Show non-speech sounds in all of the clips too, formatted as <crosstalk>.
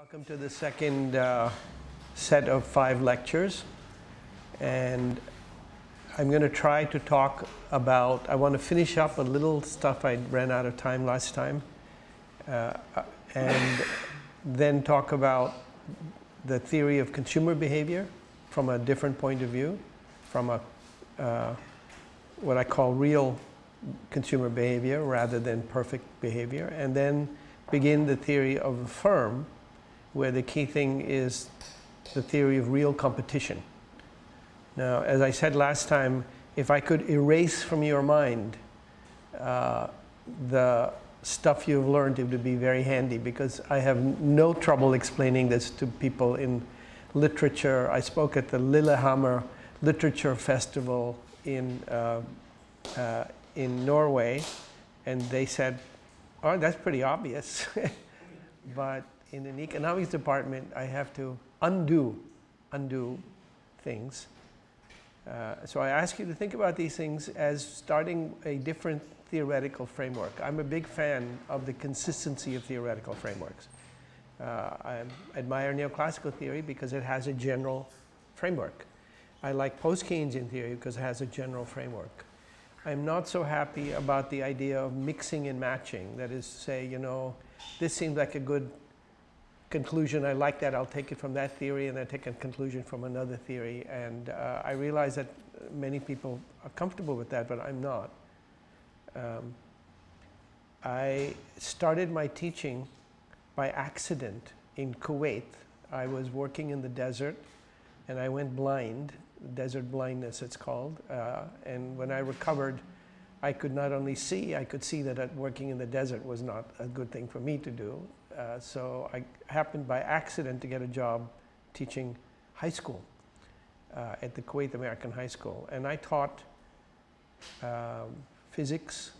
Welcome to the second uh, set of five lectures. And I'm going to try to talk about, I want to finish up a little stuff I ran out of time last time. Uh, and then talk about the theory of consumer behavior from a different point of view, from a uh, what I call real consumer behavior rather than perfect behavior, and then begin the theory of the firm where the key thing is the theory of real competition. Now, as I said last time, if I could erase from your mind uh, the stuff you've learned, it would be very handy because I have no trouble explaining this to people in literature. I spoke at the Lillehammer Literature Festival in, uh, uh, in Norway, and they said, oh, that's pretty obvious. <laughs> but in an economics department, I have to undo, undo things. Uh, so I ask you to think about these things as starting a different theoretical framework. I'm a big fan of the consistency of theoretical frameworks. Uh, I admire neoclassical theory because it has a general framework. I like post-Keynesian theory because it has a general framework. I'm not so happy about the idea of mixing and matching. That is to say, you know, this seems like a good conclusion. I like that. I'll take it from that theory and then take a conclusion from another theory. And uh, I realize that many people are comfortable with that, but I'm not. Um, I started my teaching by accident in Kuwait. I was working in the desert and I went blind, desert blindness it's called. Uh, and when I recovered, I could not only see, I could see that working in the desert was not a good thing for me to do. Uh, so I happened by accident to get a job teaching high school uh, at the Kuwait American High School. And I taught um, physics,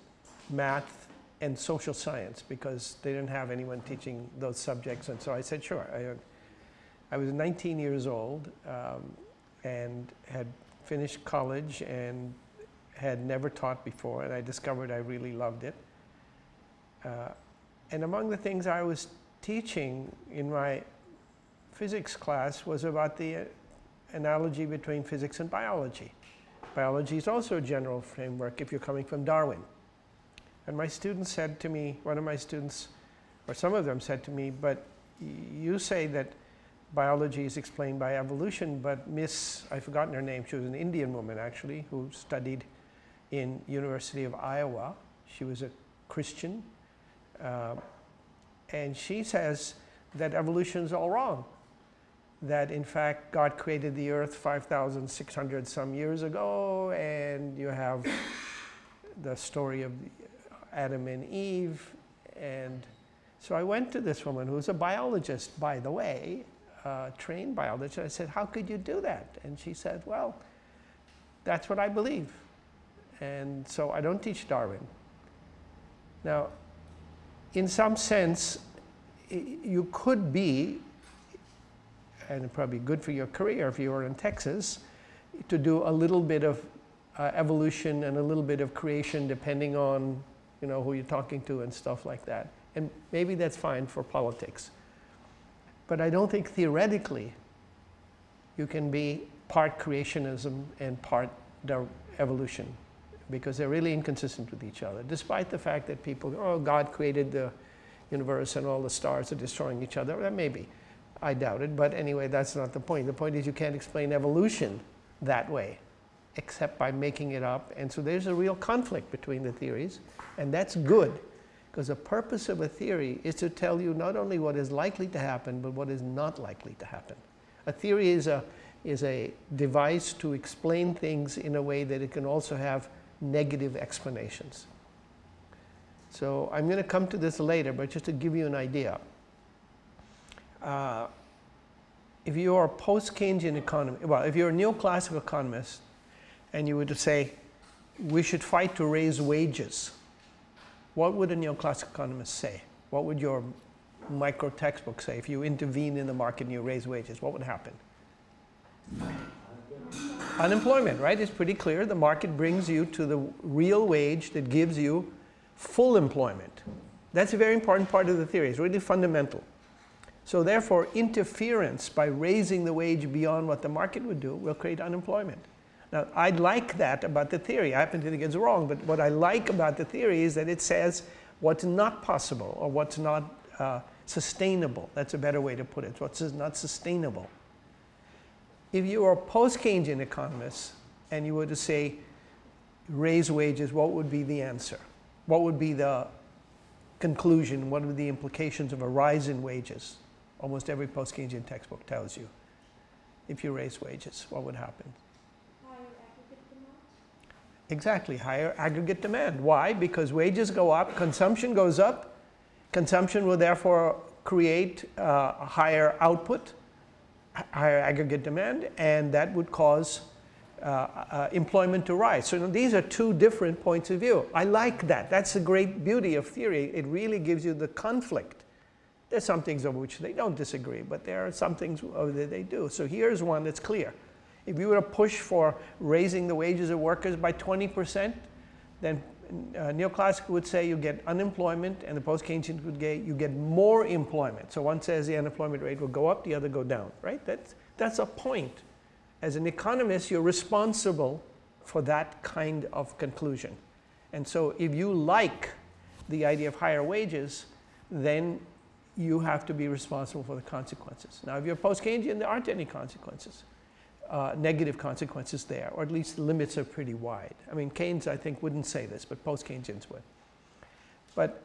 math, and social science because they didn't have anyone teaching those subjects. And so I said, sure. I, I was 19 years old um, and had finished college and had never taught before. And I discovered I really loved it. Uh, and among the things I was teaching in my physics class was about the uh, analogy between physics and biology. Biology is also a general framework if you're coming from Darwin. And my students said to me, one of my students, or some of them said to me, but you say that biology is explained by evolution, but Miss, I've forgotten her name, she was an Indian woman actually, who studied in University of Iowa. She was a Christian. Uh, and she says that evolution is all wrong. That in fact, God created the earth 5,600 some years ago, and you have <laughs> the story of Adam and Eve. And so I went to this woman who's a biologist, by the way, uh, trained biologist. I said, how could you do that? And she said, well, that's what I believe. And so I don't teach Darwin. Now, in some sense, you could be, and probably good for your career if you were in Texas, to do a little bit of uh, evolution and a little bit of creation depending on you know, who you're talking to and stuff like that. And maybe that's fine for politics. But I don't think theoretically you can be part creationism and part evolution because they're really inconsistent with each other, despite the fact that people, oh, God created the universe and all the stars are destroying each other. That may be. I doubt it, but anyway, that's not the point. The point is you can't explain evolution that way, except by making it up. And so there's a real conflict between the theories, and that's good, because the purpose of a theory is to tell you not only what is likely to happen, but what is not likely to happen. A theory is a, is a device to explain things in a way that it can also have negative explanations. So I'm going to come to this later, but just to give you an idea. Uh, if you are a post-Keynesian economist, well, if you're a neoclassical economist and you were to say, we should fight to raise wages, what would a neoclassical economist say? What would your micro textbook say if you intervene in the market and you raise wages? What would happen? Unemployment, right? It's pretty clear. The market brings you to the real wage that gives you full employment. That's a very important part of the theory. It's really fundamental. So therefore, interference by raising the wage beyond what the market would do will create unemployment. Now, I like that about the theory. I happen to think it's wrong, but what I like about the theory is that it says what's not possible or what's not uh, sustainable. That's a better way to put it. What's not sustainable. If you were a post-Keynesian economist and you were to say, raise wages, what would be the answer? What would be the conclusion? What are the implications of a rise in wages? Almost every post-Keynesian textbook tells you. If you raise wages, what would happen? Exactly, higher aggregate demand. Why? Because wages go up, consumption goes up, consumption will therefore create uh, a higher output, higher aggregate demand, and that would cause uh, uh, employment to rise. So these are two different points of view. I like that. That's the great beauty of theory. It really gives you the conflict. There's some things over which they don't disagree, but there are some things that they do. So here's one that's clear. If you were to push for raising the wages of workers by 20%, then Uh, neoclassical would say you get unemployment and the post-Keynesian would say you get more employment. So one says the unemployment rate will go up, the other go down, right? That's, that's a point. As an economist, you're responsible for that kind of conclusion. And so if you like the idea of higher wages, then you have to be responsible for the consequences. Now, if you're post-Keynesian, there aren't any consequences uh, negative consequences there, or at least the limits are pretty wide. I mean, Keynes, I think, wouldn't say this, but post-Keynesians would. But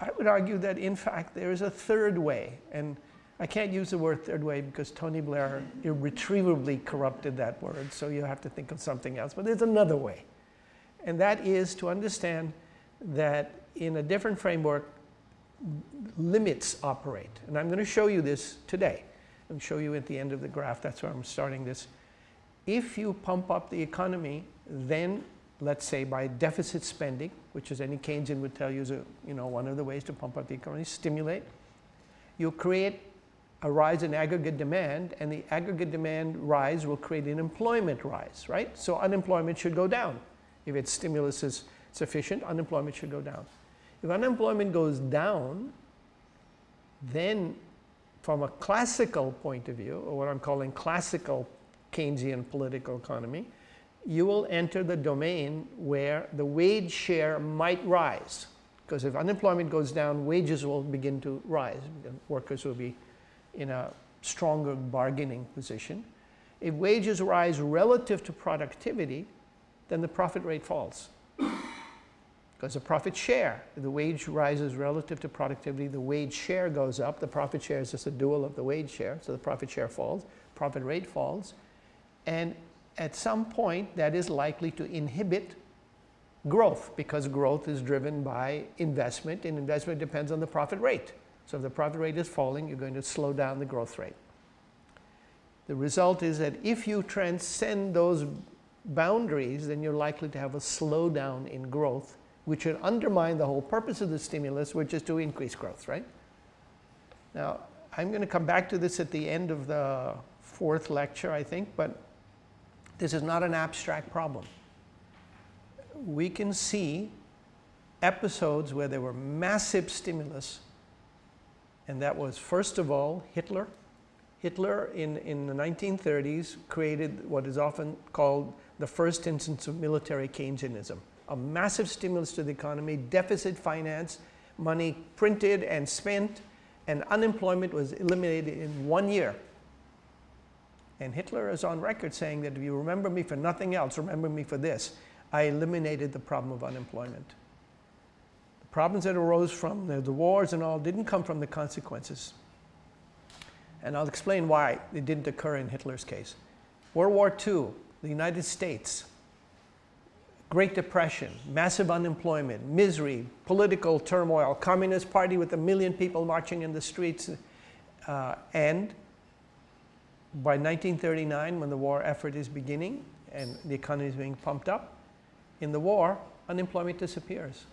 I would argue that, in fact, there is a third way. And I can't use the word third way because Tony Blair irretrievably corrupted that word, so you have to think of something else. But there's another way. And that is to understand that in a different framework, limits operate. And I'm going to show you this today and show you at the end of the graph. That's where I'm starting this. If you pump up the economy, then let's say by deficit spending, which as any Keynesian would tell you is a, you know, one of the ways to pump up the economy, stimulate, you create a rise in aggregate demand and the aggregate demand rise will create an employment rise, right? So unemployment should go down. If its stimulus is sufficient, unemployment should go down. If unemployment goes down, then from a classical point of view, or what I'm calling classical Keynesian political economy, you will enter the domain where the wage share might rise. Because if unemployment goes down, wages will begin to rise. Workers will be in a stronger bargaining position. If wages rise relative to productivity, then the profit rate falls because a profit share, the wage rises relative to productivity, the wage share goes up, the profit share is just a dual of the wage share, so the profit share falls, profit rate falls, and at some point that is likely to inhibit growth because growth is driven by investment and investment depends on the profit rate. So if the profit rate is falling, you're going to slow down the growth rate. The result is that if you transcend those boundaries, then you're likely to have a slowdown in growth which would undermine the whole purpose of the stimulus, which is to increase growth, right? Now, I'm going to come back to this at the end of the fourth lecture, I think, but this is not an abstract problem. We can see episodes where there were massive stimulus, and that was, first of all, Hitler. Hitler in, in the 1930s created what is often called the first instance of military Keynesianism a massive stimulus to the economy, deficit finance, money printed and spent, and unemployment was eliminated in one year. And Hitler is on record saying that if you remember me for nothing else, remember me for this. I eliminated the problem of unemployment. The problems that arose from the, the wars and all didn't come from the consequences. And I'll explain why it didn't occur in Hitler's case. World War II, the United States, Great Depression, massive unemployment, misery, political turmoil, Communist Party with a million people marching in the streets. Uh, and by 1939, when the war effort is beginning and the economy is being pumped up, in the war, unemployment disappears.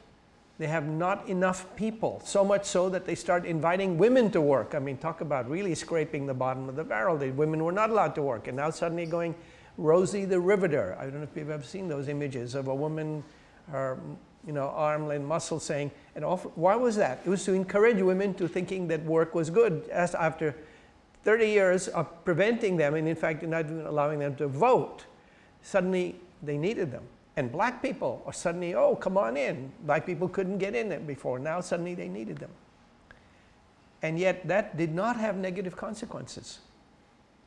They have not enough people, so much so that they start inviting women to work. I mean, talk about really scraping the bottom of the barrel. The women were not allowed to work, and now suddenly going, Rosie the Riveter. I don't know if you've ever seen those images of a woman, her you know, arm and muscle saying, and why was that? It was to encourage women to thinking that work was good as after 30 years of preventing them and in fact not even allowing them to vote, suddenly they needed them. And black people are suddenly, oh, come on in. Black people couldn't get in it before. Now suddenly they needed them. And yet that did not have negative consequences.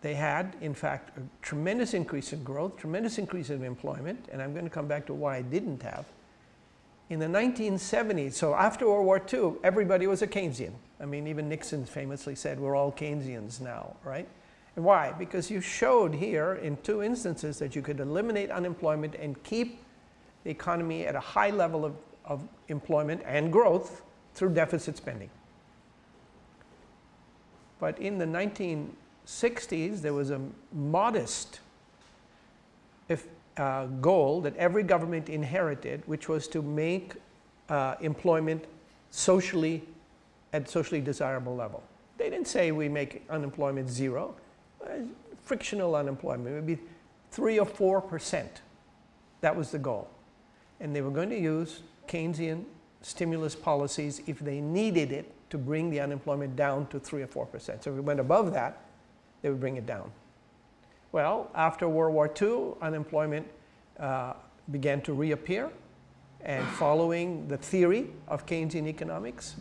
They had, in fact, a tremendous increase in growth, tremendous increase in employment, and I'm going to come back to why I didn't have. In the 1970s, so after World War II, everybody was a Keynesian. I mean, even Nixon famously said, we're all Keynesians now, right? And why? Because you showed here in two instances that you could eliminate unemployment and keep the economy at a high level of, of employment and growth through deficit spending. But in the 1960s, there was a modest if, uh, goal that every government inherited, which was to make uh, employment socially at socially desirable level. They didn't say we make unemployment zero. Uh, frictional unemployment would be three or four percent. That was the goal. And they were going to use Keynesian stimulus policies if they needed it to bring the unemployment down to 3 or 4 percent. So if we went above that, they would bring it down. Well, after World War II, unemployment uh, began to reappear. And following the theory of Keynesian economics,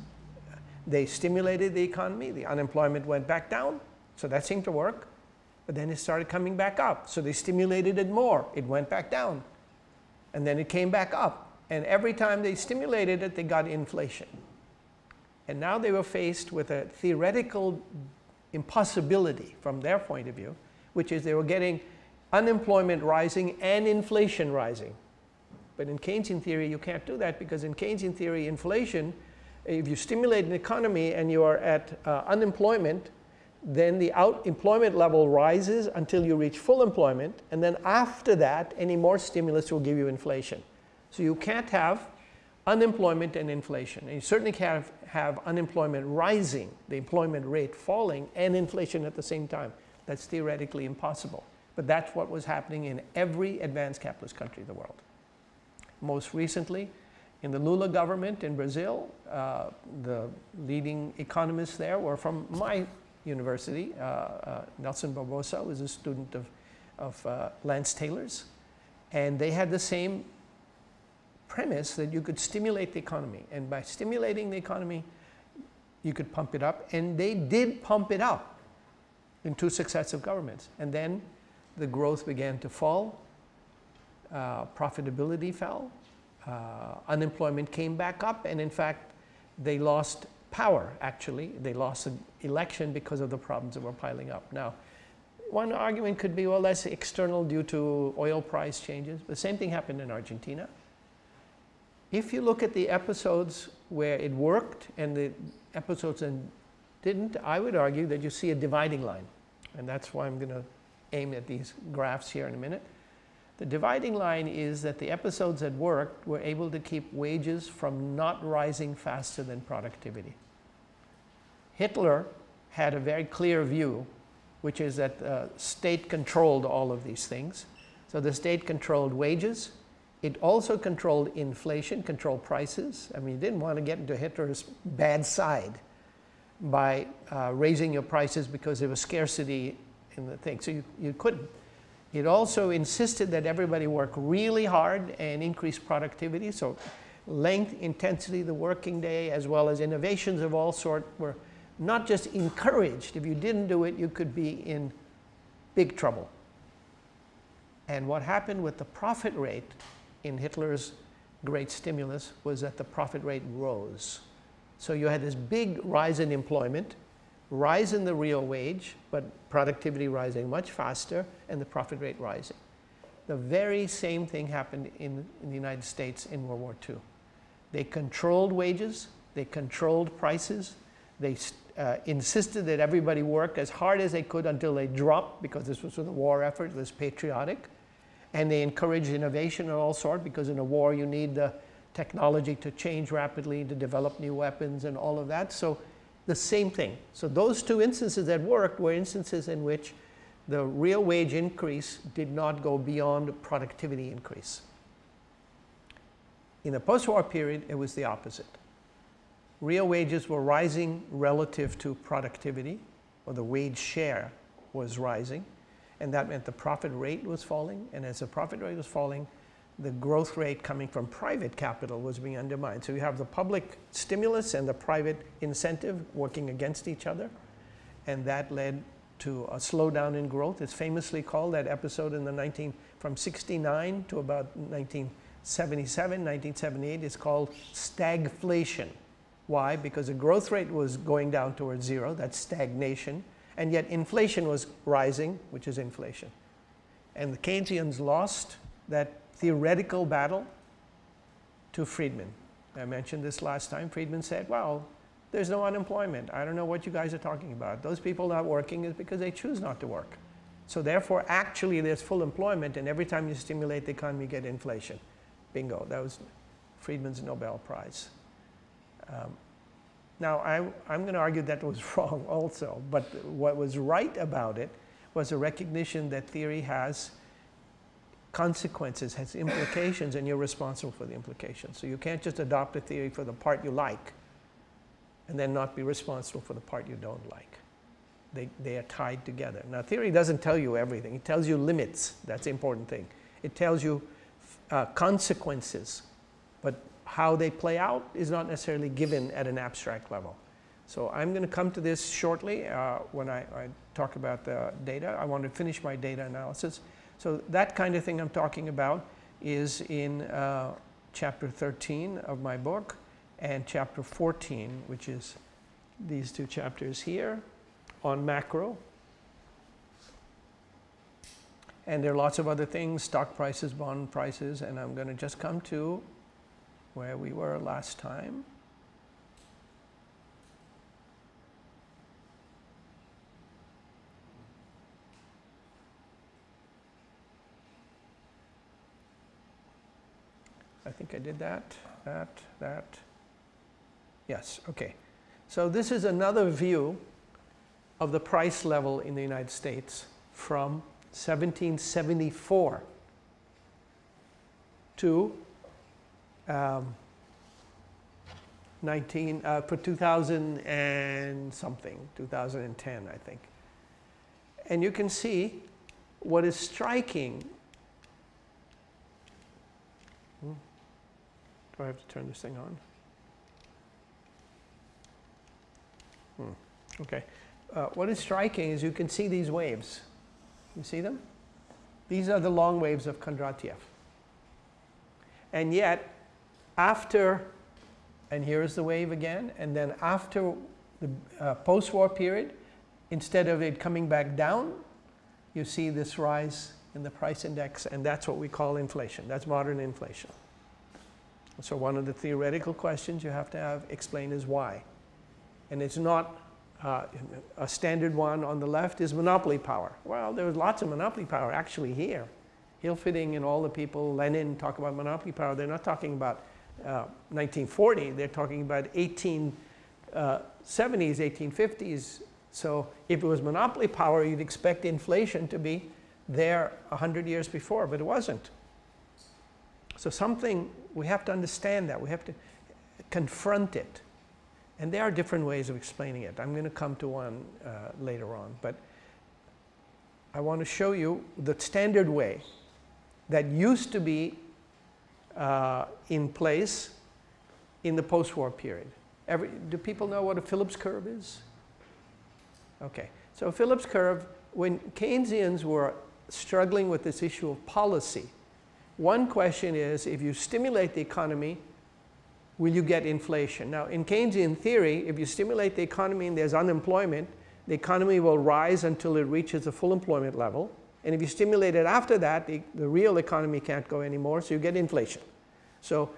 they stimulated the economy. The unemployment went back down. So that seemed to work. But then it started coming back up. So they stimulated it more. It went back down. And then it came back up. And every time they stimulated it, they got inflation. And now they were faced with a theoretical impossibility from their point of view, which is they were getting unemployment rising and inflation rising. But in Keynesian theory, you can't do that because in Keynesian theory, inflation, if you stimulate an economy and you are at uh, unemployment, then the out employment level rises until you reach full employment. And then after that, any more stimulus will give you inflation. So you can't have unemployment and inflation. And you certainly can't have unemployment rising, the employment rate falling, and inflation at the same time. That's theoretically impossible. But that's what was happening in every advanced capitalist country in the world. Most recently, in the Lula government in Brazil, uh, the leading economists there were from my university. Uh, uh, Nelson Barbosa was a student of, of uh, Lance Taylor's. And they had the same premise that you could stimulate the economy. And by stimulating the economy, you could pump it up. And they did pump it up in two successive governments. And then the growth began to fall, uh, profitability fell, uh, unemployment came back up, and in fact, they lost power, actually. They lost an election because of the problems that were piling up. Now, one argument could be, well, that's external due to oil price changes. The same thing happened in Argentina. If you look at the episodes where it worked and the episodes that didn't, I would argue that you see a dividing line. And that's why I'm going to aim at these graphs here in a minute. The dividing line is that the episodes that worked were able to keep wages from not rising faster than productivity. Hitler had a very clear view, which is that the state controlled all of these things. So the state controlled wages, it also controlled inflation, controlled prices. I mean, you didn't want to get into Hitler's bad side by uh, raising your prices because there was scarcity in the thing. So you, you couldn't. It also insisted that everybody work really hard and increase productivity. So length, intensity, the working day, as well as innovations of all sort were not just encouraged. If you didn't do it, you could be in big trouble. And what happened with the profit rate in Hitler's great stimulus was that the profit rate rose. So you had this big rise in employment, rise in the real wage, but productivity rising much faster and the profit rate rising. The very same thing happened in, in the United States in World War II. They controlled wages, they controlled prices, they uh, insisted that everybody work as hard as they could until they dropped because this was for the war effort, it was patriotic and they encourage innovation of all sorts because in a war you need the technology to change rapidly, to develop new weapons and all of that. So the same thing. So those two instances that worked were instances in which the real wage increase did not go beyond productivity increase. In the post-war period, it was the opposite. Real wages were rising relative to productivity, or the wage share was rising, and that meant the profit rate was falling, and as the profit rate was falling, the growth rate coming from private capital was being undermined. So you have the public stimulus and the private incentive working against each other, and that led to a slowdown in growth. It's famously called that episode in the 19 from 69 to about 1977, 1978 is called stagflation. Why? Because the growth rate was going down towards zero, that's stagnation, and yet inflation was rising, which is inflation. And the Keynesians lost that theoretical battle to Friedman. I mentioned this last time. Friedman said, well, there's no unemployment. I don't know what you guys are talking about. Those people not working is because they choose not to work. So therefore, actually, there's full employment, and every time you stimulate the economy, you get inflation. Bingo. That was Friedman's Nobel Prize. Um, now, I, I'm going to argue that was <laughs> wrong also, but what was right about it was a recognition that theory has consequences, has implications, and you're responsible for the implications. So you can't just adopt a theory for the part you like and then not be responsible for the part you don't like. They, they are tied together. Now, theory doesn't tell you everything. It tells you limits. That's the important thing. It tells you uh, consequences, but how they play out is not necessarily given at an abstract level. So I'm going to come to this shortly uh, when I, I, talk about the data. I want to finish my data analysis. So that kind of thing I'm talking about is in uh, chapter 13 of my book and chapter 14, which is these two chapters here on macro. And there are lots of other things, stock prices, bond prices, and I'm going to just come to where we were last time. I think I did that, that, that. Yes, okay. So this is another view of the price level in the United States from 1774 to um, 19 uh, for 2000 and something 2010 I think. And you can see what is striking. Hmm. do I have to turn this thing on? Hmm. okay. Uh, what is striking is you can see these waves. You see them? These are the long waves of Kondratiev. And yet after, and here's the wave again, and then after the uh, post-war period, instead of it coming back down, you see this rise in the price index, and that's what we call inflation. That's modern inflation. So one of the theoretical questions you have to have explained is why. And it's not uh, a standard one on the left is monopoly power. Well, there was lots of monopoly power actually here. Hilferding and all the people, Lenin talk about monopoly power. They're not talking about 1940, uh, they're talking about 1870s, uh, 1850s. So if it was monopoly power, you'd expect inflation to be there 100 years before, but it wasn't. So something, we have to understand that. We have to confront it. And there are different ways of explaining it. I'm going to come to one uh, later on. But I want to show you the standard way that used to be uh, in place in the post-war period. Every, do people know what a Phillips curve is? Okay, so Phillips curve, when Keynesians were struggling with this issue of policy, one question is if you stimulate the economy, will you get inflation? Now in Keynesian theory, if you stimulate the economy and there's unemployment, the economy will rise until it reaches a full employment level. And if you stimulate it after that, the, the real economy can't go anymore, so you get inflation. So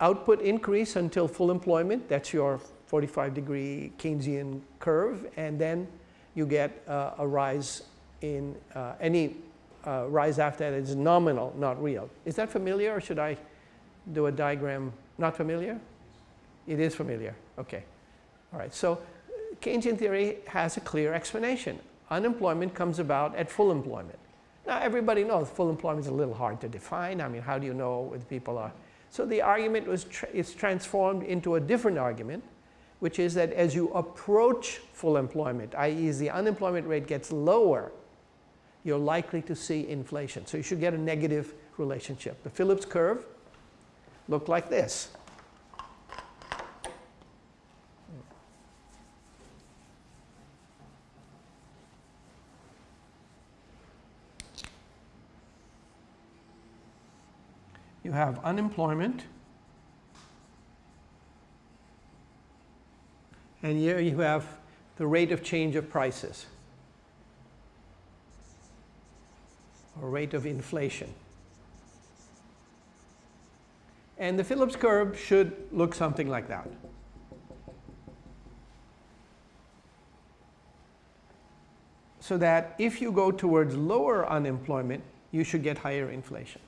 output increase until full employment, that's your 45 degree Keynesian curve, and then you get uh, a rise in uh, any uh, rise after that is nominal, not real. Is that familiar or should I do a diagram? Not familiar? It is familiar, okay. All right, so Keynesian theory has a clear explanation unemployment comes about at full employment. Now everybody knows full employment is a little hard to define. I mean, how do you know if people are So the argument was tra is transformed into a different argument, which is that as you approach full employment, i.e. the unemployment rate gets lower, you're likely to see inflation. So you should get a negative relationship. The Phillips curve looked like this. You have unemployment. And here you have the rate of change of prices or rate of inflation. And the Phillips curve should look something like that. So that if you go towards lower unemployment, you should get higher inflation.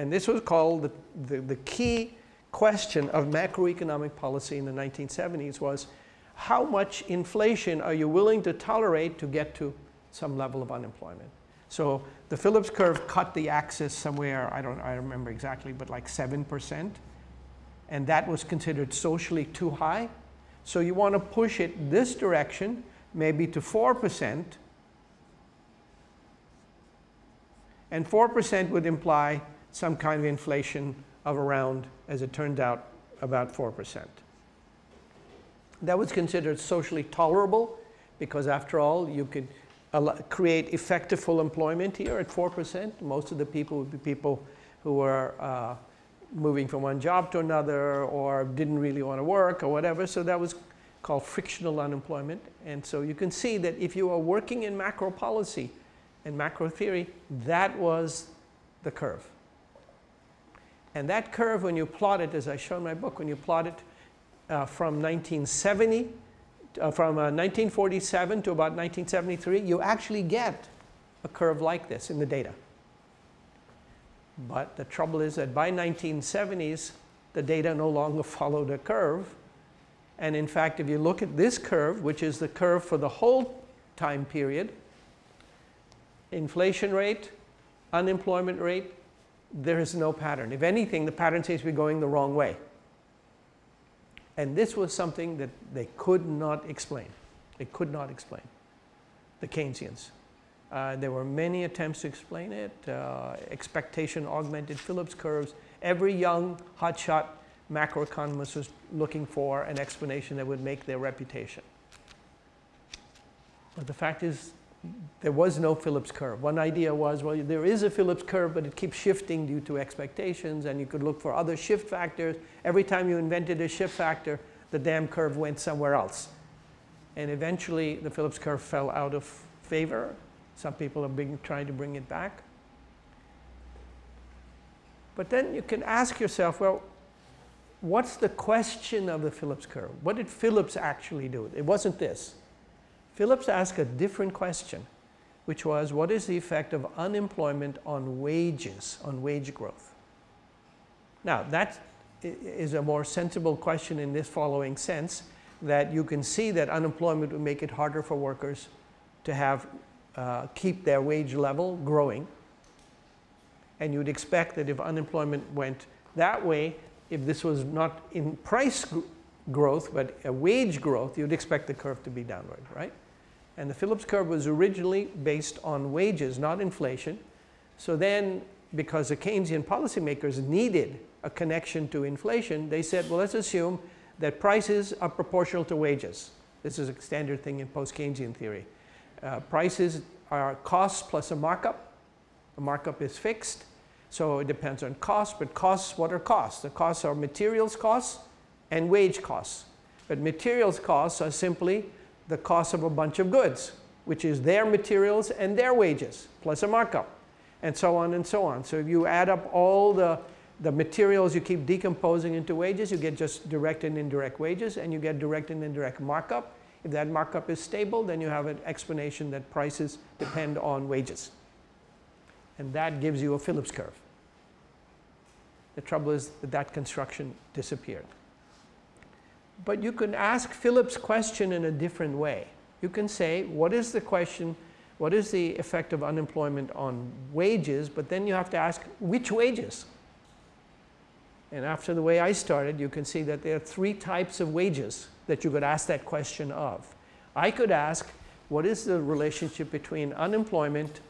And this was called the, the, the key question of macroeconomic policy in the 1970s was how much inflation are you willing to tolerate to get to some level of unemployment? So the Phillips curve cut the axis somewhere, I don't I remember exactly, but like 7%. And that was considered socially too high. So you want to push it this direction, maybe to 4%. And 4% would imply some kind of inflation of around, as it turned out, about 4%. That was considered socially tolerable because after all, you could create effective full employment here at 4%. Most of the people would be people who were uh, moving from one job to another or didn't really want to work or whatever. So that was called frictional unemployment. And so you can see that if you are working in macro policy and macro theory, that was the curve. And that curve, when you plot it, as I show in my book, when you plot it uh, from 1970, uh, from uh, 1947 to about 1973, you actually get a curve like this in the data. But the trouble is that by 1970s, the data no longer <laughs> followed a curve. And in fact, if you look at this curve, which is the curve for the whole time period, inflation rate, unemployment rate, there is no pattern. If anything, the pattern seems to be going the wrong way. And this was something that they could not explain. They could not explain, the Keynesians. Uh, there were many attempts to explain it, uh, expectation augmented Phillips curves. Every young hotshot macroeconomist was looking for an explanation that would make their reputation. But the fact is, there was no Phillips curve. One idea was, well, there is a Phillips curve, but it keeps shifting due to expectations, and you could look for other shift factors. Every time you invented a shift factor, the damn curve went somewhere else. And eventually, the Phillips curve fell out of favor. Some people are being, trying to bring it back. But then you can ask yourself, well, what's the question of the Phillips curve? What did Phillips actually do? It wasn't this. Phillips asked a different question, which was what is the effect of unemployment on wages, on wage growth? Now, that is a more sensible question in this following sense that you can see that unemployment would make it harder for workers to have uh, keep their wage level growing. And you'd expect that if unemployment went that way, if this was not in price growth, but a wage growth, you'd expect the curve to be downward, right? And the Phillips curve was originally based on wages, not inflation. So then, because the Keynesian policymakers needed a connection to inflation, they said, well, let's assume that prices are proportional to wages. This is a standard thing in post-Keynesian theory. Uh, prices are costs plus a markup. The markup is fixed, so it depends on cost, but costs, what are costs? The costs are materials costs and wage costs. But materials costs are simply the cost of a bunch of goods, which is their materials and their wages, plus a markup, and so on and so on. So if you add up all the, the materials you keep decomposing into wages, you get just direct and indirect wages, and you get direct and indirect markup. If that markup is stable, then you have an explanation that prices depend on wages. And that gives you a Phillips curve. The trouble is that that construction disappeared. But you can ask Phillips' question in a different way. You can say, what is the question, what is the effect of unemployment on wages? But then you have to ask, which wages? And after the way I started, you can see that there are three types of wages that you could ask that question of. I could ask, what is the relationship between unemployment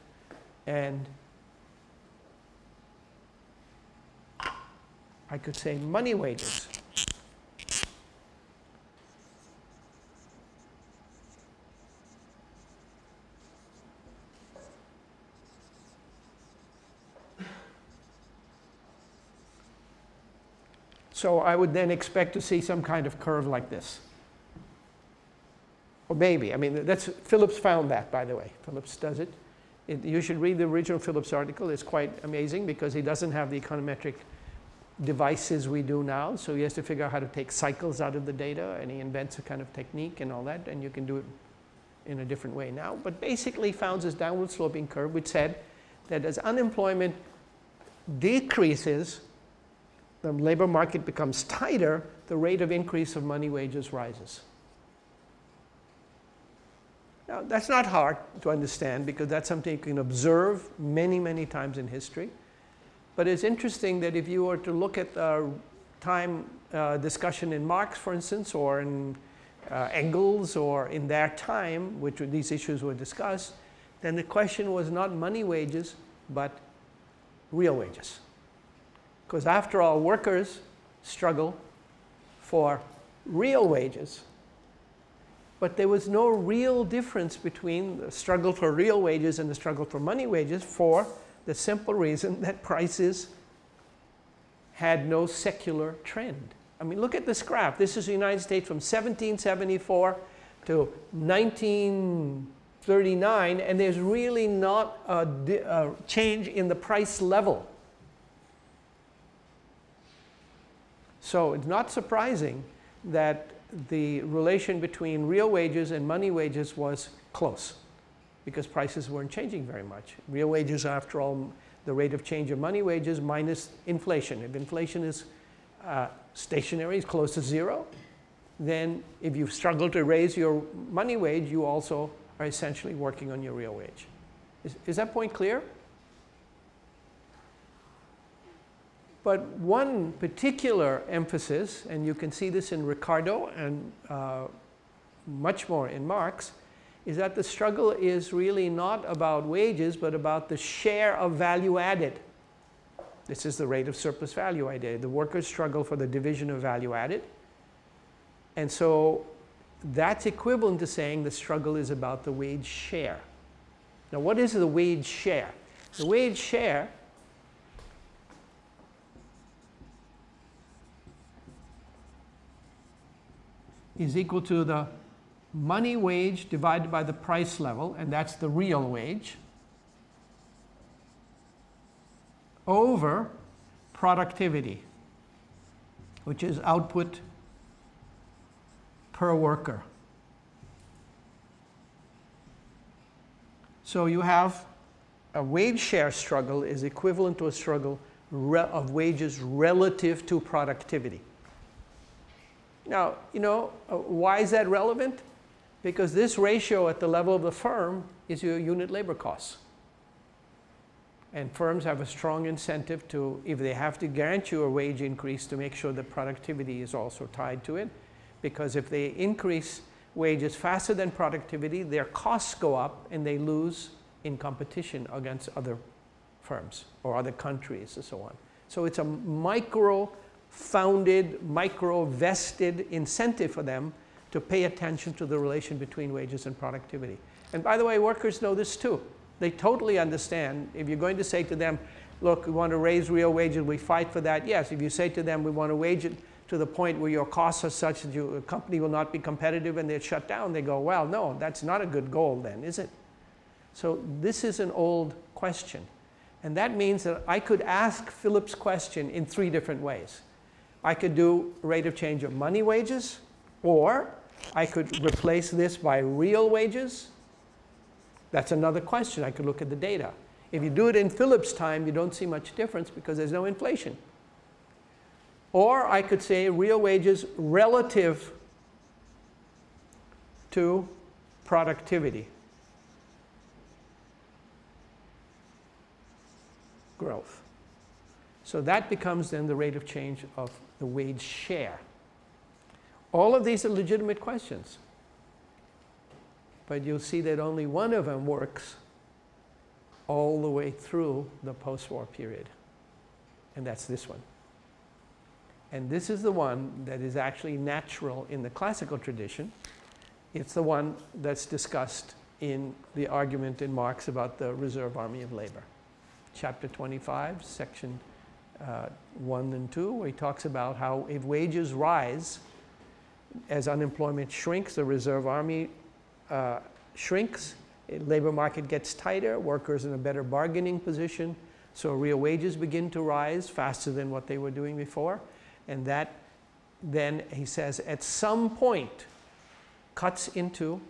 and I could say money wages. So I would then expect to see some kind of curve like this. Or maybe, I mean, that's, Phillips found that, by the way. Phillips does it. it. You should read the original Phillips article. It's quite amazing because he doesn't have the econometric devices we do now. So he has to figure out how to take cycles out of the data and he invents a kind of technique and all that. And you can do it in a different way now. But basically found this downward sloping curve which said that as unemployment decreases, the labor market becomes tighter, the rate of increase of money wages rises. Now, that's not hard to understand because that's something you can observe many, many times in history. But it's interesting that if you were to look at the time uh, discussion in Marx, for instance, or in uh, Engels, or in their time, which these issues were discussed, then the question was not money wages, but real wages. Because after all, workers struggle for real wages. But there was no real difference between the struggle for real wages and the struggle for money wages for the simple reason that prices had no secular trend. I mean, look at this graph. This is the United States from 1774 to 1939, and there's really not a, a change in the price level. So it's not surprising that the relation between real wages and money wages was close because prices weren't changing very much. Real wages, after all, the rate of change of money wages minus inflation. If inflation is uh, stationary, is close to zero, then if you struggle to raise your money wage, you also are essentially working on your real wage. Is, is that point clear? But one particular emphasis, and you can see this in Ricardo and uh, much more in Marx, is that the struggle is really not about wages, but about the share of value added. This is the rate of surplus value idea. The workers struggle for the division of value added. And so that's equivalent to saying the struggle is about the wage share. Now what is the wage share? The wage share is equal to the money wage divided by the price level, and that's the real wage, over productivity, which is output per worker. So you have a wage share struggle is equivalent to a struggle of wages relative to productivity. Now, you know, uh, why is that relevant? Because this ratio at the level of the firm is your unit labor costs. And firms have a strong incentive to, if they have to grant you a wage increase, to make sure that productivity is also tied to it. Because if they increase wages faster than productivity, their costs go up and they lose in competition against other firms or other countries and so on. So it's a micro founded, micro vested incentive for them to pay attention to the relation between wages and productivity. And by the way, workers know this too. They totally understand if you're going to say to them, look, we want to raise real wages, we fight for that. Yes, if you say to them, we want to wage it to the point where your costs are such that your company will not be competitive and they're shut down, they go, well, no, that's not a good goal then, is it? So this is an old question. And that means that I could ask Phillips' question in three different ways. I could do rate of change of money wages, or I could replace this by real wages. That's another question. I could look at the data. If you do it in Phillips time, you don't see much difference because there's no inflation. Or I could say real wages relative to productivity growth. So that becomes then the rate of change of the wage share. All of these are legitimate questions. But you'll see that only one of them works all the way through the post-war period. And that's this one. And this is the one that is actually natural in the classical tradition. It's the one that's discussed in the argument in Marx about the reserve army of labor. Chapter 25, section uh, 1 and 2, where he talks about how if wages rise, as unemployment shrinks, the reserve army uh, shrinks, labor market gets tighter, workers in a better bargaining position, so real wages begin to rise faster than what they were doing before. And that then, he says, at some point cuts into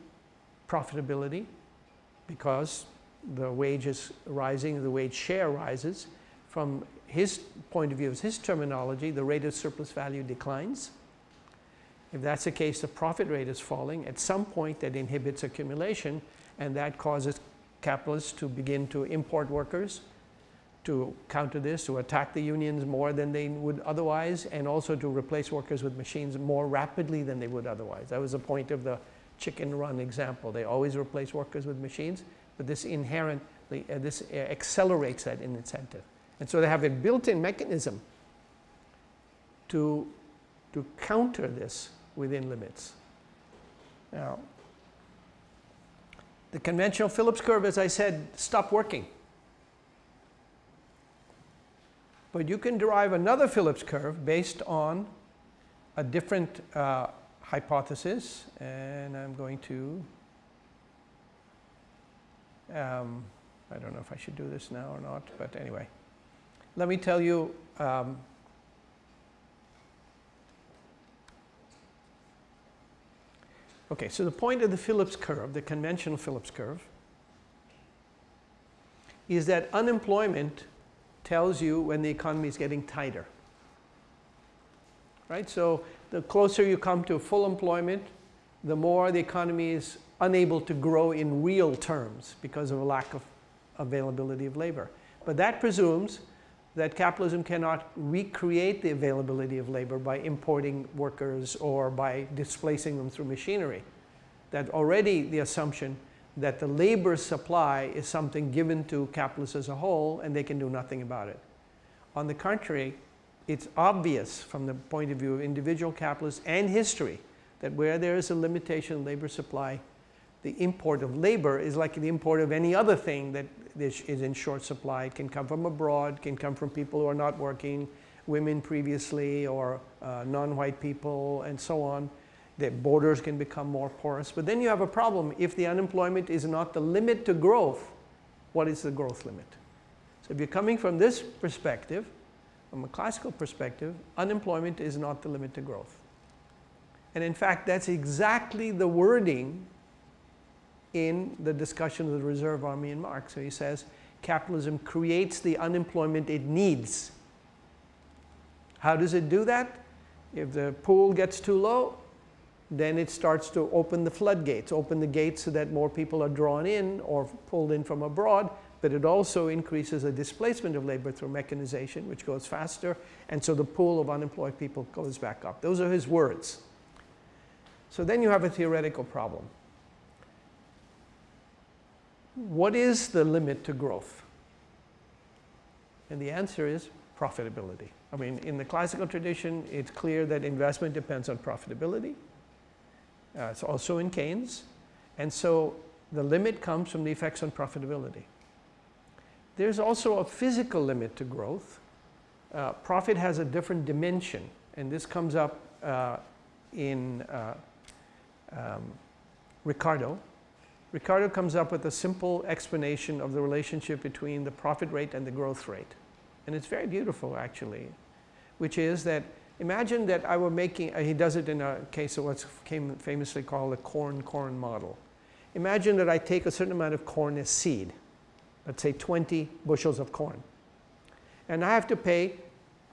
profitability because the wage is rising, the wage share rises. From his point of view, is his terminology, the rate of surplus value declines. If that's the case, the profit rate is falling. At some point, that inhibits accumulation, and that causes capitalists to begin to import workers to counter this, to attack the unions more than they would otherwise, and also to replace workers with machines more rapidly than they would otherwise. That was the point of the chicken run example. They always replace workers with machines, but this inherently, uh, this uh, accelerates that incentive. And so they have a built-in mechanism to, to counter this within limits. Now, the conventional Phillips curve, as I said, stopped working. But you can derive another Phillips curve based on a different uh, hypothesis. And I'm going to, um, I don't know if I should do this now or not, but anyway. Let me tell you um, Okay, so the point of the Phillips curve, the conventional Phillips curve, is that unemployment tells you when the economy is getting tighter. Right? So the closer you come to full employment, the more the economy is unable to grow in real terms because of a lack of availability of labor. But that presumes that capitalism cannot recreate the availability of labor by importing workers or by displacing them through machinery. That already the assumption that the labor supply is something given to capitalists as a whole and they can do nothing about it. On the contrary, it's obvious from the point of view of individual capitalists and history that where there is a limitation in labor supply, the import of labor is like the import of any other thing that is in short supply. It can come from abroad, can come from people who are not working, women previously or uh, non-white people and so on. The borders can become more porous. But then you have a problem. If the unemployment is not the limit to growth, what is the growth limit? So if you're coming from this perspective, from a classical perspective, unemployment is not the limit to growth. And in fact, that's exactly the wording in the discussion of the reserve army in Marx. So he says capitalism creates the unemployment it needs. How does it do that? If the pool gets too low, then it starts to open the floodgates, open the gates so that more people are drawn in or pulled in from abroad, but it also increases the displacement of labor through mechanization, which goes faster, and so the pool of unemployed people goes back up. Those are his words. So then you have a theoretical problem what is the limit to growth? And the answer is profitability. I mean, in the classical tradition, it's clear that investment depends on profitability. Uh, it's also in Keynes. And so the limit comes from the effects on profitability. There's also a physical limit to growth. Uh, profit has a different dimension, and this comes up uh, in uh, um, Ricardo, Ricardo comes up with a simple explanation of the relationship between the profit rate and the growth rate. And it's very beautiful actually, which is that imagine that I were making, uh, he does it in a case of what's famously called the corn-corn model. Imagine that I take a certain amount of corn as seed, let's say 20 bushels of corn. And I have to pay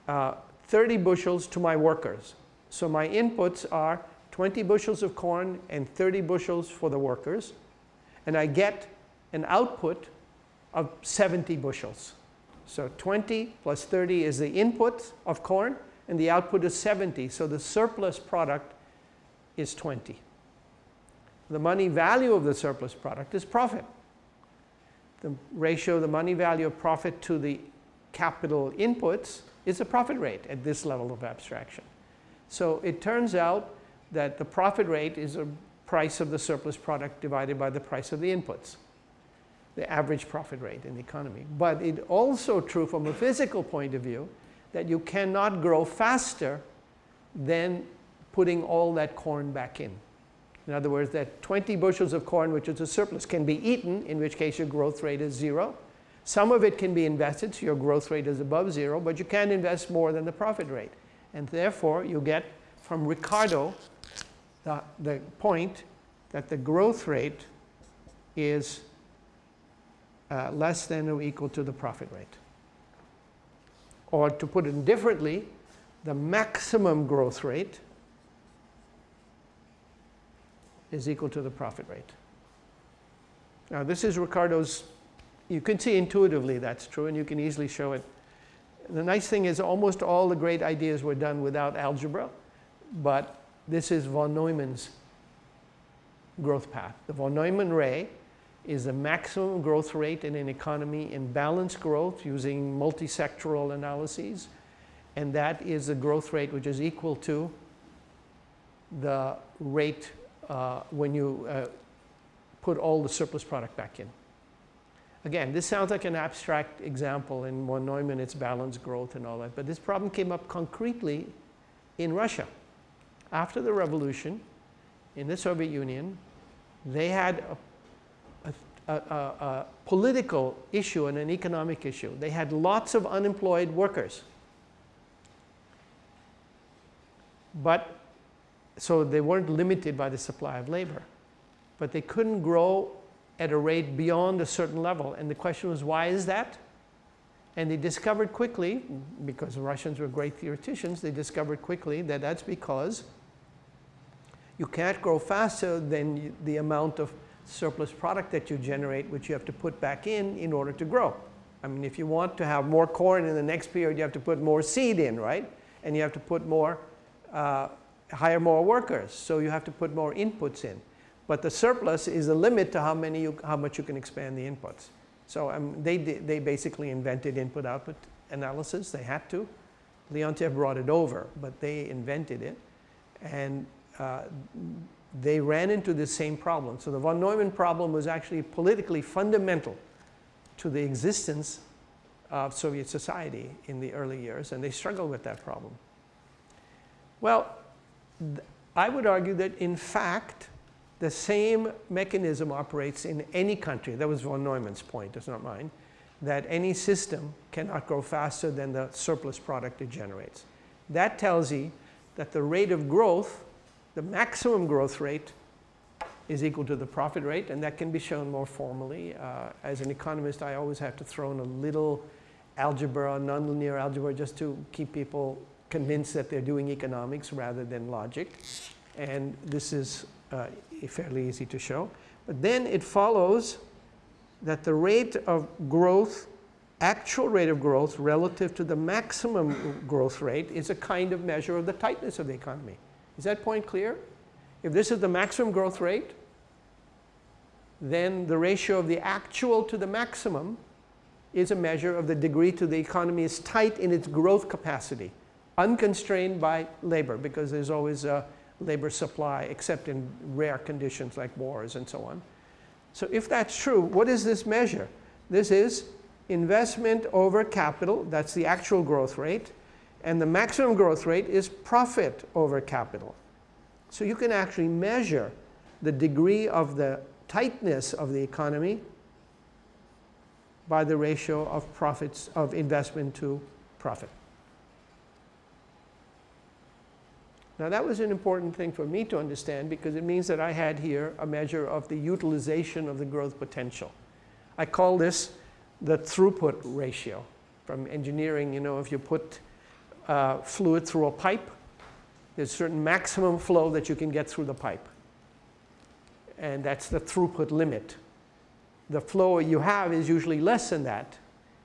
uh, 30 bushels to my workers. So my inputs are 20 bushels of corn and 30 bushels for the workers and I get an output of 70 bushels. So 20 plus 30 is the input of corn, and the output is 70. So the surplus product is 20. The money value of the surplus product is profit. The ratio of the money value of profit to the capital inputs is the profit rate at this level of abstraction. So it turns out that the profit rate is a price of the surplus product divided by the price of the inputs, the average profit rate in the economy. But it's also true from a physical point of view that you cannot grow faster than putting all that corn back in. In other words, that 20 bushels of corn, which is a surplus, can be eaten, in which case your growth rate is zero. Some of it can be invested, so your growth rate is above zero, but you can't invest more than the profit rate. And therefore, you get from Ricardo the, the point that the growth rate is uh, less than or equal to the profit rate. Or to put it differently, the maximum growth rate is equal to the profit rate. Now this is Ricardo's, you can see intuitively that's true and you can easily show it. The nice thing is almost all the great ideas were done without algebra, but this is von Neumann's growth path. The von Neumann ray is the maximum growth rate in an economy in balanced growth using multisectoral analyses. And that is the growth rate which is equal to the rate uh, when you uh, put all the surplus product back in. Again, this sounds like an abstract example in von Neumann, it's balanced growth and all that, but this problem came up concretely in Russia. After the revolution in the Soviet Union, they had a, a, a, a political issue and an economic issue. They had lots of unemployed workers. But so they weren't limited by the supply of labor. But they couldn't grow at a rate beyond a certain level. And the question was, why is that? And they discovered quickly, because the Russians were great theoreticians, they discovered quickly that that's because you can't grow faster than the amount of surplus product that you generate, which you have to put back in in order to grow. I mean, if you want to have more corn in the next period, you have to put more seed in, right? And you have to put more uh, hire more workers, so you have to put more inputs in. But the surplus is a limit to how, many you, how much you can expand the inputs. So um, they, they basically invented input-output analysis. They had to. Leontief brought it over, but they invented it. And uh, they ran into the same problem. So the von Neumann problem was actually politically fundamental to the existence of Soviet society in the early years, and they struggled with that problem. Well, I would argue that in fact, the same mechanism operates in any country. That was von Neumann's point, it's not mine, that any system cannot grow faster than the surplus product it generates. That tells you that the rate of growth, the maximum growth rate, is equal to the profit rate, and that can be shown more formally. Uh, as an economist, I always have to throw in a little algebra, nonlinear algebra, just to keep people convinced that they're doing economics rather than logic. And this is uh, fairly easy to show. But then it follows that the rate of growth, actual rate of growth relative to the maximum growth rate is a kind of measure of the tightness of the economy. Is that point clear? If this is the maximum growth rate, then the ratio of the actual to the maximum is a measure of the degree to the economy is tight in its growth capacity unconstrained by labor because there's always a labor supply except in rare conditions like wars and so on. So if that's true, what is this measure? This is investment over capital, that's the actual growth rate, and the maximum growth rate is profit over capital. So you can actually measure the degree of the tightness of the economy by the ratio of profits of investment to profit. Now that was an important thing for me to understand because it means that I had here a measure of the utilization of the growth potential. I call this the throughput ratio. From engineering, you know, if you put uh, fluid through a pipe, there's a certain maximum flow that you can get through the pipe. And that's the throughput limit. The flow you have is usually less than that.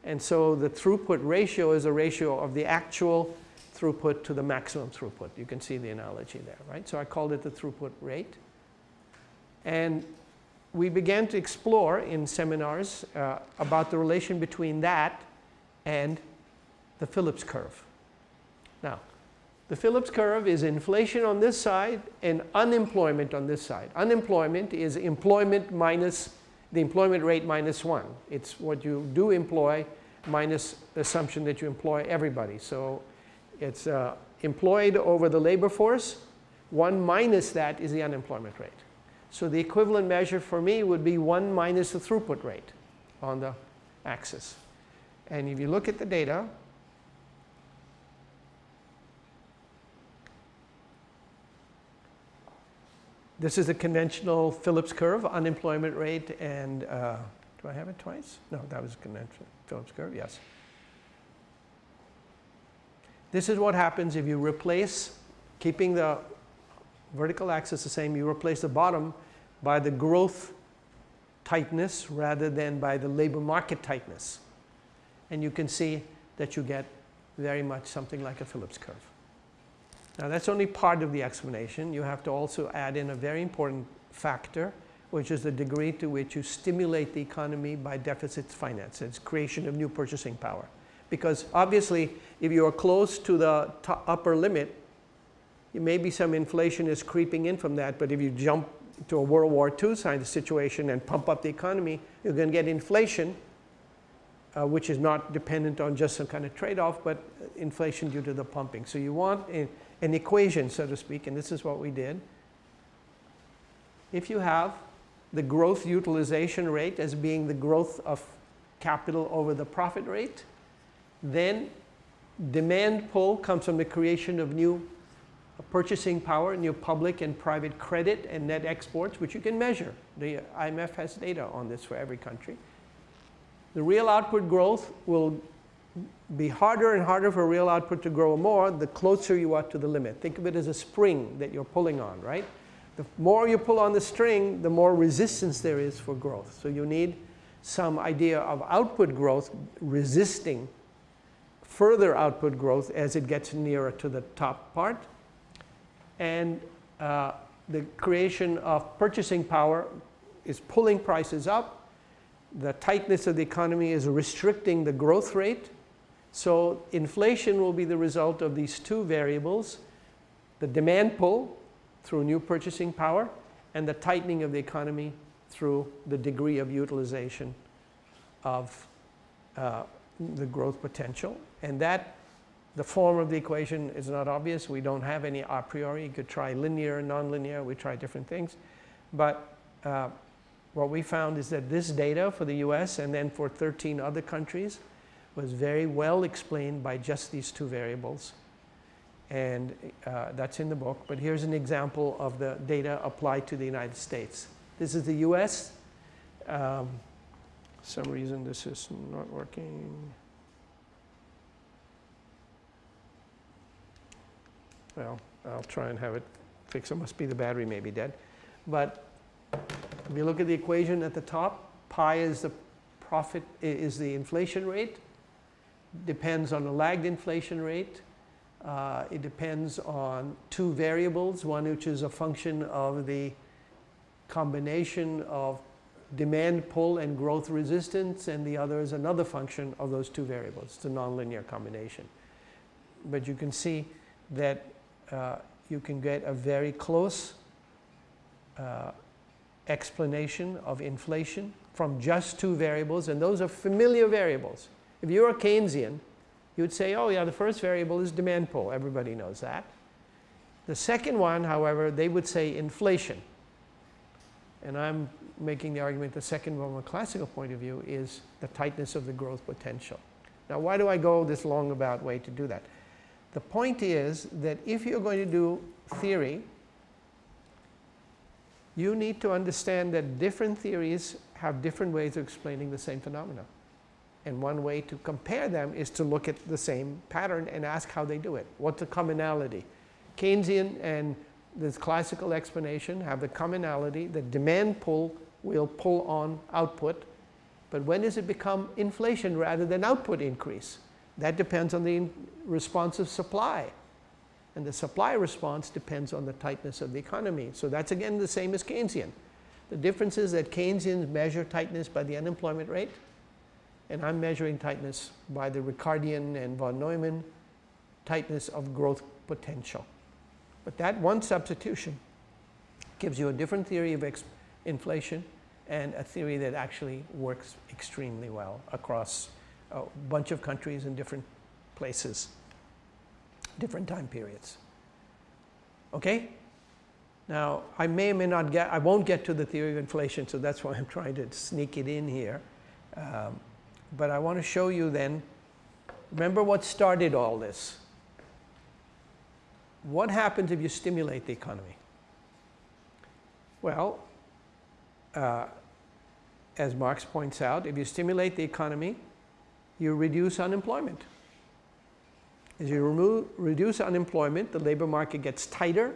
And so the throughput ratio is a ratio of the actual throughput to the maximum throughput. You can see the analogy there, right? So I called it the throughput rate. And we began to explore in seminars uh, about the relation between that and the Phillips curve. The Phillips curve is inflation on this side and unemployment on this side. Unemployment is employment minus the employment rate minus 1. It's what you do employ minus the assumption that you employ everybody. So it's uh, employed over the labor force. 1 minus that is the unemployment rate. So the equivalent measure for me would be 1 minus the throughput rate on the axis. And if you look at the data, this is a conventional Phillips curve, unemployment rate and, uh, do I have it twice? No, that was a conventional Phillips curve, yes. This is what happens if you replace, keeping the vertical axis the same, you replace the bottom by the growth tightness rather than by the labor market tightness. And you can see that you get very much something like a Phillips curve. Now that's only part of the explanation. You have to also add in a very important factor, which is the degree to which you stimulate the economy by deficit finance. It's creation of new purchasing power. Because obviously, if you are close to the upper limit, maybe some inflation is creeping in from that, but if you jump to a World War II kind of situation and pump up the economy, you're going to get inflation, uh, which is not dependent on just some kind of trade-off, but inflation due to the pumping. So you want a, an equation, so to speak, and this is what we did. If you have the growth utilization rate as being the growth of capital over the profit rate, then demand pull comes from the creation of new purchasing power, new public and private credit and net exports, which you can measure. The IMF has data on this for every country. The real output growth will be harder and harder for real output to grow more the closer you are to the limit. Think of it as a spring that you're pulling on, right? The more you pull on the string, the more resistance there is for growth. So you need some idea of output growth resisting further output growth as it gets nearer to the top part and uh, the creation of purchasing power is pulling prices up. The tightness of the economy is restricting the growth rate. So inflation will be the result of these two variables, the demand pull through new purchasing power and the tightening of the economy through the degree of utilization of uh, the growth potential. And that the form of the equation is not obvious. We don't have any a priori. You could try linear, nonlinear. We try different things. But uh, what we found is that this data for the US and then for 13 other countries was very well explained by just these two variables. And uh, that's in the book. But here's an example of the data applied to the United States. This is the US. Um, some reason this is not working. well, I'll try and have it fixed. It must be the battery may be dead. But if you look at the equation at the top, pi is the profit, is the inflation rate. Depends on the lagged inflation rate. Uh, it depends on two variables, one which is a function of the combination of demand pull and growth resistance, and the other is another function of those two variables. It's a nonlinear combination. But you can see that uh, you can get a very close uh, explanation of inflation from just two variables, and those are familiar variables. If you're a Keynesian, you'd say, oh yeah, the first variable is demand pull. Everybody knows that. The second one, however, they would say inflation. And I'm making the argument the second one from a classical point of view is the tightness of the growth potential. Now, why do I go this long about way to do that? The point is that if you're going to do theory, you need to understand that different theories have different ways of explaining the same phenomena. And one way to compare them is to look at the same pattern and ask how they do it. What's the commonality? Keynesian and this classical explanation have the commonality that demand pull will pull on output, But when does it become inflation rather than output increase? That depends on the response of supply. And the supply response depends on the tightness of the economy. So that's again the same as Keynesian. The difference is that Keynesians measure tightness by the unemployment rate, and I'm measuring tightness by the Ricardian and von Neumann tightness of growth potential. But that one substitution gives you a different theory of inflation and a theory that actually works extremely well across a bunch of countries in different places, different time periods. Okay? Now, I may or may not get, I won't get to the theory of inflation, so that's why I'm trying to sneak it in here. Um, but I want to show you then, remember what started all this? What happens if you stimulate the economy? Well, uh, as Marx points out, if you stimulate the economy, you reduce unemployment. As you remove, reduce unemployment, the labor market gets tighter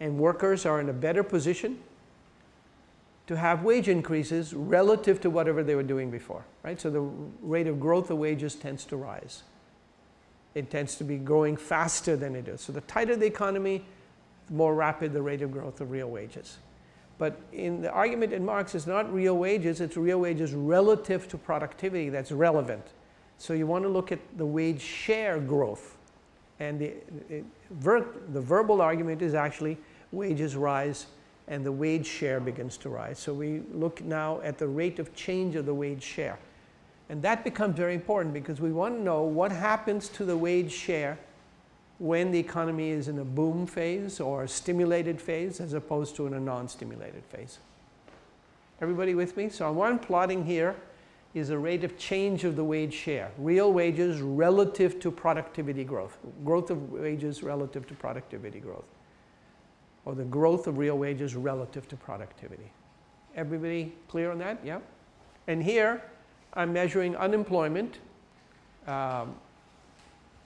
and workers are in a better position to have wage increases relative to whatever they were doing before, right? So the rate of growth of wages tends to rise. It tends to be growing faster than it is. So the tighter the economy, the more rapid the rate of growth of real wages. But in the argument in Marx, it's not real wages, it's real wages relative to productivity that's relevant. So you want to look at the wage share growth. And the, it, ver, the verbal argument is actually wages rise and the wage share begins to rise. So we look now at the rate of change of the wage share. And that becomes very important because we want to know what happens to the wage share when the economy is in a boom phase or a stimulated phase as opposed to in a non-stimulated phase. Everybody with me? So what I'm plotting here is a rate of change of the wage share, real wages relative to productivity growth, growth of wages relative to productivity growth, or the growth of real wages relative to productivity. Everybody clear on that? Yeah? And here, I'm measuring unemployment um,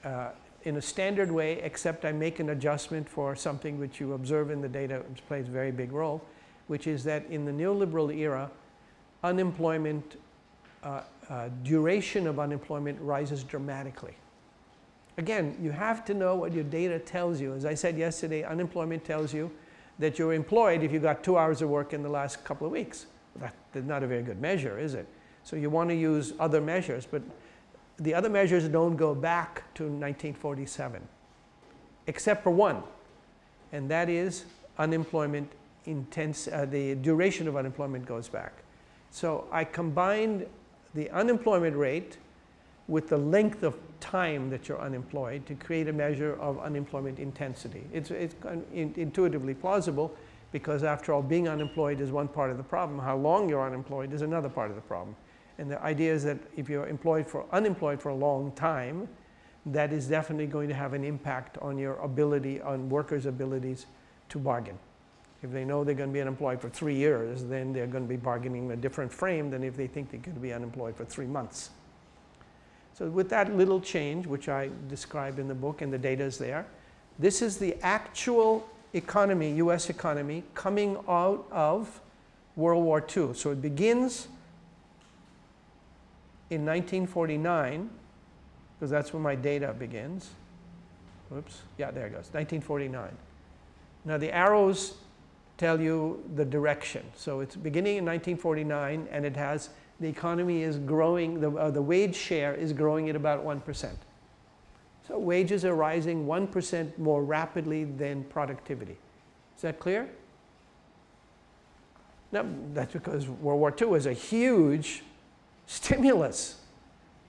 uh, in a standard way, except I make an adjustment for something which you observe in the data, which plays a very big role, which is that in the neoliberal era, unemployment, uh, uh, duration of unemployment rises dramatically. Again, you have to know what your data tells you. As I said yesterday, unemployment tells you that you're employed if you got two hours of work in the last couple of weeks. That's not a very good measure, is it? So you want to use other measures, but the other measures don't go back to 1947, except for one, and that is unemployment intense, uh, the duration of unemployment goes back. So I combined the unemployment rate with the length of time that you're unemployed to create a measure of unemployment intensity. It's, it's intuitively plausible because after all, being unemployed is one part of the problem. How long you're unemployed is another part of the problem. And the idea is that if you're employed for, unemployed for a long time, that is definitely going to have an impact on your ability, on workers' abilities to bargain. If they know they're going to be unemployed for three years, then they're going to be bargaining in a different frame than if they think they're going to be unemployed for three months. So with that little change, which I describe in the book and the data is there, this is the actual economy, US economy, coming out of World War II. So it begins in 1949, because that's when my data begins. Oops, yeah, there it goes, 1949. Now the arrows tell you the direction. So it's beginning in 1949 and it has, the economy is growing, the, uh, the wage share is growing at about 1%. So wages are rising 1% more rapidly than productivity. Is that clear? No, that's because World War II was a huge stimulus.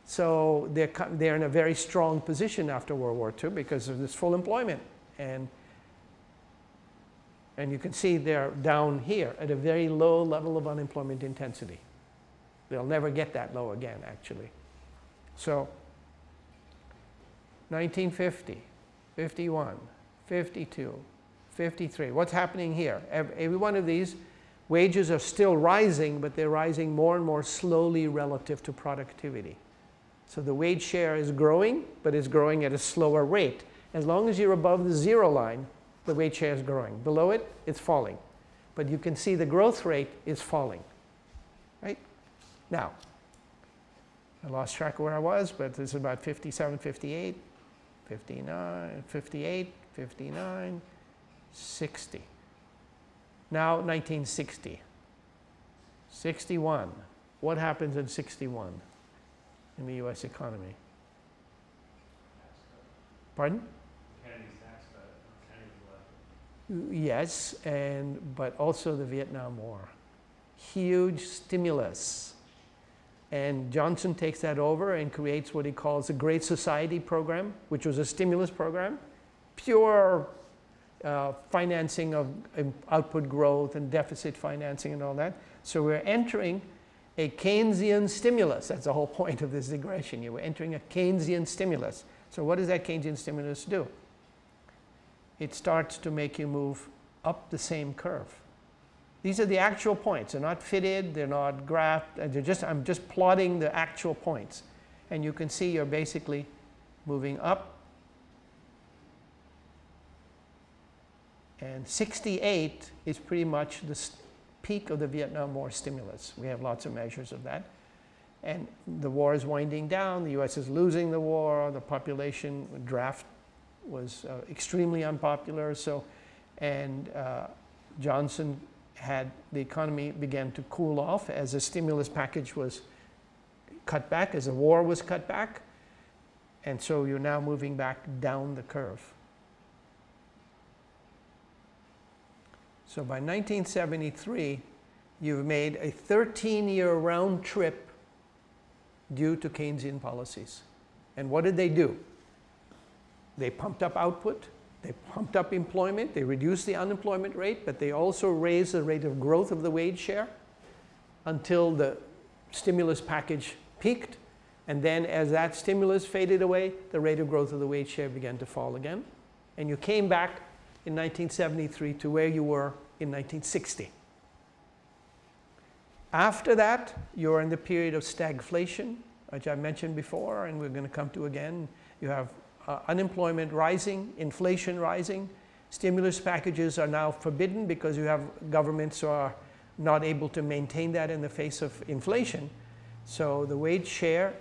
So they're, they're in a very strong position after World War II because of this full employment. And, and you can see they're down here at a very low level of unemployment intensity. They'll never get that low again, actually. So 1950, 51, 52, 53. What's happening here? Every one of these Wages are still rising, but they're rising more and more slowly relative to productivity. So the wage share is growing, but it's growing at a slower rate. As long as you're above the zero line, the wage share is growing. Below it, it's falling. But you can see the growth rate is falling. Now, I lost track of where I was, but this is about 57, 58, 59, 58, 59, 60. Now 1960. 61. What happens in 61 in the US economy? Pardon? Kennedy's tax cut, Kennedy left. Yes, and but also the Vietnam War. Huge stimulus. And Johnson takes that over and creates what he calls the Great Society program, which was a stimulus program, pure uh, financing of um, output growth and deficit financing and all that. So we're entering a Keynesian stimulus. That's the whole point of this digression. You were entering a Keynesian stimulus. So what does that Keynesian stimulus do? It starts to make you move up the same curve. These are the actual points. They're not fitted, they're not graphed. uh, They're just, I'm just plotting the actual points. And you can see you're basically moving up. And 68 is pretty much the peak of the Vietnam War stimulus. We have lots of measures of that. And the war is winding down, the US is losing the war, the population draft was uh, extremely unpopular. So, and uh, Johnson had the economy began to cool off as the stimulus package was cut back, as the war was cut back. And so you're now moving back down the curve. So by 1973, you've made a 13 year round trip due to Keynesian policies. And what did they do? They pumped up output, they pumped up employment, they reduced the unemployment rate, but they also raised the rate of growth of the wage share until the stimulus package peaked. And then as that stimulus faded away, the rate of growth of the wage share began to fall again. And you came back in 1973 to where you were in 1960. After that, you're in the period of stagflation, which I mentioned before, and we're going to come to again. You have uh, unemployment rising, inflation rising. Stimulus packages are now forbidden because you have governments who are not able to maintain that in the face of inflation. So the wage share,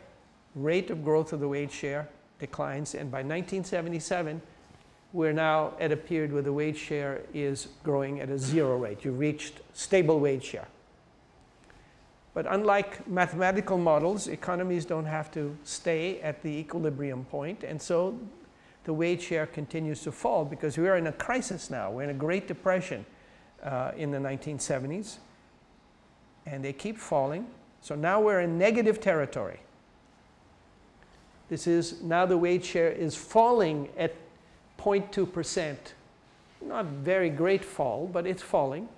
rate of growth of the wage share declines, and by 1977, we're now at a period where the wage share is growing at a zero rate. You've reached stable wage share. But unlike mathematical models, economies don't have to stay at the equilibrium point, and so the wage share continues to fall because we are in a crisis now. We're in a Great Depression uh, in the 1970s, and they keep falling. So now we're in negative territory. This is now the wage share is falling at 0.2%. Not very great fall, but it's falling.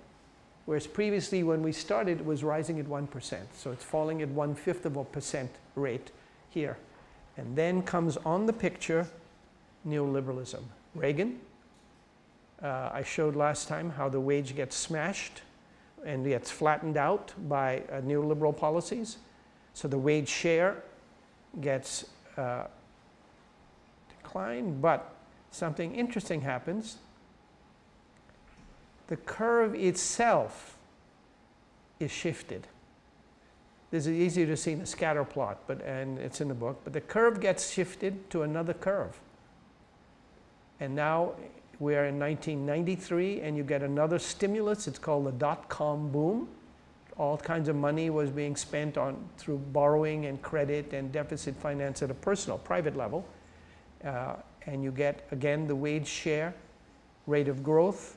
Whereas previously when we started it was rising at 1%. So it's falling at one fifth of a percent rate here. And then comes on the picture neoliberalism. Reagan, uh, I showed last time how the wage gets smashed and gets flattened out by uh, neoliberal policies. So the wage share gets uh, declined, but something interesting happens. The curve itself is shifted. This is easier to see in the scatter plot, but and it's in the book. But the curve gets shifted to another curve. And now we are in 1993, and you get another stimulus. It's called the dot-com boom. All kinds of money was being spent on through borrowing and credit and deficit finance at a personal, private level. Uh, and you get again the wage share rate of growth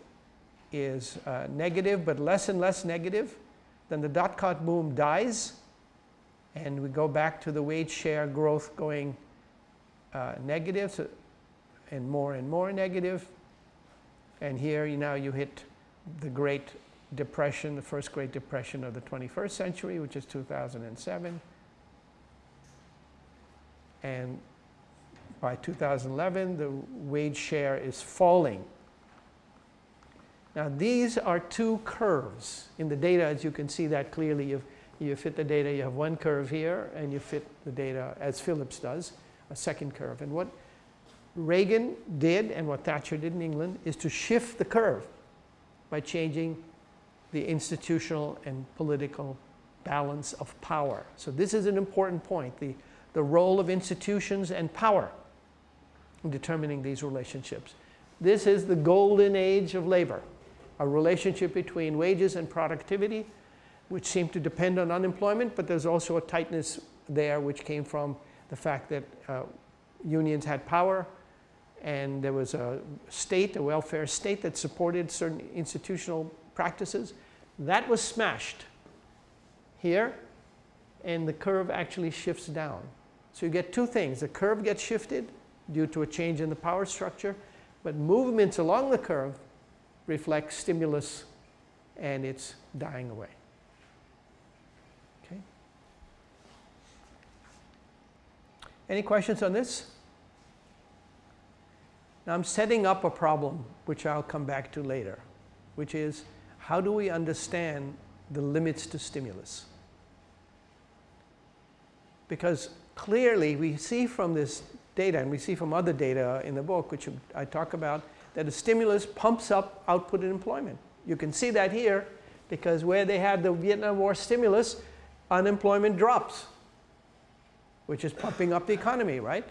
is uh, negative, but less and less negative. Then the dot-com boom dies, and we go back to the wage share growth going uh, negative so, and more and more negative. And here you now you hit the Great Depression, the first Great Depression of the 21st century, which is 2007. And by 2011, the wage share is falling. Now, these are two curves in the data, as you can see that clearly. You've, you fit the data, you have one curve here, and you fit the data as Phillips does, a second curve. And what Reagan did and what Thatcher did in England is to shift the curve by changing the institutional and political balance of power. So this is an important point, the, the role of institutions and power in determining these relationships. This is the golden age of labor, a relationship between wages and productivity, which seemed to depend on unemployment, but there's also a tightness there which came from the fact that uh, unions had power and there was a state, a welfare state that supported certain institutional practices. That was smashed here and the curve actually shifts down. So you get two things. The curve gets shifted due to a change in the power structure, but movements along the curve reflect stimulus and it's dying away. Okay. Any questions on this? Now I'm setting up a problem which I'll come back to later, which is how do we understand the limits to stimulus? Because clearly we see from this data, and we see from other data in the book, which I talk about, that a stimulus pumps up output and employment. You can see that here because where they had the Vietnam War stimulus, unemployment drops, which is pumping up the economy, right?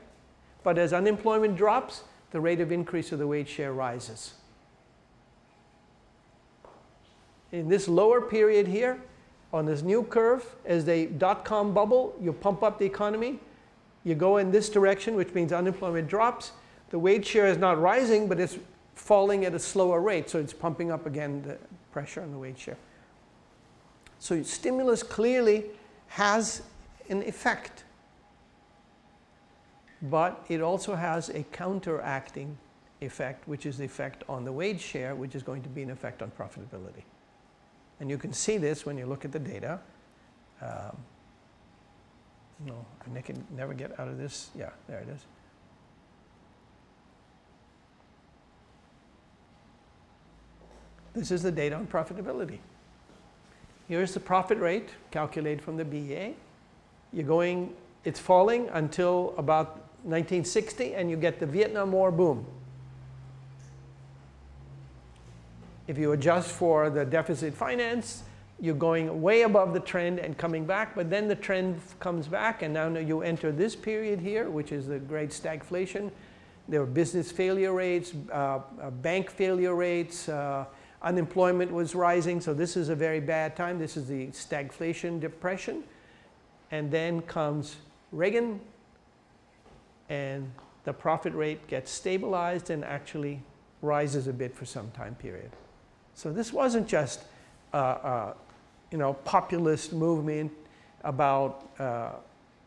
But as unemployment drops, the rate of increase of the wage share rises. In this lower period here, on this new curve, as the dot-com bubble, you pump up the economy, you go in this direction, which means unemployment drops. The wage share is not rising, but it's falling at a slower rate, so it's pumping up again the pressure on the wage share. So stimulus clearly has an effect, but it also has a counteracting effect, which is the effect on the wage share, which is going to be an effect on profitability. And you can see this when you look at the data. Um, no, I can never get out of this. Yeah, there it is. This is the data on profitability. Here's the profit rate calculated from the BEA. You're going, it's falling until about 1960 and you get the Vietnam War boom. If you adjust for the deficit finance, you're going way above the trend and coming back, but then the trend comes back and now you enter this period here, which is the great stagflation. There are business failure rates, uh, uh, bank failure rates, uh, unemployment was rising, so this is a very bad time. This is the stagflation depression. And then comes Reagan, and the profit rate gets stabilized and actually rises a bit for some time period. So this wasn't just uh, uh, you know, populist movement about uh,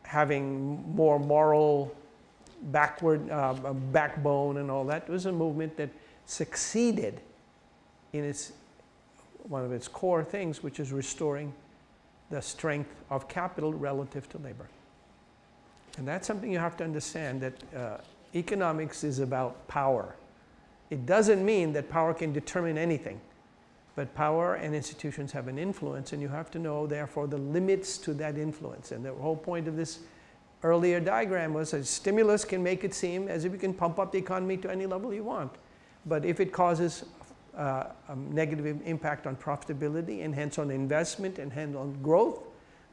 having more moral backward uh, backbone and all that. It was a movement that succeeded in its one of its core things, which is restoring the strength of capital relative to labor. And that's something you have to understand that uh, economics is about power. It doesn't mean that power can determine anything. But power and institutions have an influence, and you have to know, therefore, the limits to that influence. And the whole point of this earlier diagram was a stimulus can make it seem as if you can pump up the economy to any level you want. But if it causes uh, a negative impact on profitability and hence on investment and hence on growth,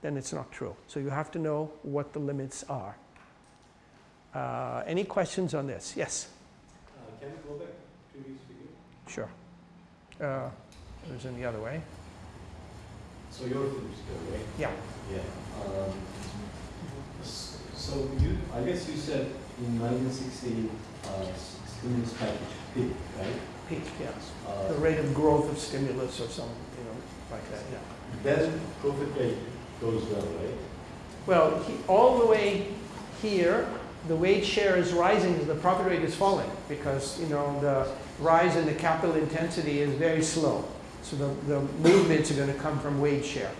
then it's not true. So you have to know what the limits are. Uh, any questions on this? Yes? Uh, can we go back to previous video? Sure. Uh, it was in the other way. So you're finished, right? Yeah. Yeah. Um, so you, I guess you said in 1960, uh, stimulus package peaked, right? Peak, yes. Uh, The rate of growth of stimulus or something, you know, like that, yeah. Then profit rate goes down, right? Well, he- all the way here, the wage share is rising, the profit rate is falling because, you know, the rise in the capital intensity is very slow. So the, the movements are going to come from wage share.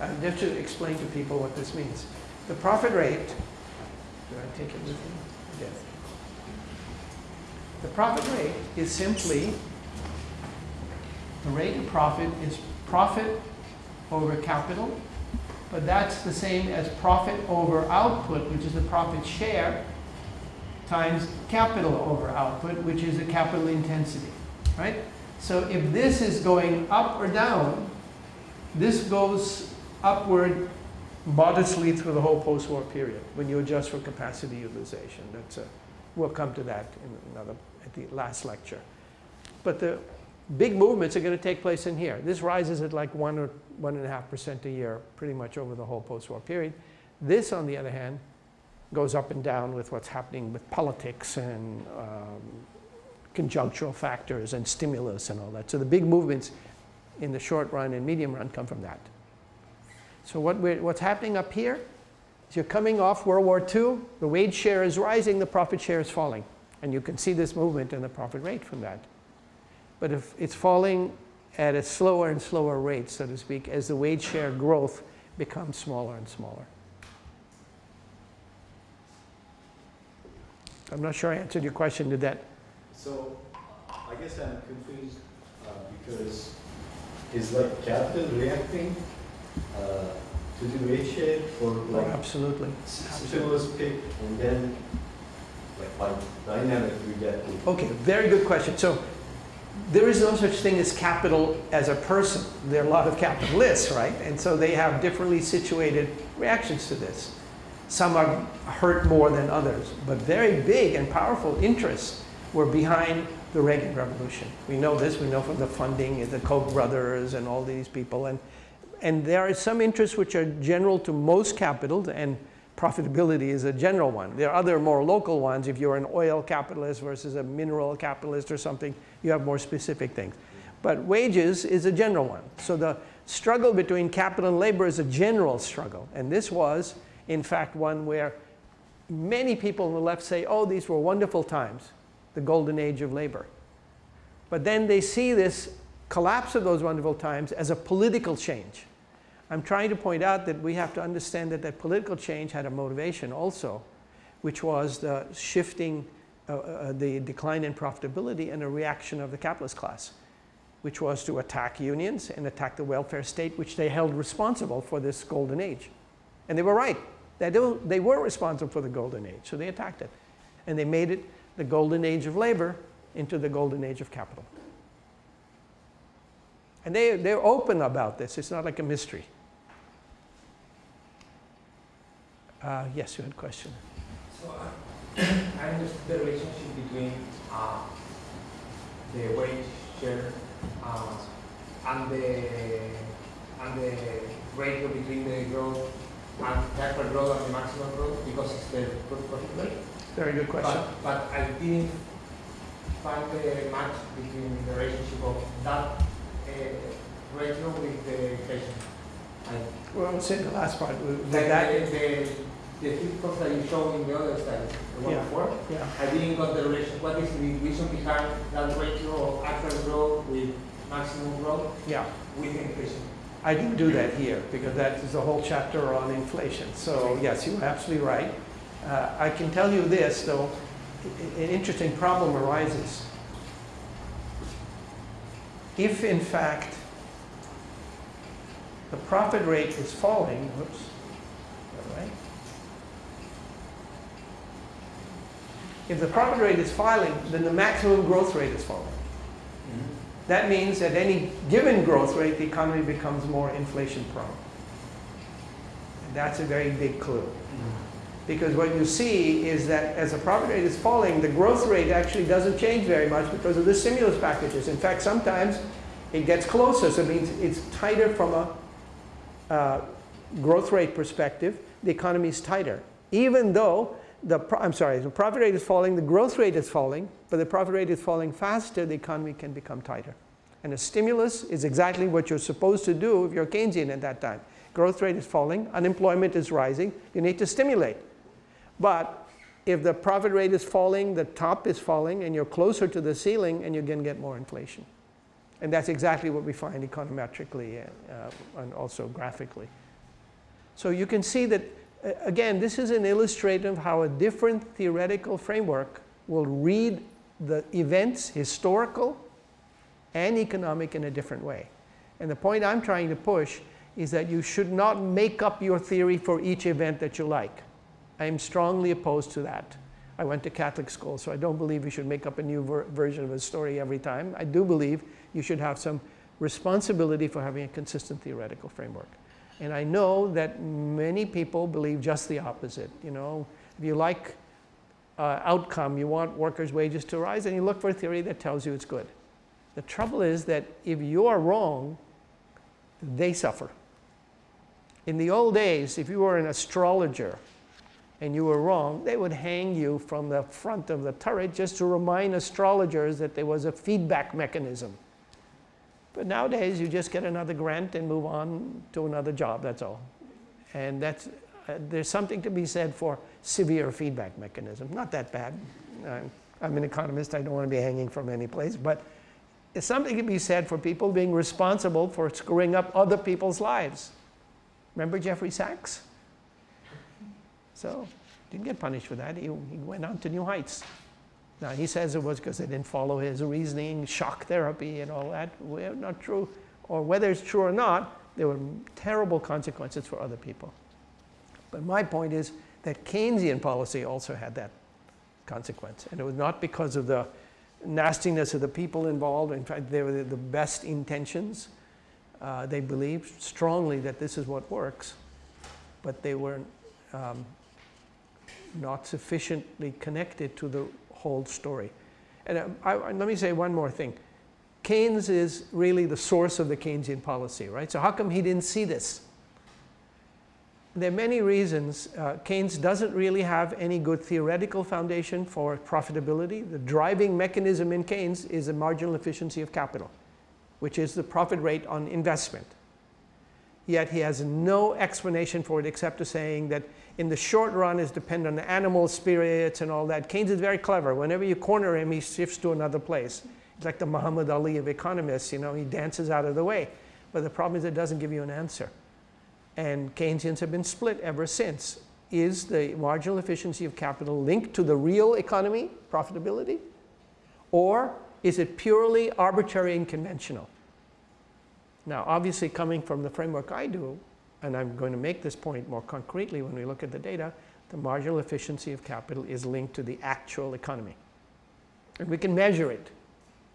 I have to explain to people what this means. The profit rate, do I take it with me? The profit rate is simply, the rate of profit is profit over capital, but that's the same as profit over output, which is the profit share, times capital over output, which is the capital intensity, right? So if this is going up or down, this goes upward modestly through the whole post-war period when you adjust for capacity utilization. That's a, we'll come to that in another, the last lecture. But the big movements are going to take place in here. This rises at like one or one and a half percent a year pretty much over the whole post-war period. This, on the other hand, goes up and down with what's happening with politics and um, conjunctural factors and stimulus and all that. So the big movements in the short run and medium run come from that. So what what's happening up here is you're coming off World War II, the wage share is rising, the profit share is falling. And you can see this movement in the profit rate from that. But if it's falling at a slower and slower rate, so to speak, as the wage share growth becomes smaller and smaller. I'm not sure I answered your question. Did that? So, I guess I'm confused uh, because is like capital reacting uh, to the wage share for Oh, like absolutely. stimulus pick and then dynamic we get to Okay, very good question. So there is no such thing as capital as a person. There are a lot of capitalists, right? And so they have differently situated reactions to this. Some are hurt more than others, but very big and powerful interests were behind the Reagan Revolution. We know this, we know from the funding, the Koch brothers and all these people. And, and there are some interests which are general to most capitals, and profitability is a general one. There are other more local ones. If you're an oil capitalist versus a mineral capitalist or something, you have more specific things. But wages is a general one. So the struggle between capital and labor is a general struggle. And this was, in fact, one where many people on the left say, oh, these were wonderful times, the golden age of labor. But then they see this collapse of those wonderful times as a political change. I'm trying to point out that we have to understand that that political change had a motivation also, which was the shifting, uh, uh, the decline in profitability and a reaction of the capitalist class, which was to attack unions and attack the welfare state, which they held responsible for this golden age. And they were right. They, were responsible for the golden age, so they attacked it. And they made it the golden age of labor into the golden age of capital. And they, they're open about this. It's not like a mystery. Uh, yes, you had a question. So uh, <clears throat> I understood the relationship between uh, the wage share uh, and the and the ratio between the growth and hyper growth and the maximum growth because it's the gross profit rate. Very good question. But, but I didn't find the match between the relationship of that uh, ratio with the inflation. I, Well, say the last part. With the, that, the, the, the flip that you show in the other slide, the one Yeah. before, yeah. I didn't got the relation. What is the reason behind that ratio of actual growth with maximum growth Yeah, with inflation? I didn't do that here because that is a whole chapter on inflation. So yes, you're absolutely right. Uh, I can tell you this, though, an interesting problem arises. If in fact the profit rate is falling, whoops, right? If the profit rate is falling, then the maximum growth rate is falling. That means at any given growth rate, the economy becomes more inflation prone. And that's a very big clue. Because what you see is that as the profit rate is falling, the growth rate actually doesn't change very much because of the stimulus packages. In fact, sometimes it gets closer, so it means it's tighter from a uh, growth rate perspective. The economy is tighter, even though the I'm sorry, the profit rate is falling, the growth rate is falling, but the profit rate is falling faster. The economy can become tighter, and a stimulus is exactly what you're supposed to do if you're Keynesian at that time. Growth rate is falling, unemployment is rising. You need to stimulate. But if the profit rate is falling, the top is falling, and you're closer to the ceiling, and you're going to get more inflation. And that's exactly what we find econometrically uh, and also graphically. So you can see that, again, this is an illustration of how a different theoretical framework will read the events, historical and economic, in a different way. And the point I'm trying to push is that you should not make up your theory for each event that you like. I am strongly opposed to that. I went to Catholic school, so I don't believe you should make up a new ver version of a story every time. I do believe you should have some responsibility for having a consistent theoretical framework. And I know that many people believe just the opposite. You know, if you like uh, outcome, you want workers' wages to rise, and you look for a theory that tells you it's good. The trouble is that if you are wrong, they suffer. In the old days, if you were an astrologer and you were wrong, they would hang you from the front of the turret just to remind astrologers that there was a feedback mechanism. But nowadays, you just get another grant and move on to another job, that's all. And that's, uh, there's something to be said for severe feedback mechanism. Not that bad. I'm, I'm an economist, I don't want to be hanging from any place, but something to be said for people being responsible for screwing up other people's lives. Remember Jeffrey Sachs? So, didn't get punished for that. He, he went on to new heights. Now, he says it was because they didn't follow his reasoning, shock therapy, and all that. Well, not true. Or whether it's true or not, there were terrible consequences for other people. But my point is that Keynesian policy also had that consequence. And it was not because of the nastiness of the people involved. In fact, they were the best intentions. Uh, they believed strongly that this is what works, but they were um, not sufficiently connected to the whole story. And I, I, let me say one more thing. Keynes is really the source of the Keynesian policy, right? So how come he didn't see this? There are many reasons. Uh, Keynes doesn't really have any good theoretical foundation for profitability. The driving mechanism in Keynes is the marginal efficiency of capital, which is the profit rate on investment. Yet he has no explanation for it except to saying that in the short run is dependent on the animal spirits and all that. Keynes is very clever. Whenever you corner him, he shifts to another place. He's like the Muhammad Ali of economists, you know, he dances out of the way. But the problem is it doesn't give you an answer and Keynesians have been split ever since. Is the marginal efficiency of capital linked to the real economy, profitability? Or is it purely arbitrary and conventional? Now, obviously coming from the framework I do, and I'm going to make this point more concretely when we look at the data, the marginal efficiency of capital is linked to the actual economy. And we can measure it,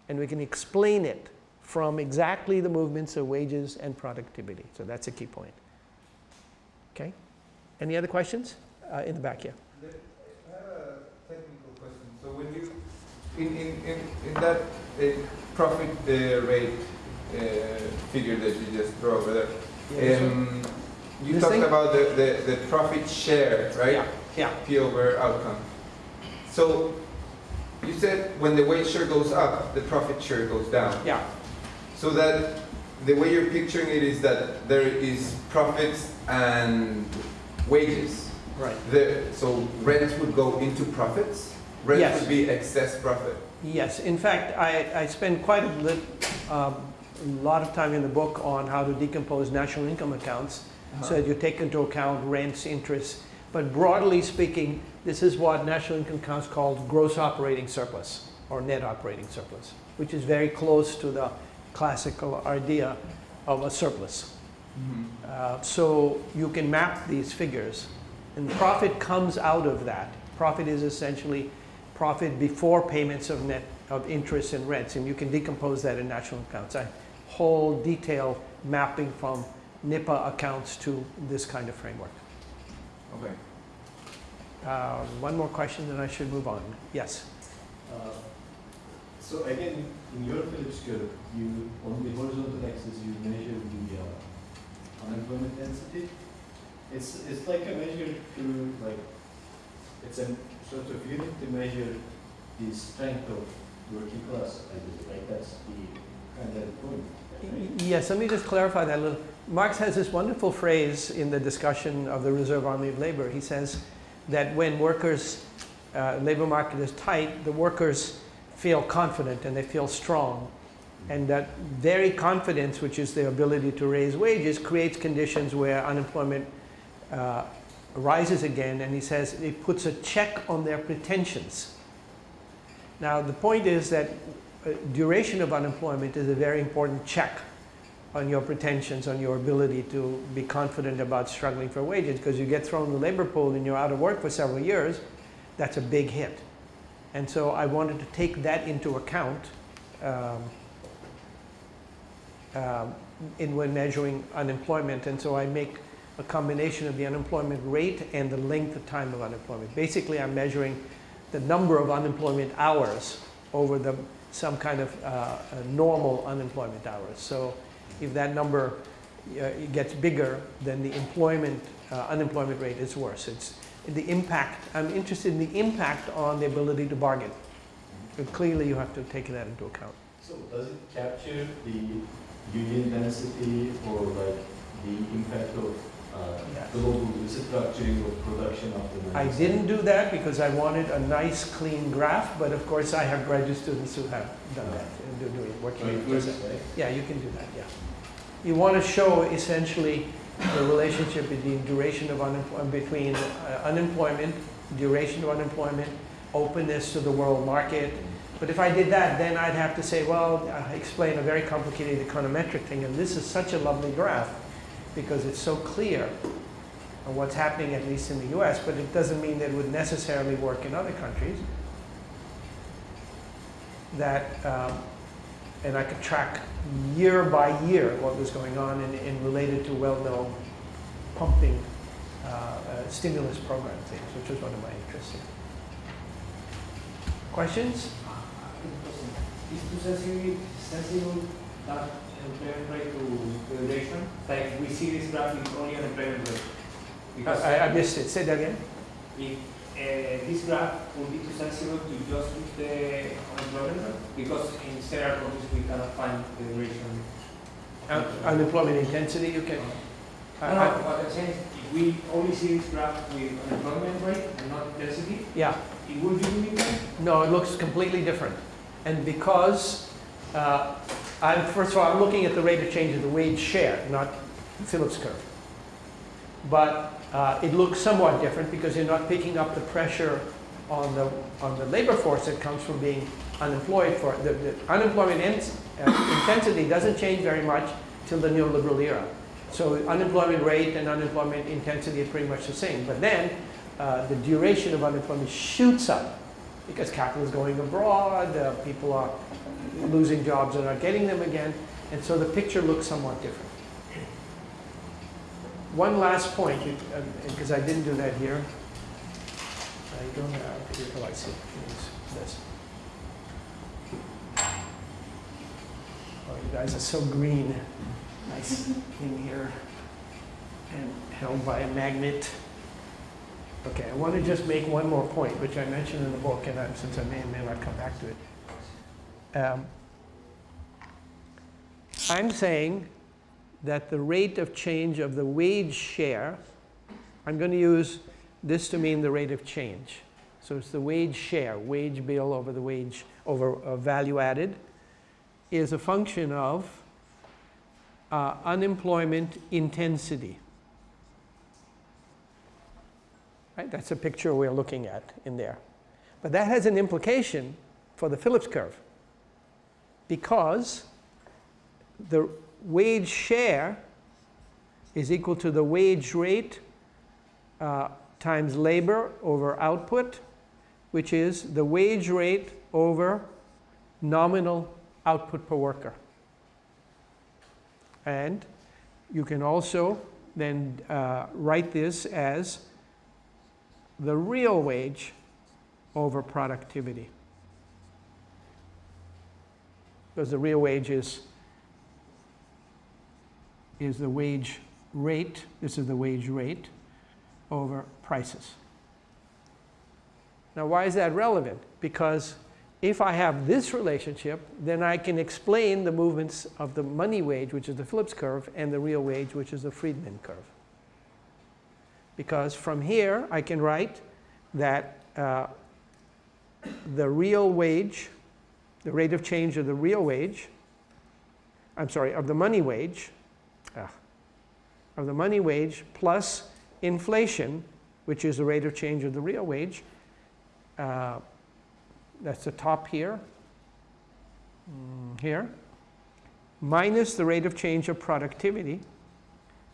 and we can explain it from exactly the movements of wages and productivity. So that's a key point. Okay. Any other questions? Uh, in the back here. I have a technical question. So when you, in, in, in, in that uh, profit uh, rate figure that you just drew over there, yeah, um, you this talked thing? about the, the, the profit share, right? Yeah. yeah. P over outcome. So you said when the wage share goes up, the profit share goes down. Yeah. So that the way you're picturing it is that there is profits and wages. Right. The, so rent would go into profits. Rent yes. would be excess profit. Yes. In fact, I, I spend quite a, bit, um, a lot of time in the book on how to decompose national income accounts uh -huh. so that you take into account rents, interest. But broadly speaking, this is what national income accounts called gross operating surplus or net operating surplus, which is very close to the classical idea of a surplus. Mm -hmm. uh, so you can map these figures and profit comes out of that. Profit is essentially profit before payments of net of interest and rents and you can decompose that in national accounts. I whole detail mapping from NIPA accounts to this kind of framework. Okay. Uh, one more question then I should move on. Yes? Uh, so again, in your Phillips curve, you on the horizontal axis you measure the uh, unemployment density. It's it's like a measure to like it's a sort of unit to measure the strength of working class. I believe, right? That's the kind of point. Yes, let me just clarify that a little. Marx has this wonderful phrase in the discussion of the Reserve Army of Labor. He says that when workers, uh, labor market is tight, the workers feel confident and they feel strong. And that very confidence, which is their ability to raise wages, creates conditions where unemployment uh, rises again. And he says it puts a check on their pretensions. Now, the point is that duration of unemployment is a very important check on your pretensions, on your ability to be confident about struggling for wages, because you get thrown in the labor pool and you're out of work for several years, that's a big hit. And so I wanted to take that into account um, um, in when measuring unemployment. And so I make a combination of the unemployment rate and the length of time of unemployment. Basically, I'm measuring the number of unemployment hours over the, some kind of uh, normal unemployment hours. So if that number uh, gets bigger, then the employment, uh, unemployment rate is worse. It's the impact, I'm interested in the impact on the ability to bargain. But clearly you have to take that into account. So does it capture the union density or like the impact of. Global restructuring of production after the? I didn't do that because I wanted a nice clean graph, but of course I have graduate students who have done that and do doing working. But it with works, this. right? Yeah, you can do that, yeah. You want to show essentially the relationship between duration of unemployment, between uh, unemployment, duration of unemployment, openness to the world market. But if I did that, then I'd have to say, well, uh, explain a very complicated econometric thing. And this is such a lovely graph because it's so clear on what's happening, at least in the US, but it doesn't mean that it would necessarily work in other countries. That, um, and I could track year by year what was going on and related to well-known pumping uh, uh, stimulus program things, which was one of my interests. Questions? Is too sensitive, sensible that employment rate to? Like we see this graph with only unemployment rate. Because I, I missed it. Say that again. if uh, this graph would be too sensible to just with the unemployment rate, because in several countries we cannot find the duration. Un- unemployment intensity, you can. I- No, no, what I'm saying if we only see this graph with unemployment rate and not intensity, yeah. it will be limited. No, it looks completely different. And because, uh, I'm, first of all, I'm looking at the rate of change of the wage share, not Phillips curve. But uh, it looks somewhat different because you're not picking up the pressure on the, on the labor force that comes from being unemployed for, the, the unemployment ins, uh, intensity doesn't change very much till the neoliberal era. So unemployment rate and unemployment intensity are pretty much the same. But then uh, the duration of unemployment shoots up because capital is going abroad, uh, people are losing jobs and not getting them again, and so the picture looks somewhat different. One last point, because um, I didn't do that here. I don't have, here, oh, I see, this. Oh, you guys are so green. Nice in here and held by a magnet. Okay, I want to just make one more point, which I mentioned in the book, and I, since I may or may not come back to it. Um, I'm saying that the rate of change of the wage share, I'm going to use this to mean the rate of change. So it's the wage share, wage bill over the wage, over uh, value added, is a function of uh, unemployment intensity. Right? That's a picture we're looking at in there. But that has an implication for the Phillips curve because the wage share is equal to the wage rate uh, times labor over output, which is the wage rate over nominal output per worker. And you can also then uh, write this as the real wage over productivity. Because the real wage is, is the wage rate, this is the wage rate, over prices. Now why is that relevant? Because if I have this relationship, then I can explain the movements of the money wage, which is the Phillips curve, and the real wage, which is the Friedman curve. Because from here, I can write that uh, the real wage, the rate of change of the real wage, I'm sorry, of the money wage, ah, of the money wage plus inflation, which is the rate of change of the real wage, uh, that's the top here, mm, here, minus the rate of change of productivity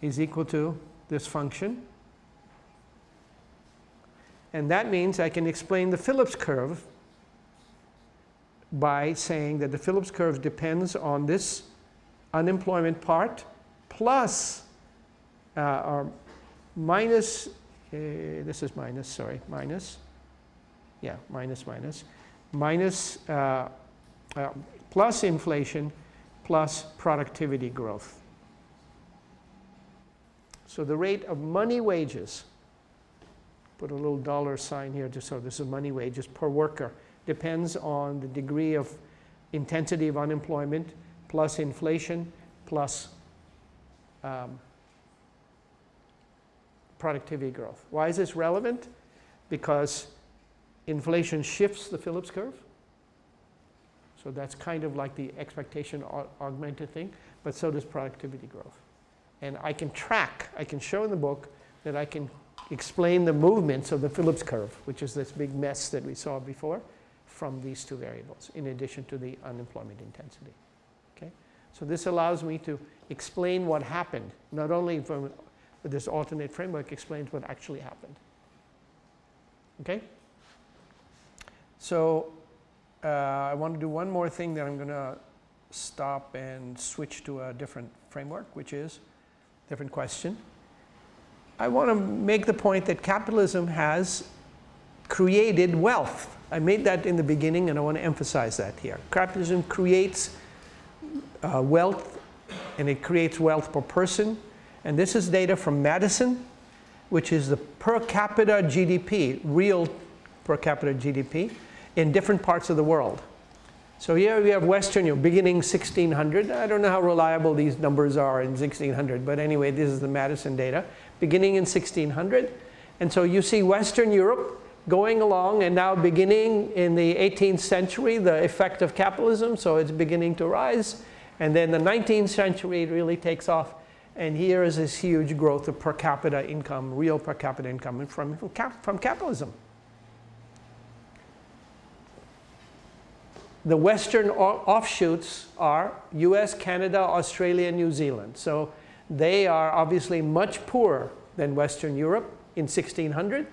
is equal to this function. And that means I can explain the Phillips curve by saying that the Phillips curve depends on this unemployment part plus uh, or minus, uh, this is minus, sorry, minus, yeah, minus, minus, minus uh, uh, plus inflation plus productivity growth. So the rate of money wages, put a little dollar sign here just so this is money wages per worker, depends on the degree of intensity of unemployment plus inflation plus um, productivity growth. Why is this relevant? Because inflation shifts the Phillips curve. So that's kind of like the expectation augmented thing, but so does productivity growth. And I can track, I can show in the book that I can explain the movements of the Phillips curve, which is this big mess that we saw before, from these two variables, in addition to the unemployment intensity. Okay? So this allows me to explain what happened, not only from this alternate framework explains what actually happened. Okay? So uh, I want to do one more thing that I'm going to stop and switch to a different framework, which is different question. I want to make the point that capitalism has created wealth. I made that in the beginning and I want to emphasize that here. Capitalism creates uh, wealth and it creates wealth per person. And this is data from Maddison, which is the per capita GDP, real per capita GDP in different parts of the world. So here we have Western Europe beginning 1600. I don't know how reliable these numbers are in 1600, but anyway, this is the Maddison data, beginning in 1600. And so you see Western Europe going along and now beginning in the 18th century, the effect of capitalism, so it's beginning to rise. And then the 19th century, it really takes off. And here is this huge growth of per capita income, real per capita income from, from, cap, from capitalism. The Western offshoots are US, Canada, Australia, New Zealand. So they are obviously much poorer than Western Europe in 1600.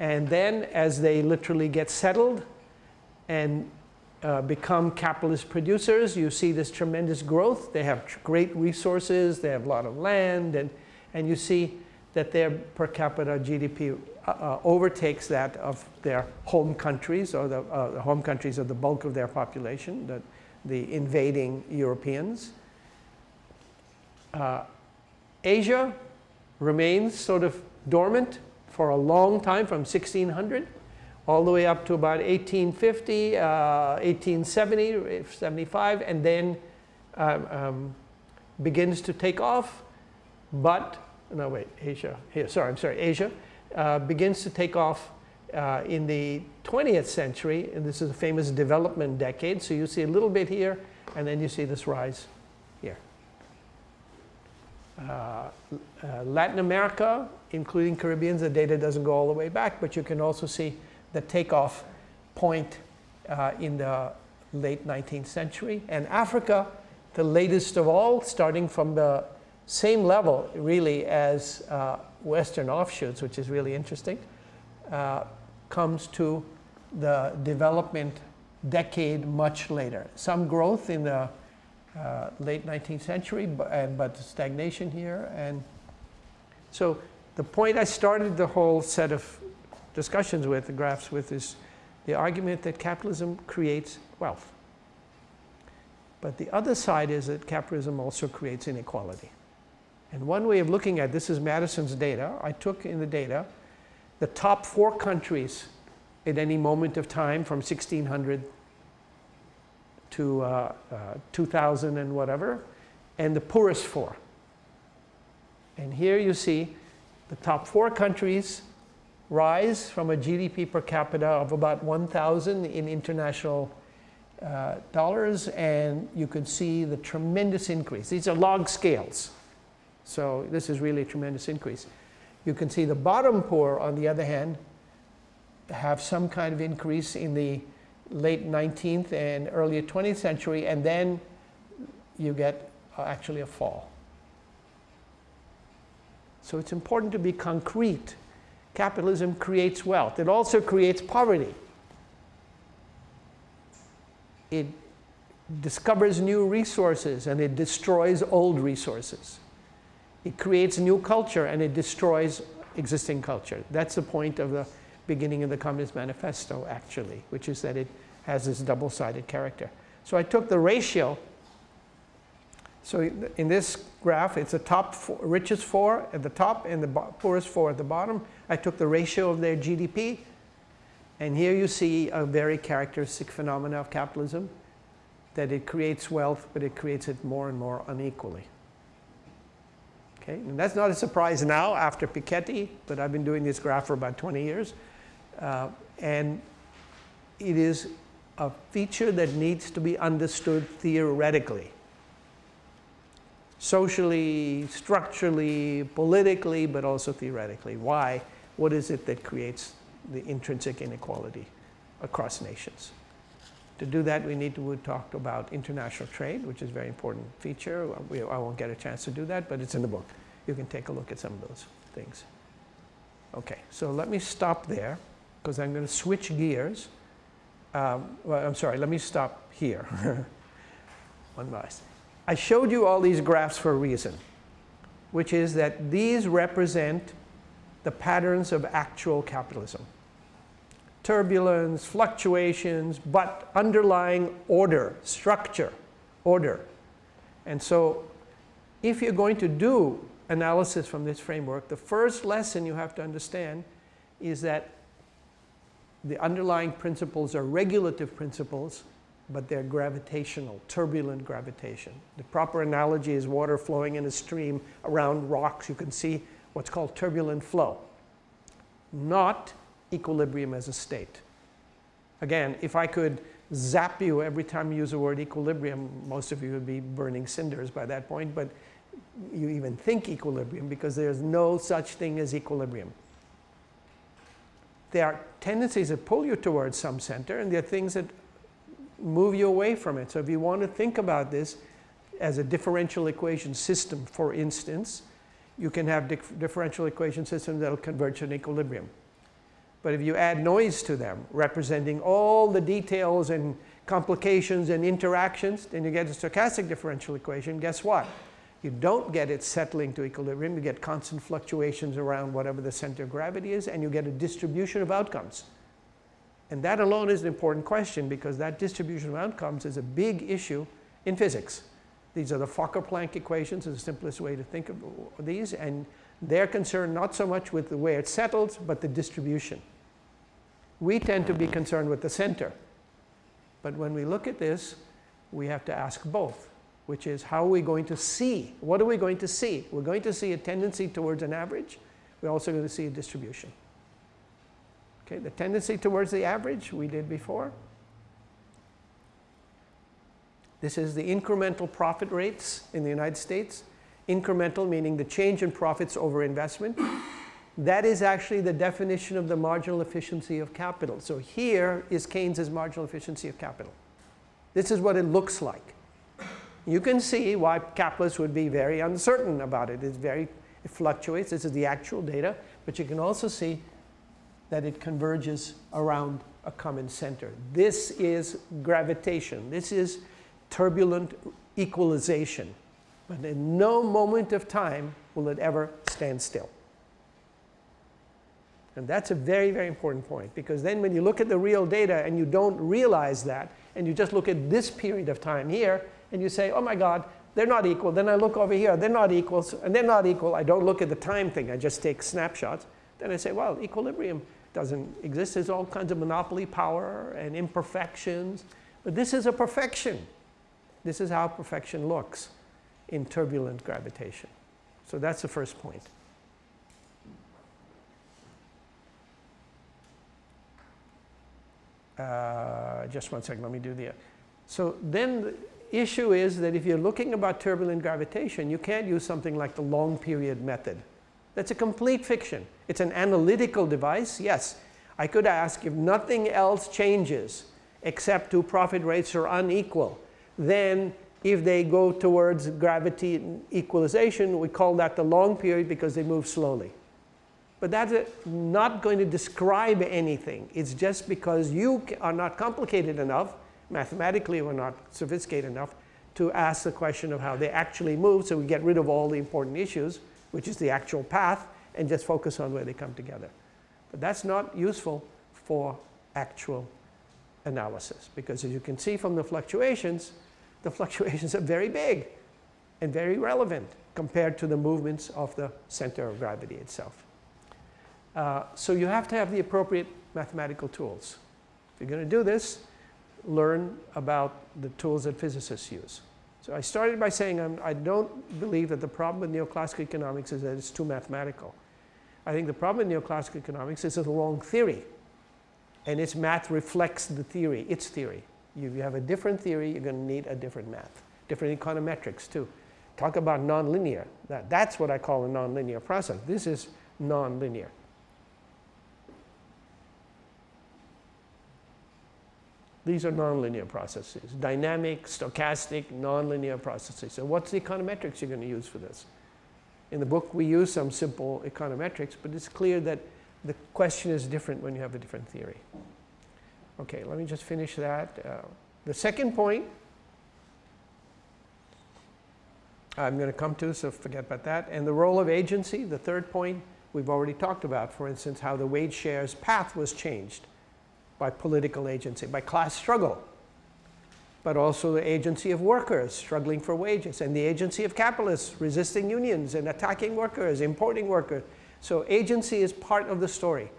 And then as they literally get settled and uh, become capitalist producers, you see this tremendous growth. They have great resources, they have a lot of land, and, and you see that their per capita GDP uh, uh, overtakes that of their home countries or the, uh, the, home countries of the bulk of their population, the, the invading Europeans. Uh, Asia remains sort of dormant for a long time from 1600 all the way up to about 1850, uh, 1870, 75, and then um, um, begins to take off. But, no wait, Asia, here, sorry, I'm sorry, Asia uh, begins to take off uh, in the 20th century, and this is a famous development decade. So you see a little bit here, and then you see this rise here. Uh, uh Latin America, including Caribbeans, the data doesn't go all the way back, but you can also see the takeoff point uh, in the late 19th century. And Africa, the latest of all, starting from the same level really as uh, Western offshoots, which is really interesting, uh, comes to the development decade much later. Some growth in the uh, late 19th century, but, but stagnation here. And so the point I started the whole set of discussions with, the graphs with, is the argument that capitalism creates wealth. But the other side is that capitalism also creates inequality. And one way of looking at this is Maddison's data. I took in the data the top four countries at any moment of time from 1600 to uh, uh, 2000 and whatever, and the poorest four. And here you see the top four countries rise from a GDP per capita of about 1,000 in international uh, dollars, and you can see the tremendous increase. These are log scales. So this is really a tremendous increase. You can see the bottom poor, on the other hand, have some kind of increase in the late 19th and early 20th century, and then you get uh, actually a fall. So it's important to be concrete capitalism creates wealth. It also creates poverty. It discovers new resources and it destroys old resources. It creates new culture and it destroys existing culture. That's the point of the beginning of the Communist Manifesto, actually, which is that it has this double-sided character. So I took the ratio. So in this graph, it's the top four, richest four at the top and the poorest four at the bottom. I took the ratio of their GDP. And here you see a very characteristic phenomena of capitalism, that it creates wealth, but it creates it more and more unequally. Okay, and that's not a surprise now after Piketty, but I've been doing this graph for about 20 years. Uh, and it is a feature that needs to be understood theoretically. Socially, structurally, politically, but also theoretically. Why? What is it that creates the intrinsic inequality across nations? To do that, we need to talk about international trade, which is a very important feature. We, I won't get a chance to do that, but it's in the book. You can take a look at some of those things. Okay, so let me stop there because I'm going to switch gears. Um, well, I'm sorry, let me stop here. <laughs> One last. I showed you all these graphs for a reason, which is that these represent the patterns of actual capitalism turbulence, fluctuations, but underlying order, structure, order. And so if you're going to do analysis from this framework, the first lesson you have to understand is that the underlying principles are regulative principles, but they're gravitational, turbulent gravitation. The proper analogy is water flowing in a stream around rocks. You can see what's called turbulent flow, not equilibrium as a state. Again, if I could zap you every time you use the word equilibrium, most of you would be burning cinders by that point, but you even think equilibrium because there's no such thing as equilibrium. There are tendencies that pull you towards some center and there are things that move you away from it. So if you want to think about this as a differential equation system, for instance, you can have dif differential equation systems that will converge to an equilibrium. But if you add noise to them, representing all the details and complications and interactions, then you get a stochastic differential equation. Guess what? You don't get it settling to equilibrium. You get constant fluctuations around whatever the center of gravity is, and you get a distribution of outcomes. And that alone is an important question because that distribution of outcomes is a big issue in physics. These are the Fokker-Planck equations is the simplest way to think of these. And they're concerned not so much with the way it settles, but the distribution. We tend to be concerned with the center. But when we look at this, we have to ask both, which is how are we going to see? What are we going to see? We're going to see a tendency towards an average. We're also going to see a distribution. Okay, the tendency towards the average we did before. This is the incremental profit rates in the United States incremental meaning the change in profits over investment. That is actually the definition of the marginal efficiency of capital. So here is Keynes's marginal efficiency of capital. This is what it looks like. You can see why capitalists would be very uncertain about it. It's very, it fluctuates. This is the actual data. But you can also see that it converges around a common center. This is gravitation. This is turbulent equalization. But in no moment of time will it ever stand still. And that's a very, very important point because then when you look at the real data and you don't realize that and you just look at this period of time here and you say, oh my God, they're not equal. Then I look over here, they're not equal, and they're not equal. I don't look at the time thing, I just take snapshots. Then I say, well, equilibrium doesn't exist. There's all kinds of monopoly power and imperfections. But this is a perfection. This is how perfection looks in turbulent gravitation. So that's the first point. Uh, just one second, let me do the. So then the issue is that if you're looking about turbulent gravitation, you can't use something like the long period method. That's a complete fiction. It's an analytical device, yes. I could ask if nothing else changes except two profit rates are unequal, then if they go towards gravity equalization, we call that the long period because they move slowly. But that's not going to describe anything. It's just because you are not complicated enough, mathematically we're not sophisticated enough to ask the question of how they actually move so we get rid of all the important issues, which is the actual path, and just focus on where they come together. But that's not useful for actual analysis because as you can see from the fluctuations, the fluctuations are very big and very relevant compared to the movements of the center of gravity itself. Uh, so you have to have the appropriate mathematical tools. If you're going to do this, learn about the tools that physicists use. So I started by saying I'm, I do not believe that the problem with neoclassical economics is that it's too mathematical. I think the problem with neoclassical economics is it's a wrong theory. And its math reflects the theory, its theory. If you have a different theory, you're going to need a different math. Different econometrics too. Talk about nonlinear. That, that's what I call a nonlinear process. This is nonlinear. These are nonlinear processes, dynamic, stochastic, nonlinear processes. So what's the econometrics you're going to use for this? In the book, we use some simple econometrics, but it's clear that the question is different when you have a different theory. Okay, let me just finish that. Uh, the second point I'm going to come to, so forget about that. And the role of agency, the third point, we've already talked about, for instance, how the wage shares path was changed by political agency, by class struggle, but also the agency of workers struggling for wages, and the agency of capitalists resisting unions and attacking workers, importing workers. So agency is part of the story.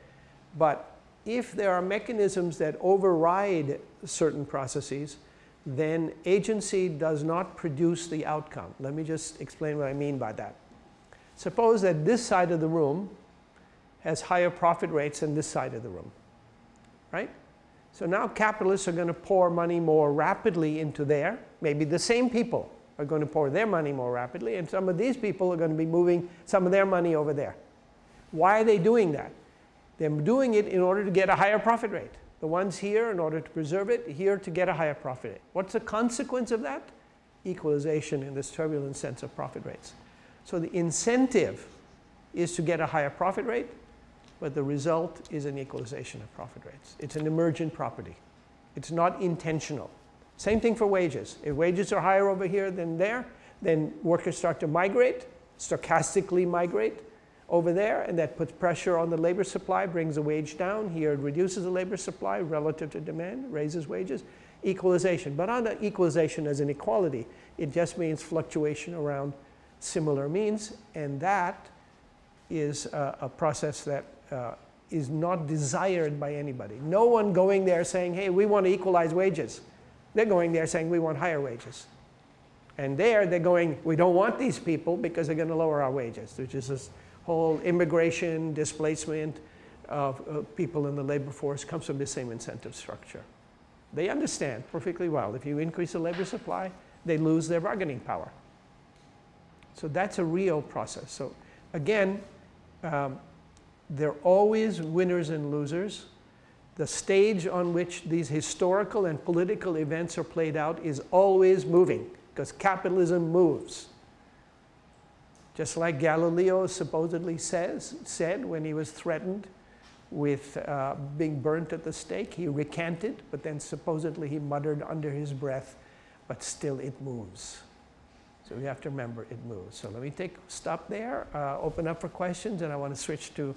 But if there are mechanisms that override certain processes, then agency does not produce the outcome. Let me just explain what I mean by that. Suppose that this side of the room has higher profit rates than this side of the room, right? So now capitalists are going to pour money more rapidly into there. Maybe the same people are going to pour their money more rapidly, and some of these people are going to be moving some of their money over there. Why are they doing that? They're doing it in order to get a higher profit rate. The ones here in order to preserve it, here to get a higher profit rate. What's the consequence of that? Equalization in this turbulent sense of profit rates. So the incentive is to get a higher profit rate, but the result is an equalization of profit rates. It's an emergent property. It's not intentional. Same thing for wages. If wages are higher over here than there, then workers start to migrate, stochastically migrate, over there, and that puts pressure on the labor supply, brings the wage down. Here it reduces the labor supply relative to demand, raises wages. Equalization, but not equalization as an equality. It just means fluctuation around similar means, and that is a, a process that uh, is not desired by anybody. No one going there saying, hey, we want to equalize wages. They're going there saying we want higher wages. And there they're going, we don't want these people because they're going to lower our wages, which is this whole immigration, displacement of uh, people in the labor force comes from the same incentive structure. They understand perfectly well. If you increase the labor supply, they lose their bargaining power. So that's a real process. So again, um, there are always winners and losers. The stage on which these historical and political events are played out is always moving because capitalism moves. Just like Galileo supposedly says, said when he was threatened with uh, being burnt at the stake, he recanted, but then supposedly he muttered under his breath, but still it moves. So we have to remember it moves. So let me take stop there, uh, open up for questions, and I want to switch to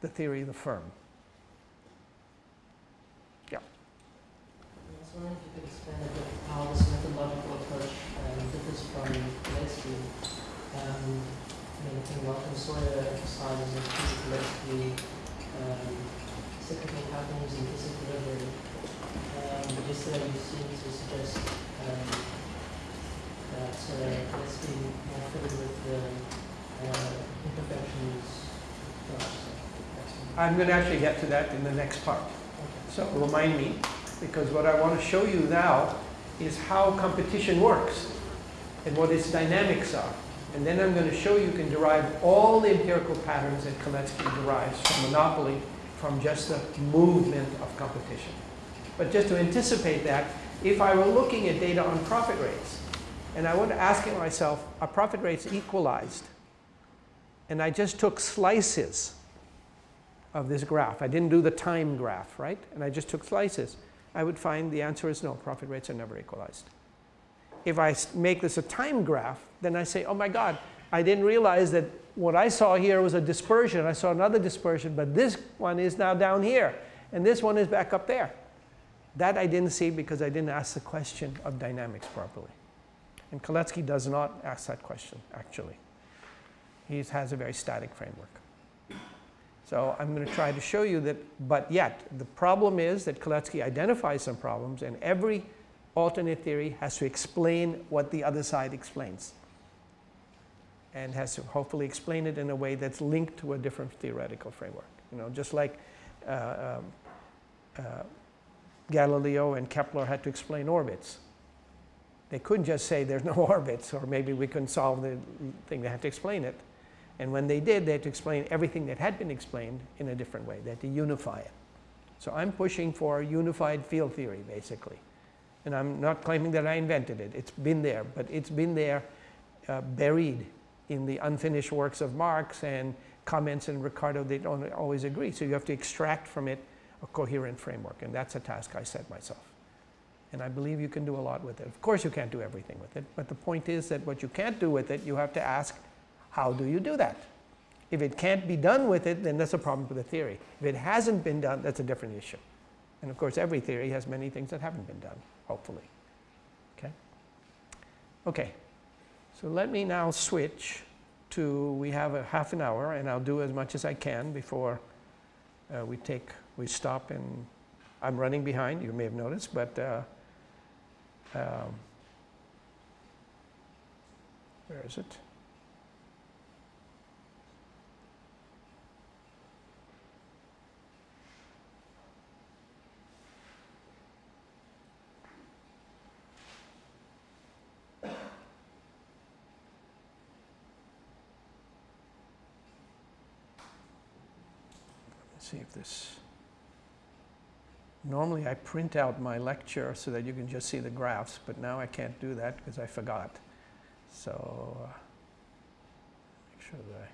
the theory of the firm. Yeah. I was wondering if you could explain a bit how this methodological approach um, differs from Gillespie um, anything Malcolm Sawyer emphasizes is politically um, cyclical patterns and disequilibrium. Um, but yesterday you seemed to suggest um, that uh, let's be more fitted with the uh, imperfections. I'm going to actually get to that in the next part. So remind me, because what I want to show you now is how competition works and what its dynamics are. And then I'm going to show you can derive all the empirical patterns that Kalecki derives from monopoly from just the movement of competition. But just to anticipate that, if I were looking at data on profit rates, and I was asking myself, are profit rates equalized? And I just took slices of this graph. I didn't do the time graph, right? And I just took slices. I would find the answer is no, profit rates are never equalized. If I make this a time graph, then I say, oh my God, I didn't realize that what I saw here was a dispersion. I saw another dispersion, but this one is now down here, and this one is back up there. That I didn't see because I didn't ask the question of dynamics properly. And Kalecki does not ask that question, actually. He has a very static framework. So I'm going to try to show you that, but yet, the problem is that Kalecki identifies some problems, and every alternate theory has to explain what the other side explains. And has to hopefully explain it in a way that's linked to a different theoretical framework. You know, just like uh, um, uh, Galileo and Kepler had to explain orbits. They couldn't just say there's no <laughs> orbits, or maybe we couldn't solve the thing. They had to explain it. And when they did, they had to explain everything that had been explained in a different way. They had to unify it. So I'm pushing for unified field theory, basically. And I'm not claiming that I invented it. It's been there, but it's been there uh, buried in the unfinished works of Marx and comments in Ricardo. They don't always agree. So you have to extract from it a coherent framework. And that's a task I set myself. And I believe you can do a lot with it. Of course, you can't do everything with it. But the point is that what you can't do with it, you have to ask how do you do that? If it can't be done with it, then that's a problem with the theory. If it hasn't been done, that's a different issue. And of course, every theory has many things that haven't been done, hopefully. Okay? Okay. So let me now switch to, we have a half an hour, and I'll do as much as I can before uh, we take, we stop and I'm running behind, you may have noticed, but uh, um, where is it? See this, normally I print out my lecture so that you can just see the graphs, but now I can't do that because I forgot. So uh, make sure that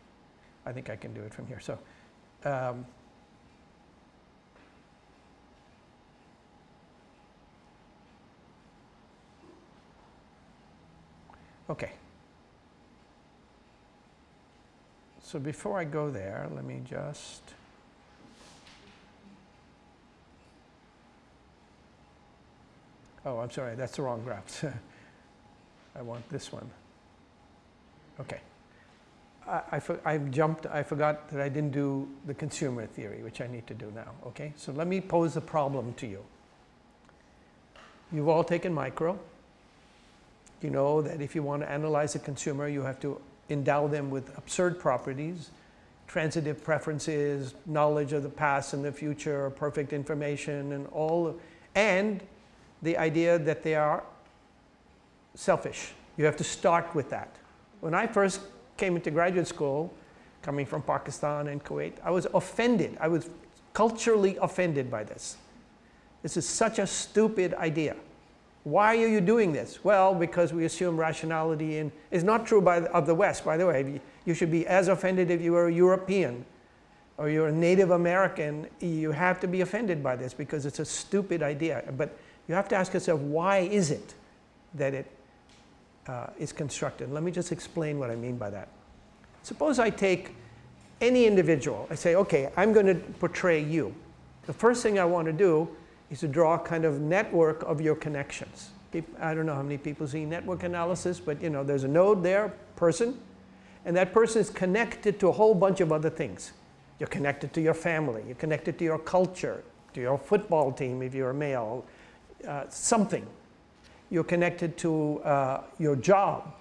I, I think I can do it from here. So um, okay. So before I go there, let me just Oh, I'm sorry, that's the wrong graph. <laughs> I want this one. Okay. I, I, I, jumped, I forgot that I didn't do the consumer theory, which I need to do now. Okay, so let me pose a problem to you. You've all taken micro. You know that if you want to analyze a consumer, you have to endow them with absurd properties, transitive preferences, knowledge of the past and the future, perfect information, and all, and the idea that they are selfish. You have to start with that. When I first came into graduate school, coming from Pakistan and Kuwait, I was offended. I was culturally offended by this. This is such a stupid idea. Why are you doing this? Well, because we assume rationality and it's not true by of the West, by the way. You should be as offended if you were a European or you're a Native American. You have to be offended by this because it's a stupid idea. But you have to ask yourself, why is it that it uh, is constructed? Let me just explain what I mean by that. Suppose I take any individual. I say, okay, I'm going to portray you. The first thing I want to do is to draw a kind of network of your connections. I don't know how many people see network analysis, but you know, there's a node there, person, and that person is connected to a whole bunch of other things. You're connected to your family, you're connected to your culture, to your football team if you're a male, uh, something. You're connected to uh, your job.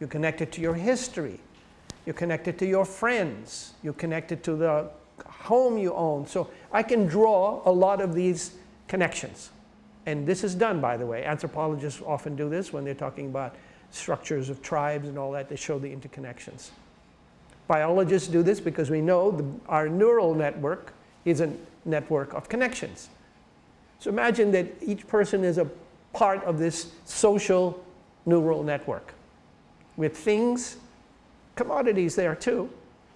You're connected to your history. You're connected to your friends. You're connected to the home you own. So I can draw a lot of these connections. And this is done, by the way. Anthropologists often do this when they're talking about structures of tribes and all that. They show the interconnections. Biologists do this because we know the, our neural network is a network of connections. So imagine that each person is a part of this social neural network with things, commodities there too.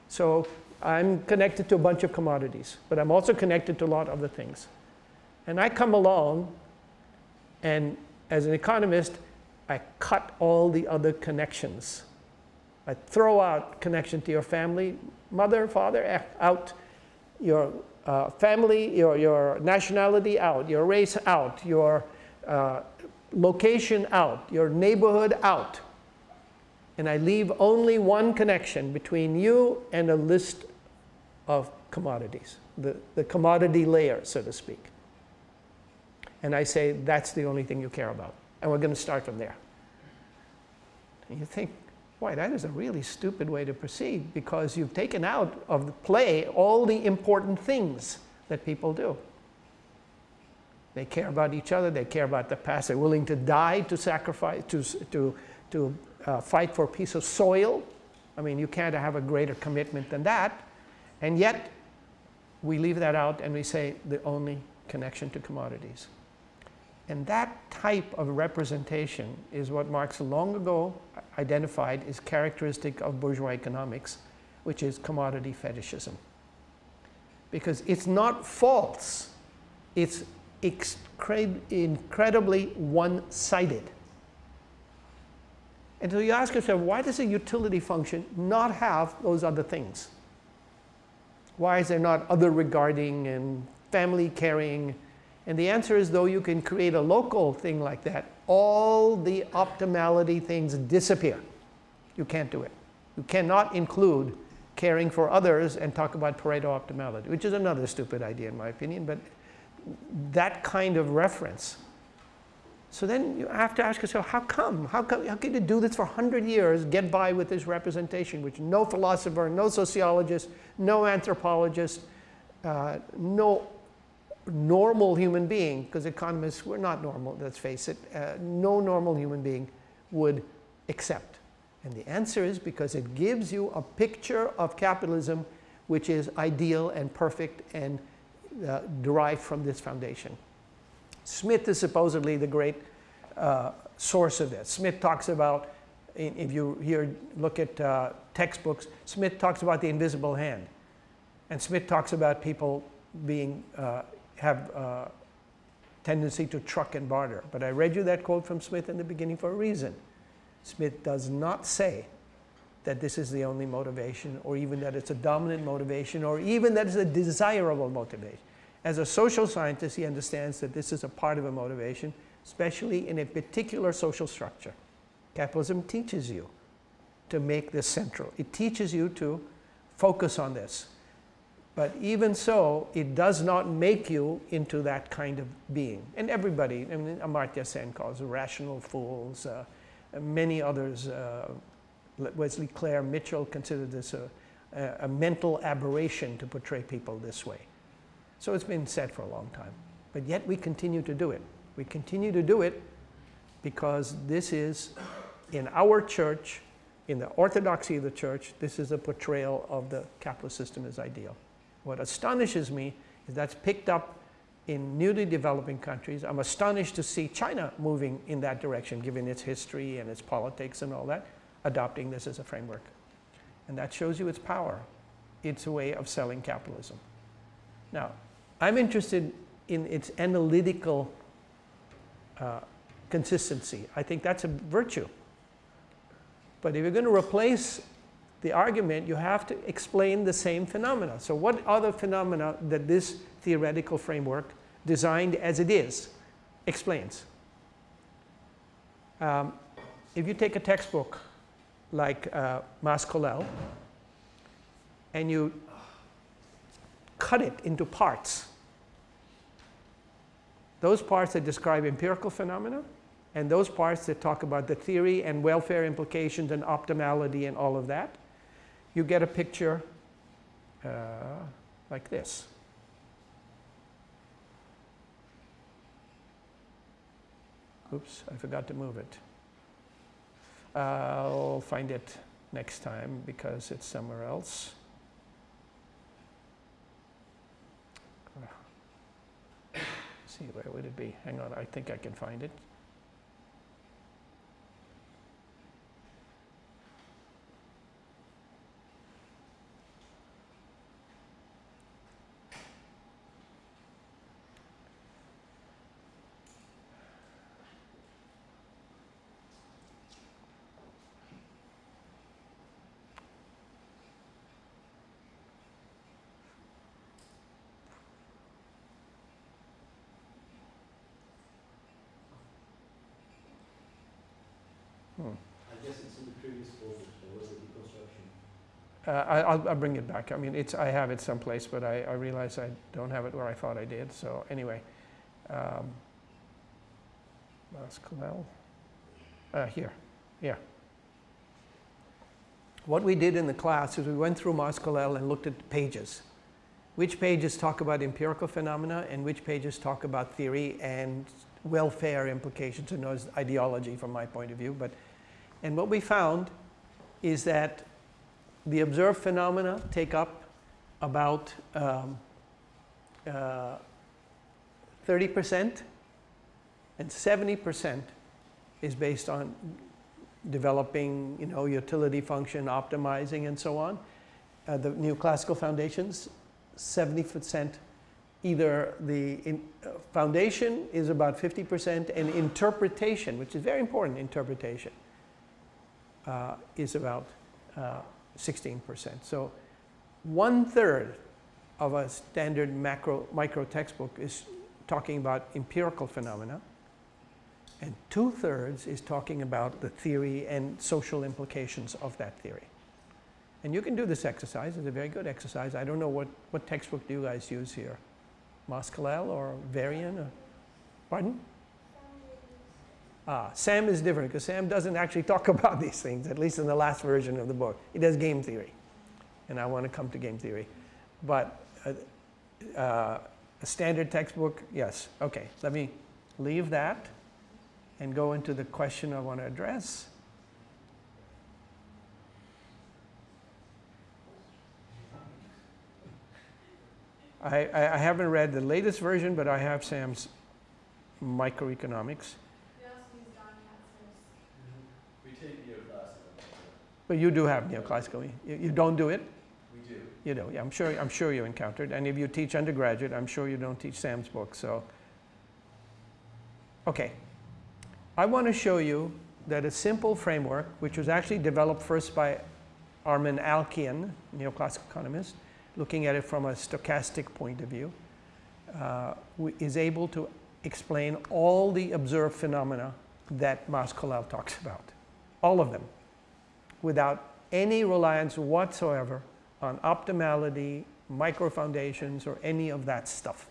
So I'm connected to a bunch of commodities, but I'm also connected to a lot of other things. And I come along, and as an economist, I cut all the other connections. I throw out connection to your family, mother, father, eh, out, your uh, family, your, your nationality out, your race out, your uh, location out, your neighborhood out. And I leave only one connection between you and a list of commodities, the, the commodity layer, so to speak. And I say, that's the only thing you care about. And we're going to start from there. And you think, boy, that is a really stupid way to proceed because you've taken out of the play all the important things that people do. They care about each other, they care about the past, they're willing to die to sacrifice, to, to, to uh, fight for a piece of soil. I mean, you can't have a greater commitment than that. And yet, we leave that out and we say the only connection to commodities. And that type of representation is what Marx long ago identified as characteristic of bourgeois economics, which is commodity fetishism. Because it's not false, it's incredibly one-sided. And so you ask yourself, why does a utility function not have those other things? Why is there not other regarding and family caring and the answer is though you can create a local thing like that, all the optimality things disappear. You can't do it. You cannot include caring for others and talk about Pareto optimality, which is another stupid idea in my opinion, but that kind of reference. So then you have to ask yourself, how come? How, come, how can you do this for 100 years, get by with this representation, which no philosopher, no sociologist, no anthropologist, uh, no normal human being, because economists, we're not normal, let's face it, uh, no normal human being would accept. And the answer is because it gives you a picture of capitalism which is ideal and perfect and uh, derived from this foundation. Smith is supposedly the great uh, source of this. Smith talks about, if you here look at uh, textbooks, Smith talks about the invisible hand. And Smith talks about people being uh, have a tendency to truck and barter. But I read you that quote from Smith in the beginning for a reason. Smith does not say that this is the only motivation or even that it's a dominant motivation or even that it's a desirable motivation. As a social scientist, he understands that this is a part of a motivation, especially in a particular social structure. Capitalism teaches you to make this central. It teaches you to focus on this. But even so, it does not make you into that kind of being. And everybody, I mean, Amartya Sen calls rational fools, uh, many others, uh, Wesley Clair Mitchell considered this a, a, mental aberration to portray people this way. So it's been said for a long time. But yet we continue to do it. We continue to do it because this is, in our church, in the orthodoxy of the church, this is a portrayal of the capitalist system as ideal. What astonishes me is that's picked up in newly developing countries. I'm astonished to see China moving in that direction, given its history and its politics and all that, adopting this as a framework. And that shows you its power. It's a way of selling capitalism. Now, I'm interested in its analytical uh, consistency. I think that's a virtue. But if you're going to replace the argument, you have to explain the same phenomena. So what other phenomena that this theoretical framework, designed as it is, explains? Um, if you take a textbook like uh, and you cut it into parts, those parts that describe empirical phenomena, and those parts that talk about the theory and welfare implications and optimality and all of that, you get a picture uh, like this. Oops, I forgot to move it. I'll find it next time because it's somewhere else. see, where would it be? Hang on, I think I can find it. Hmm. I guess it's in the previous folder, there was a deconstruction. Uh, I, I'll, I'll bring it back. I mean, it's, I have it someplace, but I, I realize I don't have it where I thought I did. So anyway, um, uh, here, yeah. What we did in the class is we went through Mas-Colell and looked at pages. Which pages talk about empirical phenomena and which pages talk about theory and welfare implications and ideology from my point of view. But, and what we found is that the observed phenomena take up about um, uh, 30% and 70% is based on developing, you know, utility function, optimizing and so on. Uh, the neoclassical foundations, 70% either the in, uh, foundation is about 50% and interpretation, which is very important, interpretation, uh, is about uh, 16%. So one third of a standard macro micro textbook is talking about empirical phenomena and two thirds is talking about the theory and social implications of that theory. And you can do this exercise, it's a very good exercise. I don't know what, what textbook do you guys use here? Mas-Colell or Varian? Or, pardon? Ah, Sam is different because Sam doesn't actually talk <laughs> about these things, at least in the last version of the book. He does game theory. And I want to come to game theory. But uh, uh, a standard textbook, yes. Okay, let me leave that and go into the question I want to address. I, I, I haven't read the latest version, but I have Sam's microeconomics. We take neoclassical. But you do have neoclassical. You, you don't do it? We do. You do. Yeah, I'm sure. I'm sure you encountered. And if you teach undergraduate, I'm sure you don't teach Sam's book. So, okay. I want to show you that a simple framework, which was actually developed first by Armen Alchian, neoclassical economist, looking at it from a stochastic point of view, uh, is able to explain all the observed phenomena that Mas-Colell talks about, all of them, without any reliance whatsoever on optimality, micro foundations, or any of that stuff.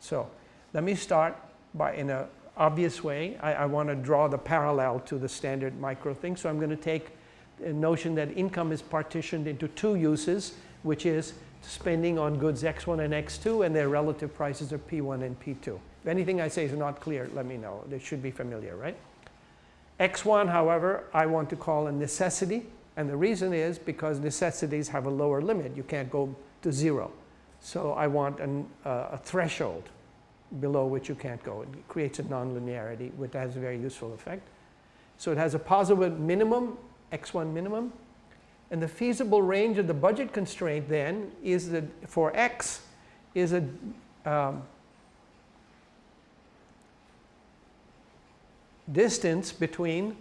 So let me start by, in an obvious way, I, I want to draw the parallel to the standard micro thing. So I'm going to take the notion that income is partitioned into two uses, which is spending on goods X1 and X2 and their relative prices are P1 and P2. If anything I say is not clear, let me know. It should be familiar, right? X1, however, I want to call a necessity. And the reason is because necessities have a lower limit. You can't go to zero. So I want an, uh, a threshold below which you can't go. It creates a nonlinearity, which has a very useful effect. So it has a positive minimum, X1 minimum, and the feasible range of the budget constraint then is that for x is a um, distance between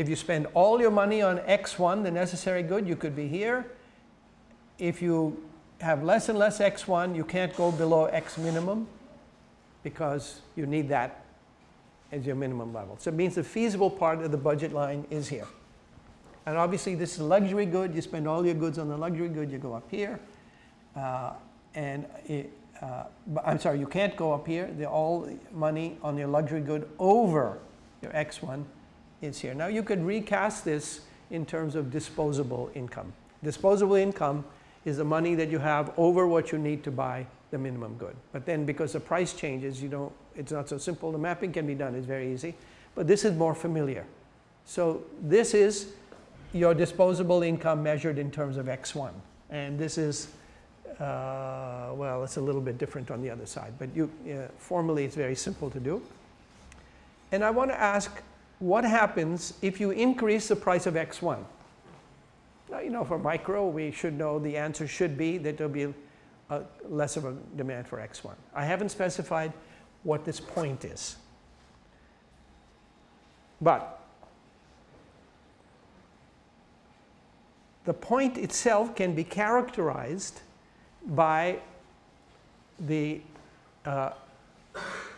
if you spend all your money on x1, the necessary good, you could be here. If you have less and less x1, you can't go below x minimum because you need that as your minimum level. So it means the feasible part of the budget line is here. And obviously this is luxury good. You spend all your goods on the luxury good, you go up here. Uh, and it, uh, I'm sorry, you can't go up here. The all money on your luxury good over your X1 is here. Now you could recast this in terms of disposable income. Disposable income is the money that you have over what you need to buy the minimum good. But then because the price changes, you don't, it's not so simple. The mapping can be done, it's very easy. But this is more familiar. So this is your disposable income measured in terms of X1. And this is, uh, well, it's a little bit different on the other side. But you, uh, formally, it's very simple to do. And I want to ask, what happens if you increase the price of X1? Now, you know, for micro, we should know the answer should be that there'll be a, less of a demand for X1. I haven't specified what this point is. But the point itself can be characterized by the uh,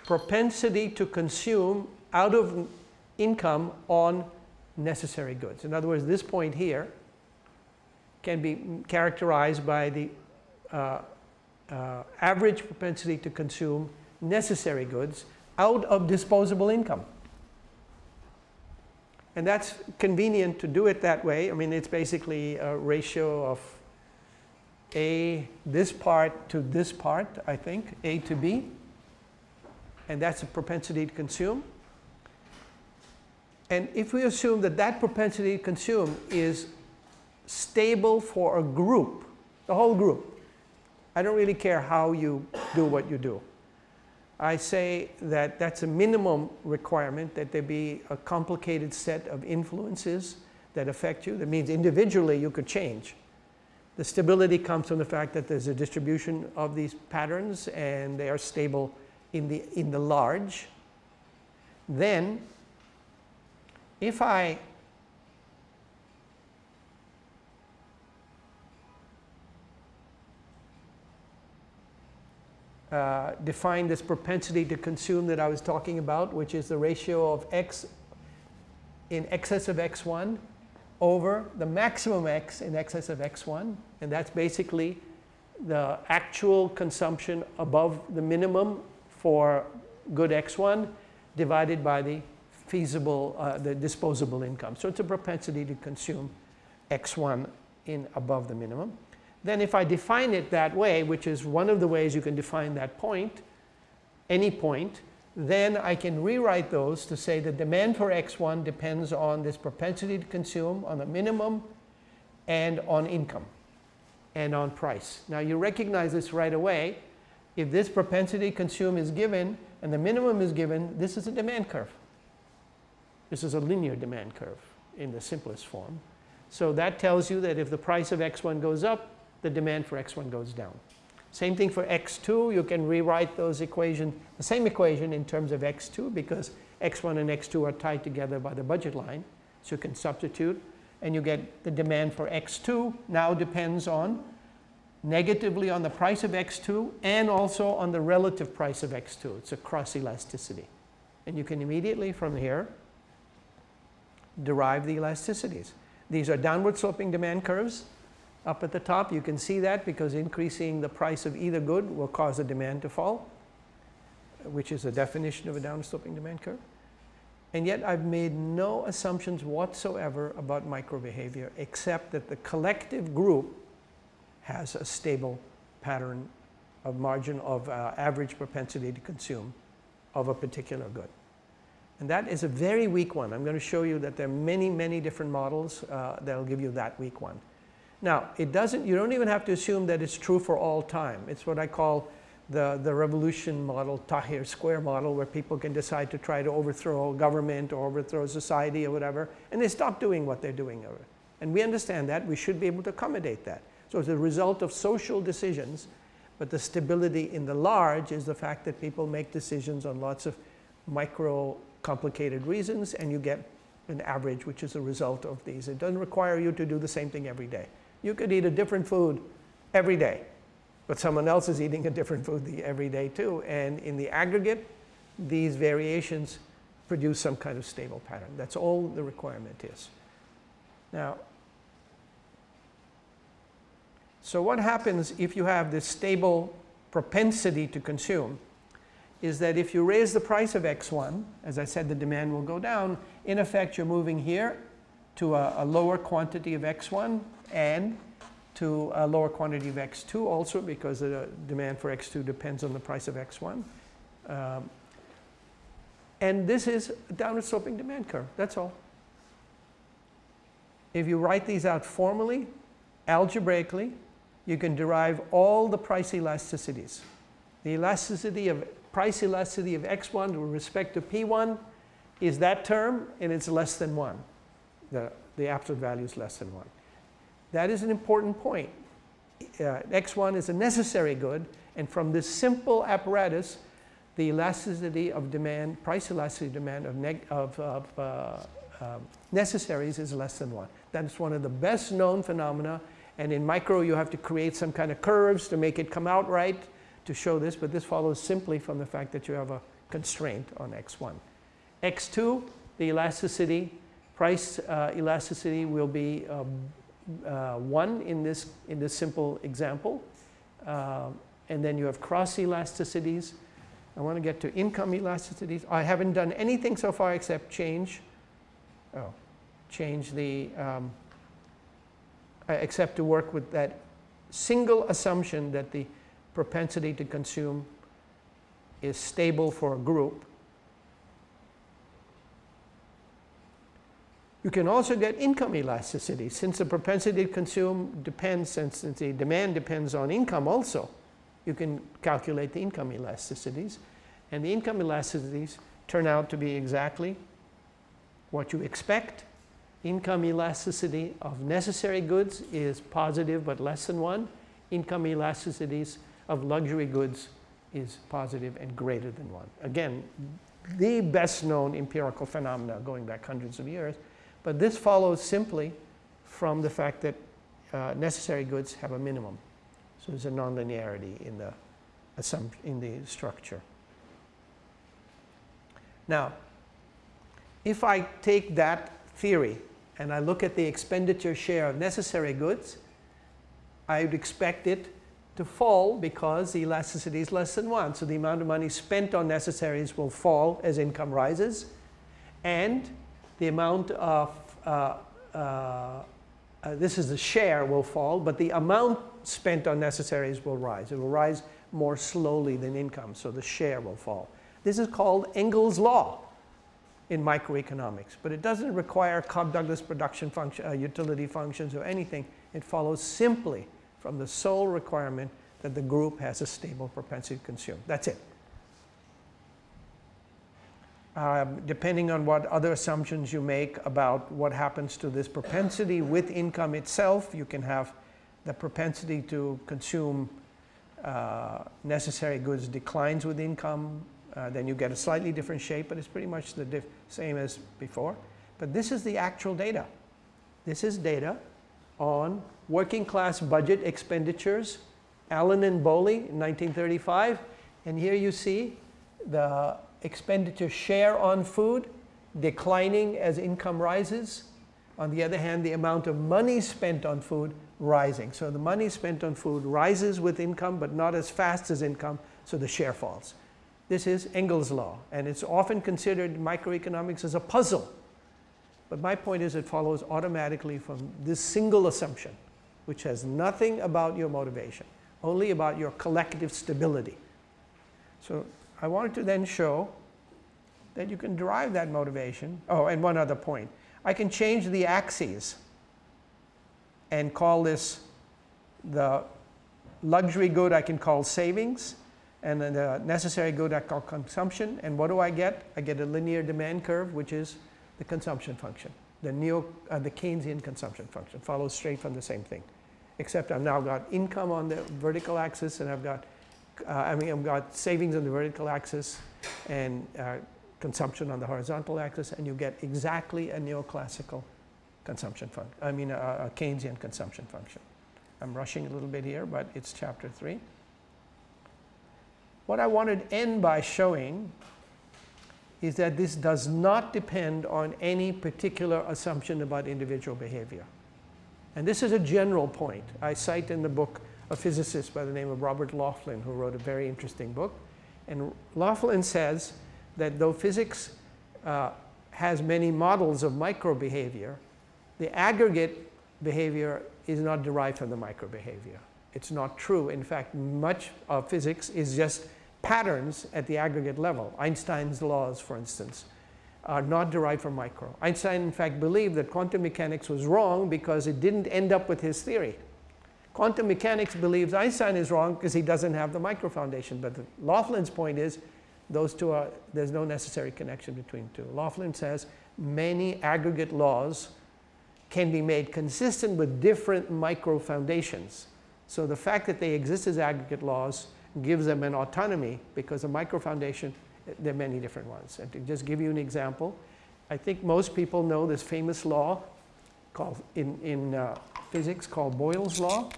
propensity to consume out of income on necessary goods. In other words, this point here can be characterized by the uh, uh, average propensity to consume necessary goods out of disposable income. And that's convenient to do it that way. I mean, it's basically a ratio of A, this part to this part, I think, A to B. And that's a propensity to consume. And if we assume that that propensity to consume is stable for a group, the whole group, I don't really care how you do what you do. I say that that's a minimum requirement that there be a complicated set of influences that affect you. That means individually you could change. The stability comes from the fact that there's a distribution of these patterns and they are stable in the, in the large. Then, if I uh, define this propensity to consume that I was talking about, which is the ratio of x in excess of x1 over the maximum x in excess of x1. And that's basically the actual consumption above the minimum for good x1 divided by the feasible, uh, the disposable income. So it's a propensity to consume x1 in above the minimum then if I define it that way, which is one of the ways you can define that point, any point, then I can rewrite those to say the demand for x1 depends on this propensity to consume, on the minimum, and on income, and on price. Now you recognize this right away. If this propensity to consume is given, and the minimum is given, this is a demand curve. This is a linear demand curve in the simplest form. So that tells you that if the price of x1 goes up, the demand for x1 goes down. Same thing for x2, you can rewrite those equations, the same equation in terms of x2 because x1 and x2 are tied together by the budget line. So you can substitute and you get the demand for x2 now depends on negatively on the price of x2 and also on the relative price of x2. It's a cross elasticity. And you can immediately from here derive the elasticities. These are downward sloping demand curves up at the top. You can see that because increasing the price of either good will cause the demand to fall, which is the definition of a downsloping demand curve. And yet I've made no assumptions whatsoever about micro behavior except that the collective group has a stable pattern of margin of uh, average propensity to consume of a particular good. And that is a very weak one. I'm going to show you that there are many, many different models uh, that will give you that weak one. Now, it doesn't, you don't even have to assume that it's true for all time. It's what I call the, the revolution model, Tahrir square model, where people can decide to try to overthrow a government or overthrow society or whatever, and they stop doing what they're doing. And we understand that. We should be able to accommodate that. So it's a result of social decisions, but the stability in the large is the fact that people make decisions on lots of micro complicated reasons, and you get an average, which is a result of these. It doesn't require you to do the same thing every day. You could eat a different food every day, but someone else is eating a different food every day too. And in the aggregate, these variations produce some kind of stable pattern. That's all the requirement is. Now, so what happens if you have this stable propensity to consume is that if you raise the price of x1, as I said, the demand will go down. In effect, you're moving here to a, a lower quantity of x1 and to a lower quantity of x2 also because the demand for x2 depends on the price of x1. Um, and this is a downward sloping demand curve, that's all. If you write these out formally, algebraically, you can derive all the price elasticities. The elasticity of price elasticity of x1 with respect to p1 is that term and it's less than 1. The, the absolute value is less than 1. That is an important point. Uh, X1 is a necessary good, and from this simple apparatus, the elasticity of demand, price elasticity demand of, of, of uh, uh, necessaries is less than 1. That's one of the best known phenomena, and in micro you have to create some kind of curves to make it come out right to show this, but this follows simply from the fact that you have a constraint on X1. X2, the elasticity price uh, elasticity will be um, uh, 1 in this, in this simple example. Um, and then you have cross elasticities. I want to get to income elasticities. I haven't done anything so far except change, oh, change the, um, uh, except to work with that single assumption that the propensity to consume is stable for a group. You can also get income elasticity since the propensity to consume depends, since the demand depends on income also. You can calculate the income elasticities and the income elasticities turn out to be exactly what you expect. Income elasticity of necessary goods is positive but less than 1. Income elasticities of luxury goods is positive and greater than 1. Again, the best known empirical phenomena going back hundreds of years. But this follows simply from the fact that uh, necessary goods have a minimum. So there's a nonlinearity in the, in the structure. Now, if I take that theory and I look at the expenditure share of necessary goods, I would expect it to fall because the elasticity is less than 1. So the amount of money spent on necessaries will fall as income rises. And the amount of, uh, uh, uh, this is the share will fall, but the amount spent on necessaries will rise. It will rise more slowly than income, so the share will fall. This is called Engel's law in microeconomics, but it doesn't require Cobb-Douglas production function, uh, utility functions or anything. It follows simply from the sole requirement that the group has a stable propensity to consume. That's it. Um, depending on what other assumptions you make about what happens to this propensity with income itself, you can have the propensity to consume uh, necessary goods declines with income, uh, then you get a slightly different shape, but it's pretty much the same as before. But this is the actual data. This is data on working class budget expenditures, Allen and Bowley 1935. And here you see the expenditure share on food declining as income rises. On the other hand, the amount of money spent on food rising. So the money spent on food rises with income, but not as fast as income, so the share falls. This is Engel's law, and it's often considered microeconomics as a puzzle. But my point is it follows automatically from this single assumption, which has nothing about your motivation, only about your collective stability. So I wanted to then show that you can derive that motivation. Oh, and one other point. I can change the axes and call this the luxury good I can call savings and then the necessary good I call consumption. And what do I get? I get a linear demand curve, which is the consumption function. The, neo, uh, the Keynesian consumption function follows straight from the same thing. Except I've now got income on the vertical axis and I've got, uh, I mean, I've got savings on the vertical axis and uh, consumption on the horizontal axis and you get exactly a neoclassical consumption function, I mean a, a Keynesian consumption function. I'm rushing a little bit here, but it's chapter three. What I wanted to end by showing is that this does not depend on any particular assumption about individual behavior. And this is a general point. I cite in the book a physicist by the name of Robert Laughlin who wrote a very interesting book. And Laughlin says that though physics uh, has many models of micro behavior, the aggregate behavior is not derived from the micro behavior. It's not true. In fact, much of physics is just patterns at the aggregate level. Einstein's laws, for instance, are not derived from micro. Einstein, in fact, believed that quantum mechanics was wrong because it didn't end up with his theory. Quantum mechanics believes Einstein is wrong because he doesn't have the micro foundation. But Laughlin's point is those two are, there's no necessary connection between two. Laughlin says many aggregate laws can be made consistent with different micro foundations. So the fact that they exist as aggregate laws gives them an autonomy because a micro foundation, there are many different ones. And to just give you an example, I think most people know this famous law called in, in uh, physics called Boyle's law,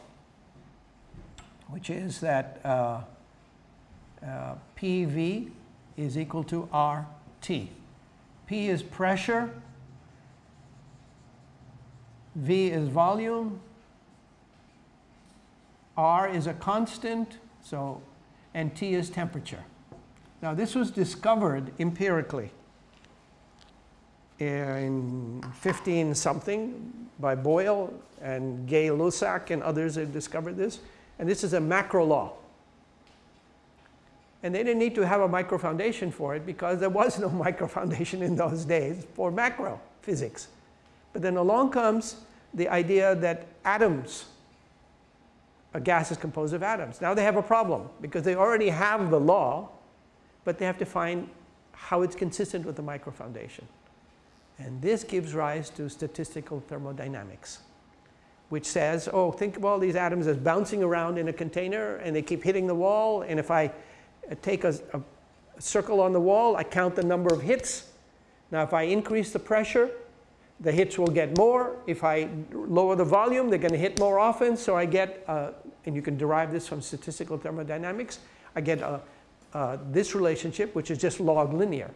which is that uh, uh, PV is equal to RT. P is pressure, V is volume, R is a constant, so, and T is temperature. Now this was discovered empirically in 15 something by Boyle and Gay Lussac and others have discovered this. And this is a macro law. And they didn't need to have a micro foundation for it because there was no <laughs> micro foundation in those days for macro physics. But then along comes the idea that atoms, a gas is composed of atoms. Now they have a problem because they already have the law, but they have to find how it's consistent with the micro foundation. And this gives rise to statistical thermodynamics, which says, oh, think of all these atoms as bouncing around in a container and they keep hitting the wall. And if I take a, a, circle on the wall, I count the number of hits. Now, if I increase the pressure, the hits will get more. If I lower the volume, they're going to hit more often. So I get, uh, and you can derive this from statistical thermodynamics, I get uh, uh, this relationship, which is just log linear.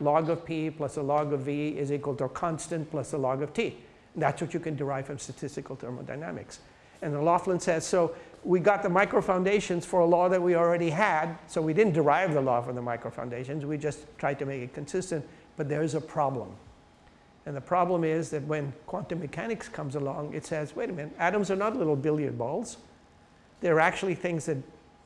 Log of p plus a log of v is equal to a constant plus a log of t. And that's what you can derive from statistical thermodynamics. And Laughlin says, so we got the micro foundations for a law that we already had. So we didn't derive the law from the micro foundations. We just tried to make it consistent. But there's a problem. And the problem is that when quantum mechanics comes along, it says, wait a minute, atoms are not little billiard balls. They're actually things that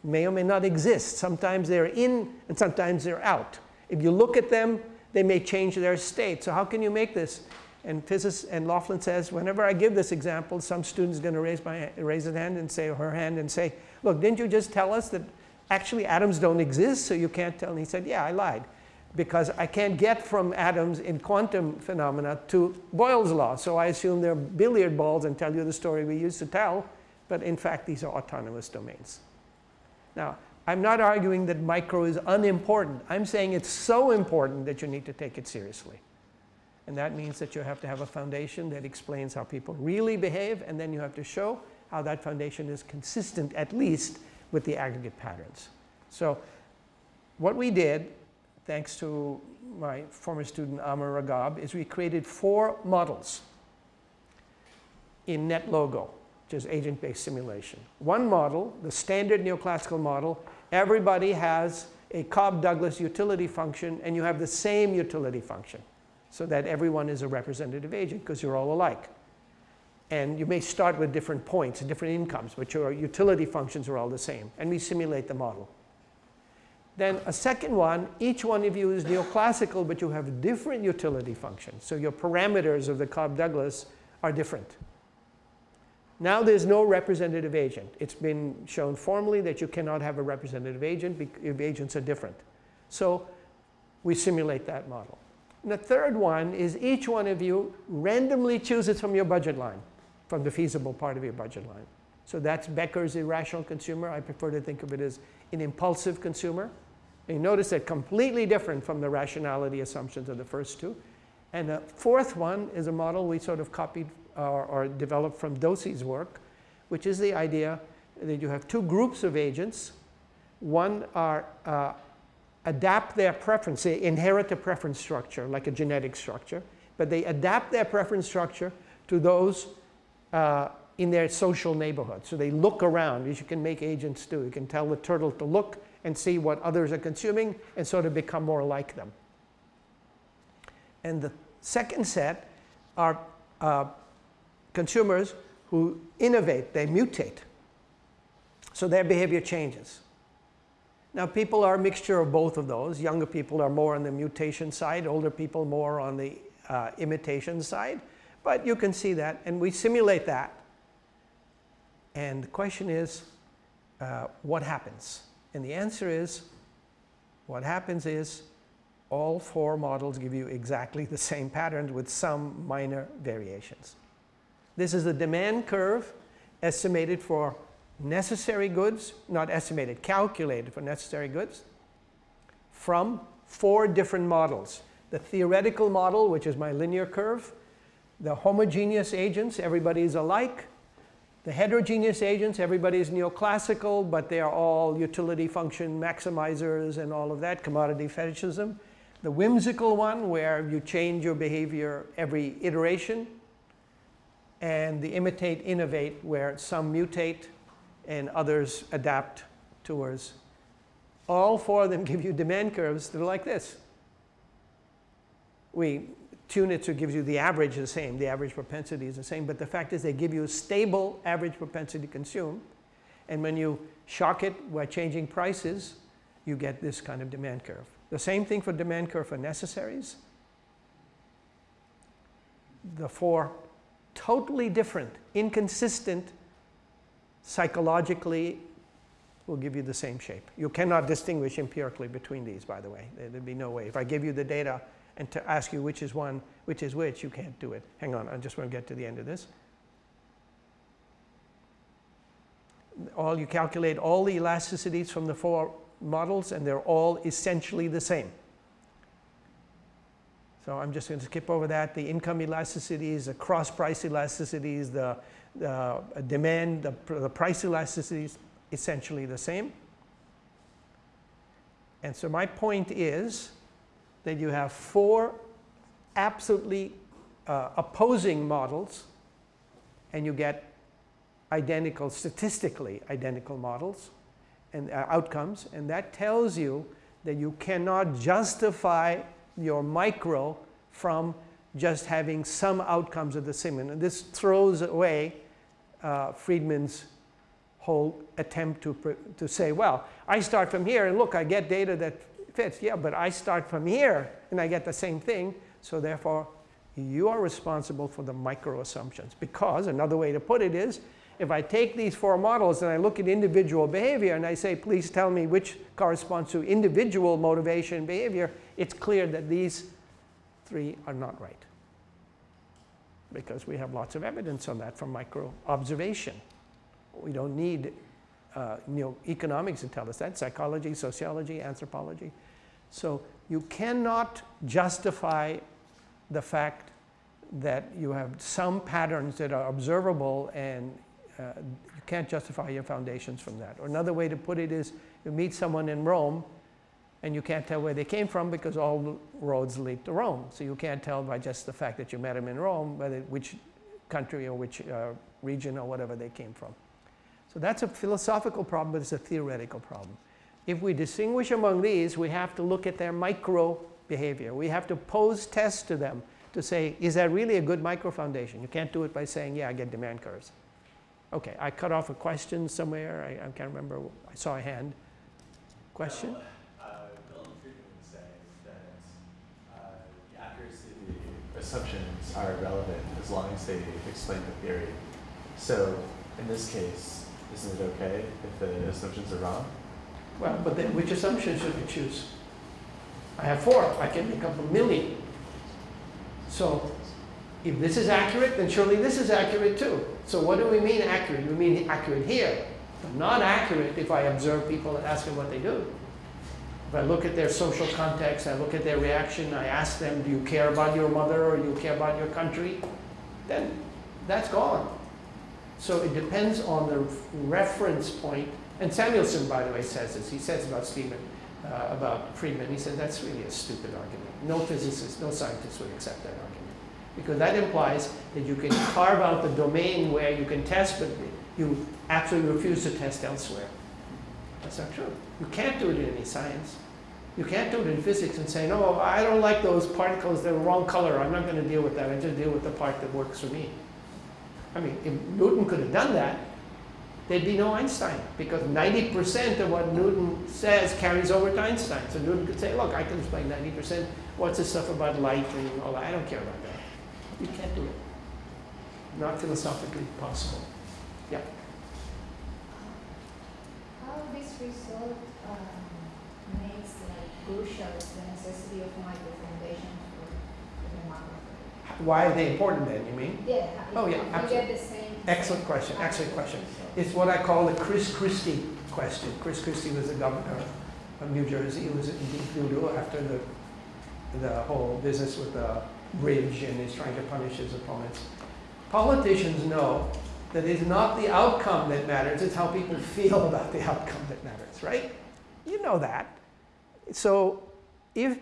may or may not exist. Sometimes they're in and sometimes they're out. If you look at them, they may change their state. So how can you make this? And physicist and Laughlin says, whenever I give this example, some student's going to raise, my, raise his hand and say, her hand and say, look, didn't you just tell us that actually atoms don't exist, so you can't tell? And he said, yeah, I lied. Because I can't get from atoms in quantum phenomena to Boyle's law. So I assume they're billiard balls and tell you the story we used to tell. But in fact, these are autonomous domains. Now, I'm not arguing that micro is unimportant. I'm saying it's so important that you need to take it seriously. And that means that you have to have a foundation that explains how people really behave, and then you have to show how that foundation is consistent, at least, with the aggregate patterns. So what we did, thanks to my former student Amr Ragab, is we created four models in NetLogo, is agent-based simulation. One model, the standard neoclassical model, everybody has a Cobb-Douglas utility function, and you have the same utility function so that everyone is a representative agent because you're all alike. And you may start with different points and different incomes, but your utility functions are all the same. And we simulate the model. Then a second one, each one of you is neoclassical, but you have different utility functions. So your parameters of the Cobb-Douglas are different. Now there's no representative agent. It's been shown formally that you cannot have a representative agent if agents are different. So we simulate that model. And the third one is each one of you randomly chooses from your budget line, from the feasible part of your budget line. So that's Becker's irrational consumer. I prefer to think of it as an impulsive consumer. And you notice that completely different from the rationality assumptions of the first two. And the fourth one is a model we sort of copied or, or developed from Dosi's work, which is the idea that you have two groups of agents. One are uh, adapt their preference. They inherit a preference structure, like a genetic structure, but they adapt their preference structure to those uh, in their social neighborhood. So they look around, as you can make agents do. You can tell the turtle to look and see what others are consuming and sort of become more like them. And the second set are uh, consumers who innovate, they mutate. So their behavior changes. Now people are a mixture of both of those. Younger people are more on the mutation side, older people more on the uh, imitation side. But you can see that, and we simulate that. And the question is, uh, what happens? And the answer is, what happens is, all four models give you exactly the same patterns with some minor variations. This is the demand curve estimated for necessary goods, not estimated, calculated for necessary goods from four different models. The theoretical model, which is my linear curve, the homogeneous agents, everybody is alike. The heterogeneous agents, everybody is neoclassical, but they are all utility function maximizers and all of that, commodity fetishism. The whimsical one, where you change your behavior every iteration, and the imitate innovate where some mutate and others adapt towards. All four of them give you demand curves that are like this. We tune it so it gives you the average the same, the average propensity is the same, but the fact is they give you a stable average propensity to consume. And when you shock it by changing prices, you get this kind of demand curve. The same thing for demand curve for necessaries. The four totally different, inconsistent, psychologically will give you the same shape. You cannot distinguish empirically between these, by the way. There'd be no way. If I give you the data and to ask you which is one, which is which, you can't do it. Hang on, I just want to get to the end of this. All you calculate all the elasticities from the four models and they're all essentially the same. So I'm just going to skip over that. The income elasticities, the cross price elasticities, the, the demand, the, the price elasticities, essentially the same. And so my point is that you have four absolutely uh, opposing models and you get identical, statistically identical models and uh, outcomes. And that tells you that you cannot justify your micro from just having some outcomes of the same. And this throws away uh, Friedman's whole attempt to, to say, well, I start from here and look, I get data that fits. Yeah, but I start from here and I get the same thing. So therefore, you are responsible for the micro assumptions. Because another way to put it is, if I take these four models and I look at individual behavior and I say, please tell me which corresponds to individual motivation behavior, it's clear that these three are not right. Because we have lots of evidence on that from micro observation. We don't need uh, you know, economics to tell us that, psychology, sociology, anthropology. So you cannot justify the fact that you have some patterns that are observable and uh, you can't justify your foundations from that. Or another way to put it is you meet someone in Rome and you can't tell where they came from because all roads lead to Rome. So you can't tell by just the fact that you met them in Rome whether which country or which uh, region or whatever they came from. So that's a philosophical problem, but it's a theoretical problem. If we distinguish among these, we have to look at their micro behavior. We have to pose tests to them to say, is that really a good micro foundation? You can't do it by saying, yeah, I get demand curves. Okay, I cut off a question somewhere. I, I can't remember. I saw a hand. Question? Uh, Milton Friedman was saying that uh, the accuracy assumptions are relevant as long as they explain the theory. So in this case, isn't it okay if the assumptions are wrong? Well, but then which assumption should we choose? I have four. I can make up a million. So if this is accurate, then surely this is accurate too. So what do we mean accurate? We mean accurate here, but not accurate if I observe people and ask them what they do. If I look at their social context, I look at their reaction, I ask them, do you care about your mother or do you care about your country? Then that's gone. So it depends on the reference point. And Samuelson, by the way, says this. He says about Stephen, uh, about Friedman, he says that's really a stupid argument. No physicist, no scientist would accept that argument. Because that implies that you can carve out the domain where you can test, but you absolutely refuse to test elsewhere. That's not true. You can't do it in any science. You can't do it in physics and say, no, I don't like those particles, they're the wrong color, I'm not going to deal with that, I just deal with the part that works for me. I mean, if Newton could have done that, there'd be no Einstein because 90% of what Newton says carries over to Einstein. So Newton could say, look, I can explain 90%. What's this stuff about light and all that? I don't care about. You can't do it. Not philosophically possible. Yeah. How this result um, makes like crucial the necessity of microfoundations for, for the macro. Why are they important then, you mean? Yeah. Oh, yeah, you absolutely. get the same. Excellent question, excellent question. It's what I call the Chris Christie question. Chris Christie was the governor of New Jersey. He was in deep doo after the, the whole business with the bridge and is trying to punish his opponents. Politicians know that it's not the outcome that matters, it's how people feel <laughs> about the outcome that matters, right? You know that. So if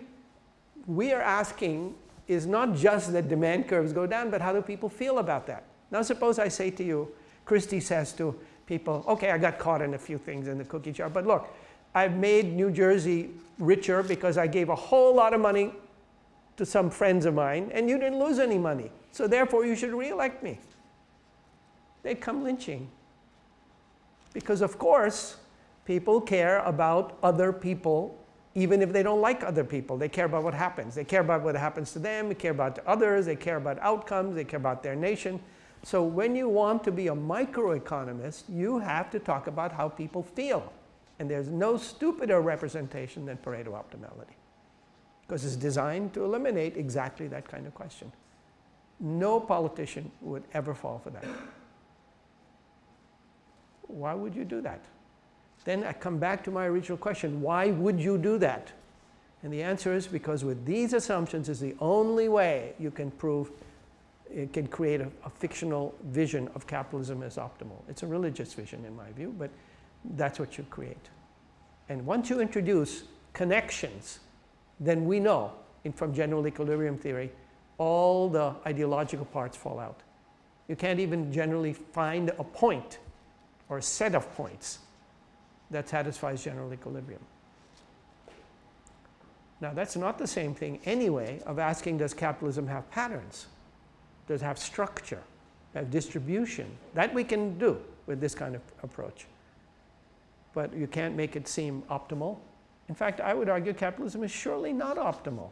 we are asking is not just that demand curves go down, but how do people feel about that? Now suppose I say to you, Christie says to people, okay, I got caught in a few things in the cookie jar, but look, I've made New Jersey richer because I gave a whole lot of money to some friends of mine and you didn't lose any money. So therefore you should re-elect me. They'd come lynching. Because of course, people care about other people even if they don't like other people. They care about what happens. They care about what happens to them. They care about others. They care about outcomes. They care about their nation. So when you want to be a microeconomist, you have to talk about how people feel. And there's no stupider representation than Pareto optimality. Because it's designed to eliminate exactly that kind of question. No politician would ever fall for that. Why would you do that? Then I come back to my original question, why would you do that? And the answer is because with these assumptions is the only way you can prove, it can create a, a fictional vision of capitalism as optimal. It's a religious vision in my view, but that's what you create. And once you introduce connections, then we know in, from general equilibrium theory, all the ideological parts fall out. You can't even generally find a point or a set of points that satisfies general equilibrium. Now that's not the same thing anyway of asking does capitalism have patterns? Does it have structure? Have distribution? That we can do with this kind of approach. But you can't make it seem optimal. In fact, I would argue capitalism is surely not optimal.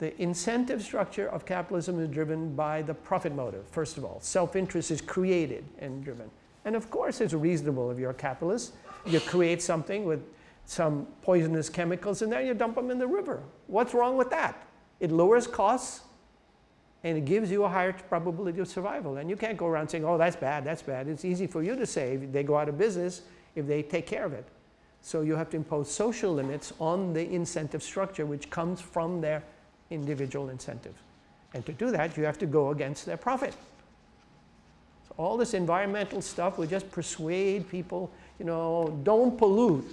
The incentive structure of capitalism is driven by the profit motive, first of all. Self-interest is created and driven. And of course it's reasonable if you're a capitalist. You create something with some poisonous chemicals and then you dump them in the river. What's wrong with that? It lowers costs and it gives you a higher probability of survival. And you can't go around saying, oh, that's bad, that's bad. It's easy for you to say if they go out of business if they take care of it. So you have to impose social limits on the incentive structure which comes from their individual incentive. And to do that, you have to go against their profit So all this environmental stuff will just persuade people, you know, don't pollute.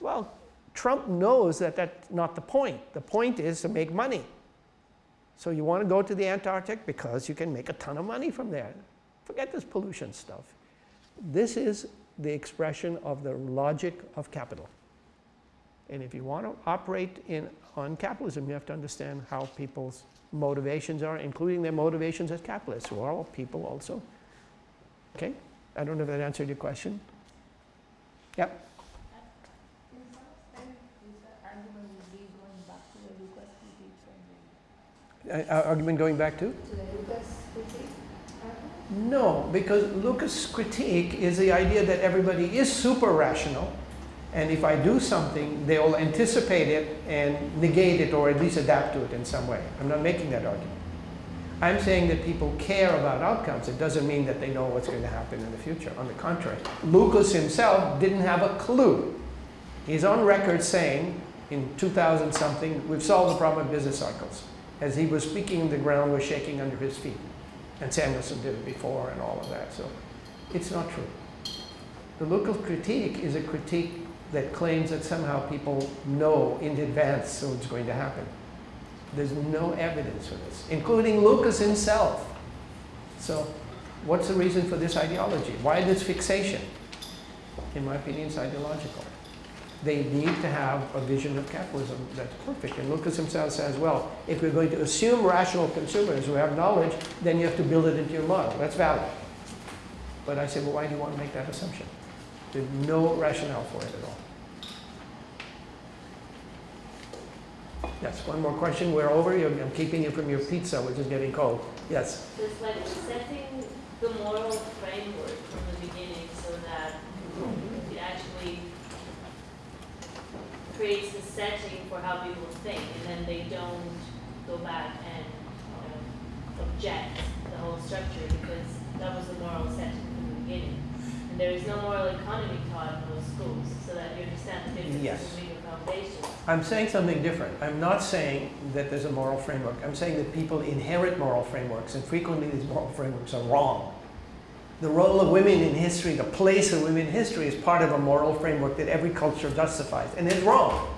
Well, Trump knows that that's not the point. The point is to make money. So you want to go to the Antarctic because you can make a ton of money from there. Forget this pollution stuff. This is the expression of the logic of capital. And if you want to operate in, on capitalism, you have to understand how people's motivations are, including their motivations as capitalists, who are all people also. Okay? I don't know if that answered your question. Yep. Uh, argument going back to? To the Lucas critique? No, because Lucas' critique is the idea that everybody is super rational and if I do something, they'll anticipate it and negate it or at least adapt to it in some way. I'm not making that argument. I'm saying that people care about outcomes. It doesn't mean that they know what's going to happen in the future. On the contrary, Lucas himself didn't have a clue. He's on record saying in 2000 something, we've solved the problem of business cycles. As he was speaking, the ground was shaking under his feet. And Samuelson did it before and all of that. So it's not true. The Lucas critique is a critique that claims that somehow people know in advance what's going to happen. There's no evidence for this, including Lucas himself. So what's the reason for this ideology? Why this fixation? In my opinion, it's ideological. They need to have a vision of capitalism that's perfect. And Lucas himself says, well, if we're going to assume rational consumers who have knowledge, then you have to build it into your model. That's valid. But I say, well, why do you want to make that assumption? There's no rationale for it at all. Yes, one more question. We're over. I'm keeping you from your pizza, which is getting cold. Yes? So it's like setting the moral framework from the beginning so that it actually creates a setting for how people think and then they don't go back and you know, object the whole structure because that was the moral setting from the beginning. And there is no moral economy taught in those schools so that you understand the difference yes. between the foundations. I'm saying something different. I'm not saying that there's a moral framework. I'm saying that people inherit moral frameworks, and frequently these moral frameworks are wrong. The role of women in history, the place of women in history is part of a moral framework that every culture justifies, and it's wrong.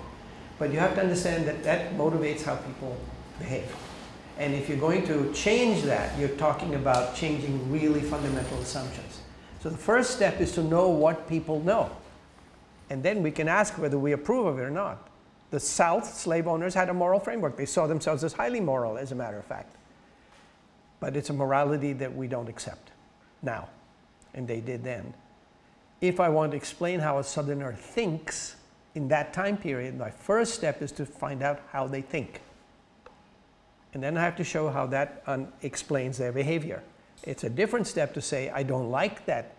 But you have to understand that that motivates how people behave. And if you're going to change that, you're talking about changing really fundamental assumptions. So the first step is to know what people know. And then we can ask whether we approve of it or not. The South, slave owners had a moral framework. They saw themselves as highly moral, as a matter of fact. But it's a morality that we don't accept now. And they did then. If I want to explain how a Southerner thinks in that time period, my first step is to find out how they think. And then I have to show how that explains their behavior. It's a different step to say, I don't like that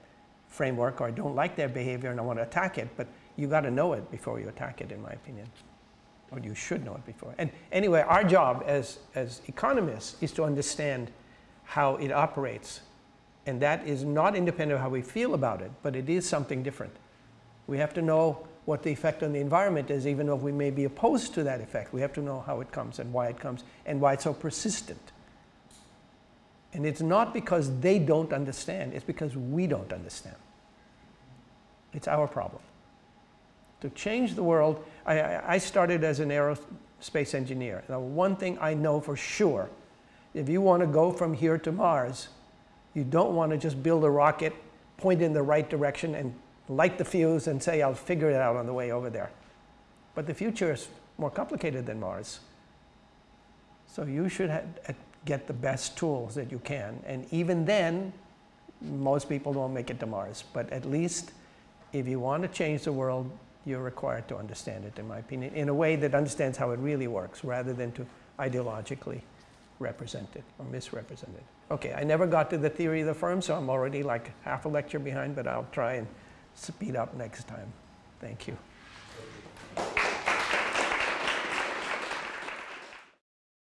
framework or I don't like their behavior and I want to attack it, but you got to know it before you attack it, in my opinion. Or you should know it before. And anyway, our job as, as economists is to understand how it operates. And that is not independent of how we feel about it, but it is something different. We have to know what the effect on the environment is, even though we may be opposed to that effect. We have to know how it comes and why it comes and why it's so persistent. And it's not because they don't understand, it's because we don't understand. It's our problem. To change the world, I, I started as an aerospace engineer. Now, one thing I know for sure if you want to go from here to Mars, you don't want to just build a rocket, point in the right direction, and light the fuse and say, I'll figure it out on the way over there. But the future is more complicated than Mars. So you should uh, get the best tools that you can. And even then, most people don't make it to Mars. But at least if you want to change the world, you're required to understand it, in my opinion, in a way that understands how it really works rather than to ideologically represent it or misrepresent it. Okay, I never got to the theory of the firm, so I'm already like half a lecture behind, but I'll try and speed up next time. Thank you.